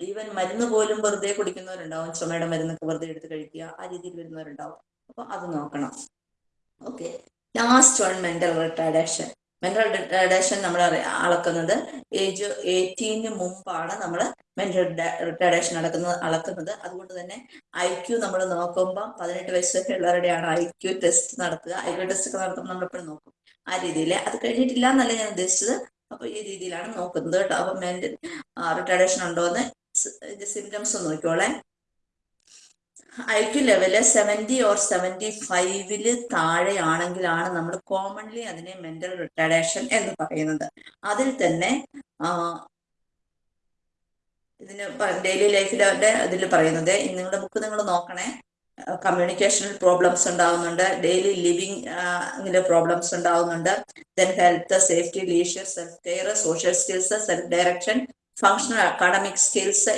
ഈവൻ മരുന്ന് പോലും വെറുതെ കുടിക്കുന്നവരുണ്ടാവും. ചുമയുടെ മരുന്നൊക്കെ വെറുതെ എടുത്ത് കഴിക്കുക. ആ രീതിയിൽ വരുന്നവരുണ്ടാവും. അപ്പൊ അത് നോക്കണം. Okay last one mental retardation mental retardation നമ്മൾ അളക്കുന്നത് ഏജ് എയ്റ്റീന് മുമ്പാണ് നമ്മൾ മെന്റൽ റിട്ടാഡേഷൻ അളക്കുന്നത് അളക്കുന്നത്. അതുകൊണ്ട് തന്നെ ഐ ക്യു നമ്മൾ നോക്കുമ്പോൾ പതിനെട്ട് വയസ്സ് വരെ ഉള്ളവരുടെയാണ് ഐ ക്യു ടെസ്റ്റ് നടത്തുക. ഐ ക്യു ടെസ്റ്റ് ഒക്കെ നടത്തുമ്പോൾ നമ്മൾ എപ്പോഴും നോക്കും. ആ രീതിയിൽ അത് കഴിഞ്ഞിട്ടില്ല എന്നല്ല ഞാൻ ഉദ്ദേശിച്ചത്. അപ്പൊ ഈ രീതിയിലാണ് നോക്കുന്നത് കേട്ടോ. അപ്പൊ മെന്റൽ റിട്ടേഡേഷൻ ഉണ്ടോ എന്ന് symptoms നോക്കിക്കോളെ. I Q level seventy or seventy ഫൈവിൽ താഴെയാണെങ്കിലാണ് നമ്മൾ കോമൺലി അതിനെ മെന്റൽ റിട്ടേഡേഷൻ എന്ന് പറയുന്നത്. അതിൽ തന്നെ ഇതിന് ഡെയിലി ലൈഫിലെ ഇതിൽ പറയുന്നത് നിങ്ങളുടെ ബുക്ക് നിങ്ങൾ നോക്കണേ. കമ്മ്യൂണിക്കേഷണൽ പ്രോബ്ലംസ് ഉണ്ടാവുന്നുണ്ട്. ഡെയിലി ലിവിങ് പ്രോബ്ലംസ് ഉണ്ടാവുന്നുണ്ട് then health safety leisure self care social skills self direction functional academic skills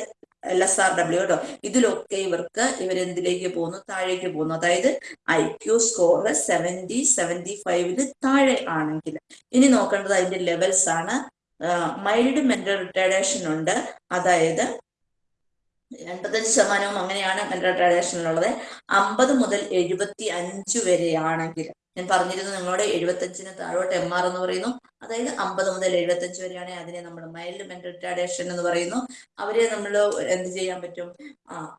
L S R W കേട്ടോ ഇതിലൊക്കെ ഇവർക്ക് ഇവരെന്തിലേക്ക് പോകുന്നു? താഴേക്ക് പോകുന്നു. അതായത് I Q score seventy seventy ഫൈവിന് താഴെ ആണെങ്കിൽ. ഇനി നോക്കേണ്ടത് അതിന്റെ ലെവൽസ് ആണ്. മൈൽഡ് മെന്റൽ റിട്ടേഡേഷൻ ഉണ്ട്. അതായത് എൺപത്തഞ്ച് ശതമാനവും അങ്ങനെയാണ് റിട്ടയർഡേഷനിലുള്ളത് അമ്പത് മുതൽ എഴുപത്തി അഞ്ച് വരെയാണെങ്കിൽ ഞാൻ പറഞ്ഞിരുന്നു നിങ്ങളോട് എഴുപത്തഞ്ചിന് താഴോട്ട് എം ആർ എന്ന് പറയുന്നു. അതായത് അമ്പത് മുതൽ എഴുപത്തഞ്ച് വരെയാണെങ്കിൽ അതിനെ നമ്മൾ മൈൽഡ് മെന്റൽ റിട്ടാഡേഷൻ എന്ന് പറയുന്നു. അവരെ നമ്മൾ എന്ത് ചെയ്യാൻ പറ്റും? ആ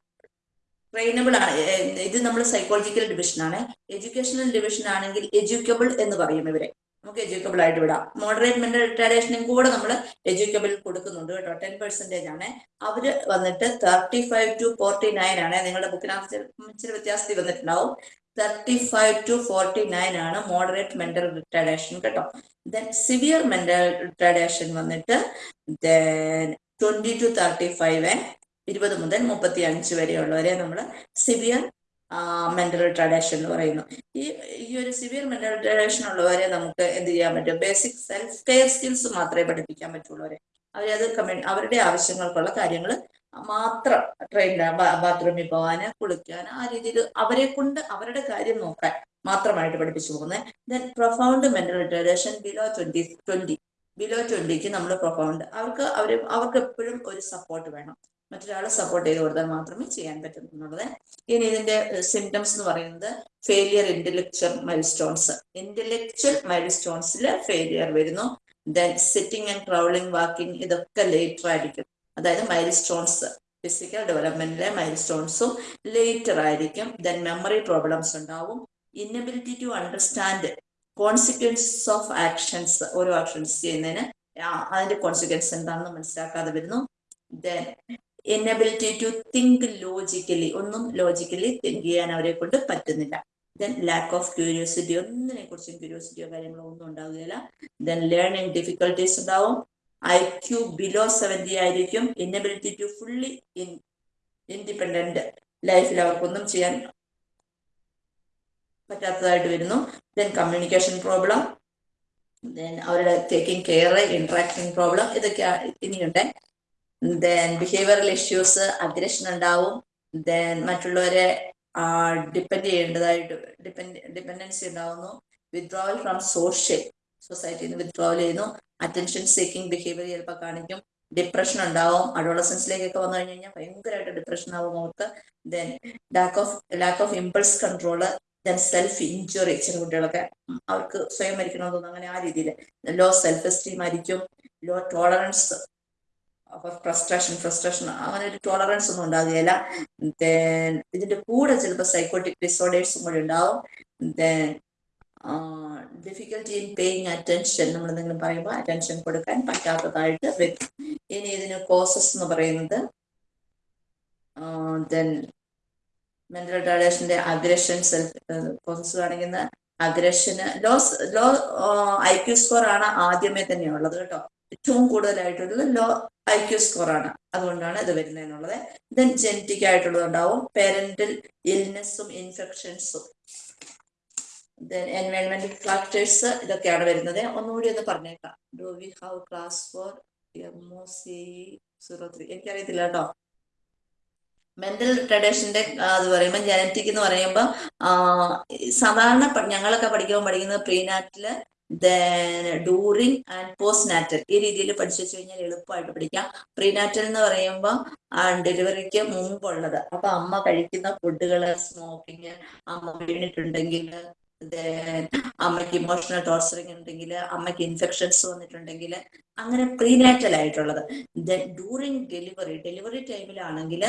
ട്രെയിനബിൾ ആണ്. ഇത് നമ്മൾ സൈക്കോളജിക്കൽ ഡിവിഷൻ ആണ്. എഡ്യൂക്കേഷണൽ ഡിവിഷൻ ആണെങ്കിൽ എഡ്യൂക്കബിൾ എന്ന് പറയും ഇവരെ. നമുക്ക് എജ്യൂക്കബിൾ ആയിട്ട് വിടാം. മോഡറേറ്റ് മെന്റൽ റിട്ടാഡേഷനും കൂടെ നമ്മൾ എജ്യൂക്കബിൾ കൊടുക്കുന്നുണ്ട് കേട്ടോ. ടെൻ പെർസെന്റേജ് ആണ്. അവർ വന്നിട്ട് thirty five to forty nine ആണ് നിങ്ങളുടെ ബുക്കിനകത്ത് ഇച്ചിരി വ്യത്യാസത്തിൽ വന്നിട്ടുണ്ടാവും. Thirty five to forty nine ആണ് മോഡറേറ്റ് മെന്റൽ റിട്ടയറേഷൻ കേട്ടോ. ദെൻ സിവിയർ മെന്റൽ റിട്ടയറേഷൻ വന്നിട്ട് then twenty to thirty five ഇരുപത് മുതൽ മുപ്പത്തി അഞ്ച് വരെയുള്ളവരെ നമ്മൾ സിവിയർ മെന്റൽ റിട്ടാഡേഷൻ എന്ന് പറയുന്നു. ഈ ഈ ഒരു സിവിയർ മെന്റൽ റിട്ടാഡേഷൻ ഉള്ളവരെ നമുക്ക് എന്ത് ചെയ്യാൻ പറ്റും? ബേസിക് സെൽഫ് കെയർ സ്കിൽസ് മാത്രമേ പഠിപ്പിക്കാൻ പറ്റുള്ളവരെ. അവരത് കമ്മ്യൂണി അവരുടെ ആവശ്യങ്ങൾക്കുള്ള കാര്യങ്ങൾ മാത്രം ട്രെയിൻ ബാത്റൂമിൽ പോകാന് കുളിക്കാൻ ആ രീതിയിൽ അവരെ കൊണ്ട് അവരുടെ കാര്യം നോക്കാൻ മാത്രമായിട്ട് പഠിപ്പിച്ചു പോകുന്നത്. Then profound mental retardation below twenty twenty below ട്വന്റിക്ക് നമ്മൾ പ്രൊഫൗണ്ട് അവർക്ക് അവർ അവർക്ക് എപ്പോഴും ഒരു സപ്പോർട്ട് വേണം. മറ്റൊരാളെ സപ്പോർട്ട് ചെയ്ത് കൊടുത്താൽ മാത്രമേ ചെയ്യാൻ പറ്റുന്നുള്ളത് ഇനി ഇതിന്റെ സിംറ്റംസ് എന്ന് പറയുന്നത് failure intellectual milestones intellectual mile സ്റ്റോൺസിൽ failure വരുന്നു. Then sitting and travelling walking ഇതൊക്കെ ലേറ്റർ ആയിരിക്കും. അതായത് മൈൽ സ്റ്റോൺസ് ഫിസിക്കൽ ഡെവലപ്മെന്റിലെ മൈൽ സ്റ്റോൺസും ലേറ്റർ ആയിരിക്കും. ദെൻ മെമ്മറി പ്രോബ്ലംസ് ഉണ്ടാവും. Inability to understand consequences of actions ഓരോ ആക്ഷൻസ് ചെയ്യുന്നതിന് അതിന്റെ കോൺസിക്വൻസ് എന്താണെന്ന് മനസ്സിലാക്കാതെ വരുന്നു. Then inability to think logically ഒന്നും ലോജിക്കലി തിങ്ക് ചെയ്യാൻ അവരെ കൊണ്ട് പറ്റുന്നില്ല. ദെൻ ലാക്ക് ഓഫ് ക്യൂരിയോസിറ്റി ഒന്നിനെ കുറിച്ചും ക്യൂരിയോസിറ്റിയോ കാര്യങ്ങളോ ഒന്നും ഉണ്ടാവുകയില്ല. ദെൻ ലേണിംഗ് ഡിഫിക്കൽട്ടീസ് ഉണ്ടാവും. ഐ ക്യു ബിലോ സെവന്റി ആയിരിക്കും. ഇന്നബിലിറ്റി ടു ഫുള്ളി ഇൻഡിപെൻഡന്റ് ലൈഫിൽ അവർക്കൊന്നും ചെയ്യാൻ പറ്റാത്തതായിട്ട് വരുന്നു. ദെൻ കമ്മ്യൂണിക്കേഷൻ പ്രോബ്ലം ദെൻ അവരുടെ ടേക്കിംഗ് കെയർ ഇന്ററാക്ഷൻ പ്രോബ്ലം ഇതൊക്കെ ഇനിയുണ്ട്. ദെൻ ബിഹേവിയറൽ ഇഷ്യൂസ് അഗ്രഷൻ ഉണ്ടാവും. ദെൻ മറ്റുള്ളവരെ ഡിപ്പെൻഡ് ചെയ്യേണ്ടതായിട്ട് ഡിപ്പെൻഡ് ഡിപ്പെൻഡൻസി ഉണ്ടാവുന്നു. വിത്ഡ്രോവൽ ഫ്രം സോഷ്യൽ സൊസൈറ്റിയിൽ നിന്ന് വിത്ഡ്രോവൽ ചെയ്യുന്നു. അറ്റൻഷൻ സീക്കിംഗ് ബിഹേവിയർ ചിലപ്പോൾ കാണിക്കും. ഡിപ്രഷൻ ഉണ്ടാവും. അഡോളസൻസിലേക്കൊക്കെ വന്നു കഴിഞ്ഞ് കഴിഞ്ഞാൽ ഭയങ്കരമായിട്ട് ഡിപ്രഷൻ ആവും അവർക്ക്. Then lack of lack of impulse control then self injury ചില കുട്ടികളൊക്കെ അവർക്ക് സ്വയം മരിക്കണമെന്ന് തോന്നുന്നു. അങ്ങനെ ആ രീതിയിൽ. ലോ സെൽഫ് എസ്റ്റീം ആയിരിക്കും. ലോ ടോളറൻസ് ഫ്രസ്ട്രേഷൻ ഫ്രസ്ട്രേഷൻ അങ്ങനെ ഒരു ടോളറൻസ് ഒന്നും ഉണ്ടാകുകയില്ല. ഇതിന്റെ കൂടെ ചിലപ്പോൾ സൈക്കോട്ടിക് ഡിസോർഡേഴ്സും കൂടി ഉണ്ടാവും. ഡിഫിക്കൽട്ടി ഇൻ പേയിങ് അറ്റൻഷൻ നമ്മൾ എന്തെങ്കിലും പറയുമ്പോൾ അറ്റൻഷൻ കൊടുക്കാൻ പറ്റാത്തതായിട്ട് വരും. ഇനി ഇതിന് കോസസ് എന്ന് പറയുന്നത് ദെൻ മെന്റൽ റിട്ടാർഡേഷന്റെ അഗ്രഷൻ സെൽഫ് കോസസ് കാണിക്കുന്ന അഗ്രഷന് low low I Q score ആണ് ആദ്യമേ തന്നെ ഉള്ളത് കേട്ടോ. ഏറ്റവും കൂടുതലായിട്ടുള്ളത് ലോ ഐ ക്യു സ്കോർ ആണ്. അതുകൊണ്ടാണ് ഇത് വരുന്നതെന്നുള്ളത്. ദെൻ ജെനറ്റിക് ആയിട്ടുള്ളത് ഉണ്ടാവും പേരന്റൽ ഇൽനെസ്സും ഇൻഫെക്ഷൻസും ദെൻ എൻവയോൺമെന്റൽ ഫാക്ടേഴ്സ് ഇതൊക്കെയാണ് വരുന്നത്. ഒന്നുകൂടി ഒന്ന് പറഞ്ഞേക്കാം. Do we have class for M O C zero three എനിക്കറിയത്തില്ല കേട്ടോ. മെന്റൽ റിട്ടേഡേഷന്റെ അത് പറയുമ്പോൾ ജനറ്റിക് എന്ന് പറയുമ്പോൾ സാധാരണ ഞങ്ങളൊക്കെ പഠിക്കുമ്പോൾ പഠിക്കുന്നത് prenatal during and postnatal ഈ രീതിയിൽ പഠിച്ചു വെച്ച് കഴിഞ്ഞാൽ എളുപ്പമായിട്ട് പഠിക്കാം. പ്രീനാറ്റൽ എന്ന് പറയുമ്പോൾ ഡെലിവറിക്ക് മുമ്പുള്ളത്. അപ്പൊ അമ്മ കഴിക്കുന്ന ഫുഡുകൾ സ്മോക്കിങ് അമ്മ വീണിട്ടുണ്ടെങ്കിൽ അമ്മയ്ക്ക് ഇമോഷണൽ ടോർച്ചറിങ് ഉണ്ടെങ്കിൽ അമ്മയ്ക്ക് ഇൻഫെക്ഷൻസ് വന്നിട്ടുണ്ടെങ്കിൽ അങ്ങനെ പ്രീനാറ്റൽ ആയിട്ടുള്ളത്. ഡ്യൂറിങ് ഡെലിവറി ഡെലിവറി ടൈമിലാണെങ്കിൽ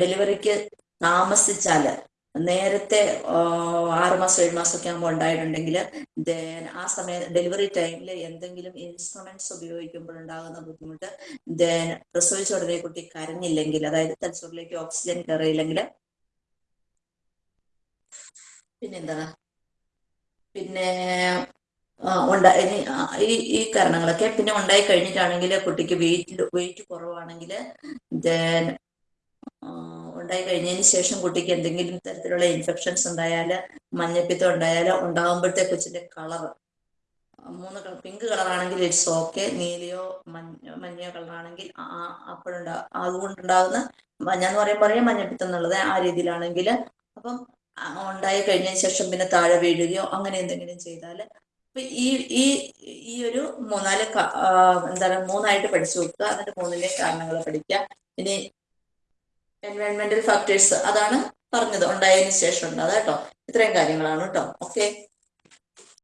ഡെലിവറിക്ക് താമസിച്ചാൽ നേരത്തെ ആറ് മാസം ഏഴ് മാസം ഒക്കെ ആകുമ്പോൾ ഉണ്ടായിട്ടുണ്ടെങ്കിൽ ദെൻ ആ സമയം ഡെലിവറി ടൈമിൽ എന്തെങ്കിലും ഇൻസ്ട്രുമെന്റ്സ് ഉപയോഗിക്കുമ്പോൾ ഉണ്ടാകുന്ന ബുദ്ധിമുട്ട് ദെൻ പ്രസവിച്ച ഉടനെ കുട്ടി കരഞ്ഞില്ലെങ്കിൽ അതായത് തലച്ചോറിലേക്ക് ഓക്സിജൻ കയറിയില്ലെങ്കിൽ. പിന്നെന്താ? പിന്നെ ഉണ്ടായി ഈ ഈ കാരണങ്ങളൊക്കെ പിന്നെ ഉണ്ടായി കഴിഞ്ഞിട്ടാണെങ്കിൽ കുട്ടിക്ക് വെയിറ്റ് വെയിറ്റ് കുറവാണെങ്കിൽ ദെൻ ഉണ്ടായി കഴിഞ്ഞതിന് ശേഷം കുട്ടിക്ക് എന്തെങ്കിലും തരത്തിലുള്ള ഇൻഫെക്ഷൻസ് ഉണ്ടായാൽ മഞ്ഞപ്പിത്തം ഉണ്ടായാൽ ഉണ്ടാകുമ്പോഴത്തെ കൊച്ചിന്റെ കളർ മൂന്ന് കളർ പിങ്ക് കളറാണെങ്കിൽ ഇറ്റ്സ് ഓക്കെ നീലയോ മഞ്ഞ മഞ്ഞയോ കളറാണെങ്കിൽ അപ്പോഴുണ്ടാ അതുകൊണ്ടുണ്ടാകുന്ന മഞ്ഞ എന്ന് പറയുമ്പോൾ പറയാം മഞ്ഞപ്പിത്തം എന്നുള്ളത് ആ രീതിയിലാണെങ്കിൽ അപ്പം ഉണ്ടായി കഴിഞ്ഞതിന് ശേഷം പിന്നെ താഴെ വീഴുകയോ അങ്ങനെ എന്തെങ്കിലും ചെയ്താൽ അപ്പൊ ഈ ഈ ഈ ഒരു മൂന്നാൽ എന്താണ് മൂന്നായിട്ട് പഠിച്ചു വെക്കുക. എന്നിട്ട് മൂന്നിലെ കാരണങ്ങൾ പഠിക്കുക. ഇനി എൻവയോൺമെന്റൽ ഫാക്ടേഴ്സ് അതാണ് പറഞ്ഞത്. ഉണ്ടായതിനു ശേഷം ഉണ്ട് കേട്ടോ ഇത്രയും കാര്യങ്ങളാണ് കേട്ടോ ഓക്കെ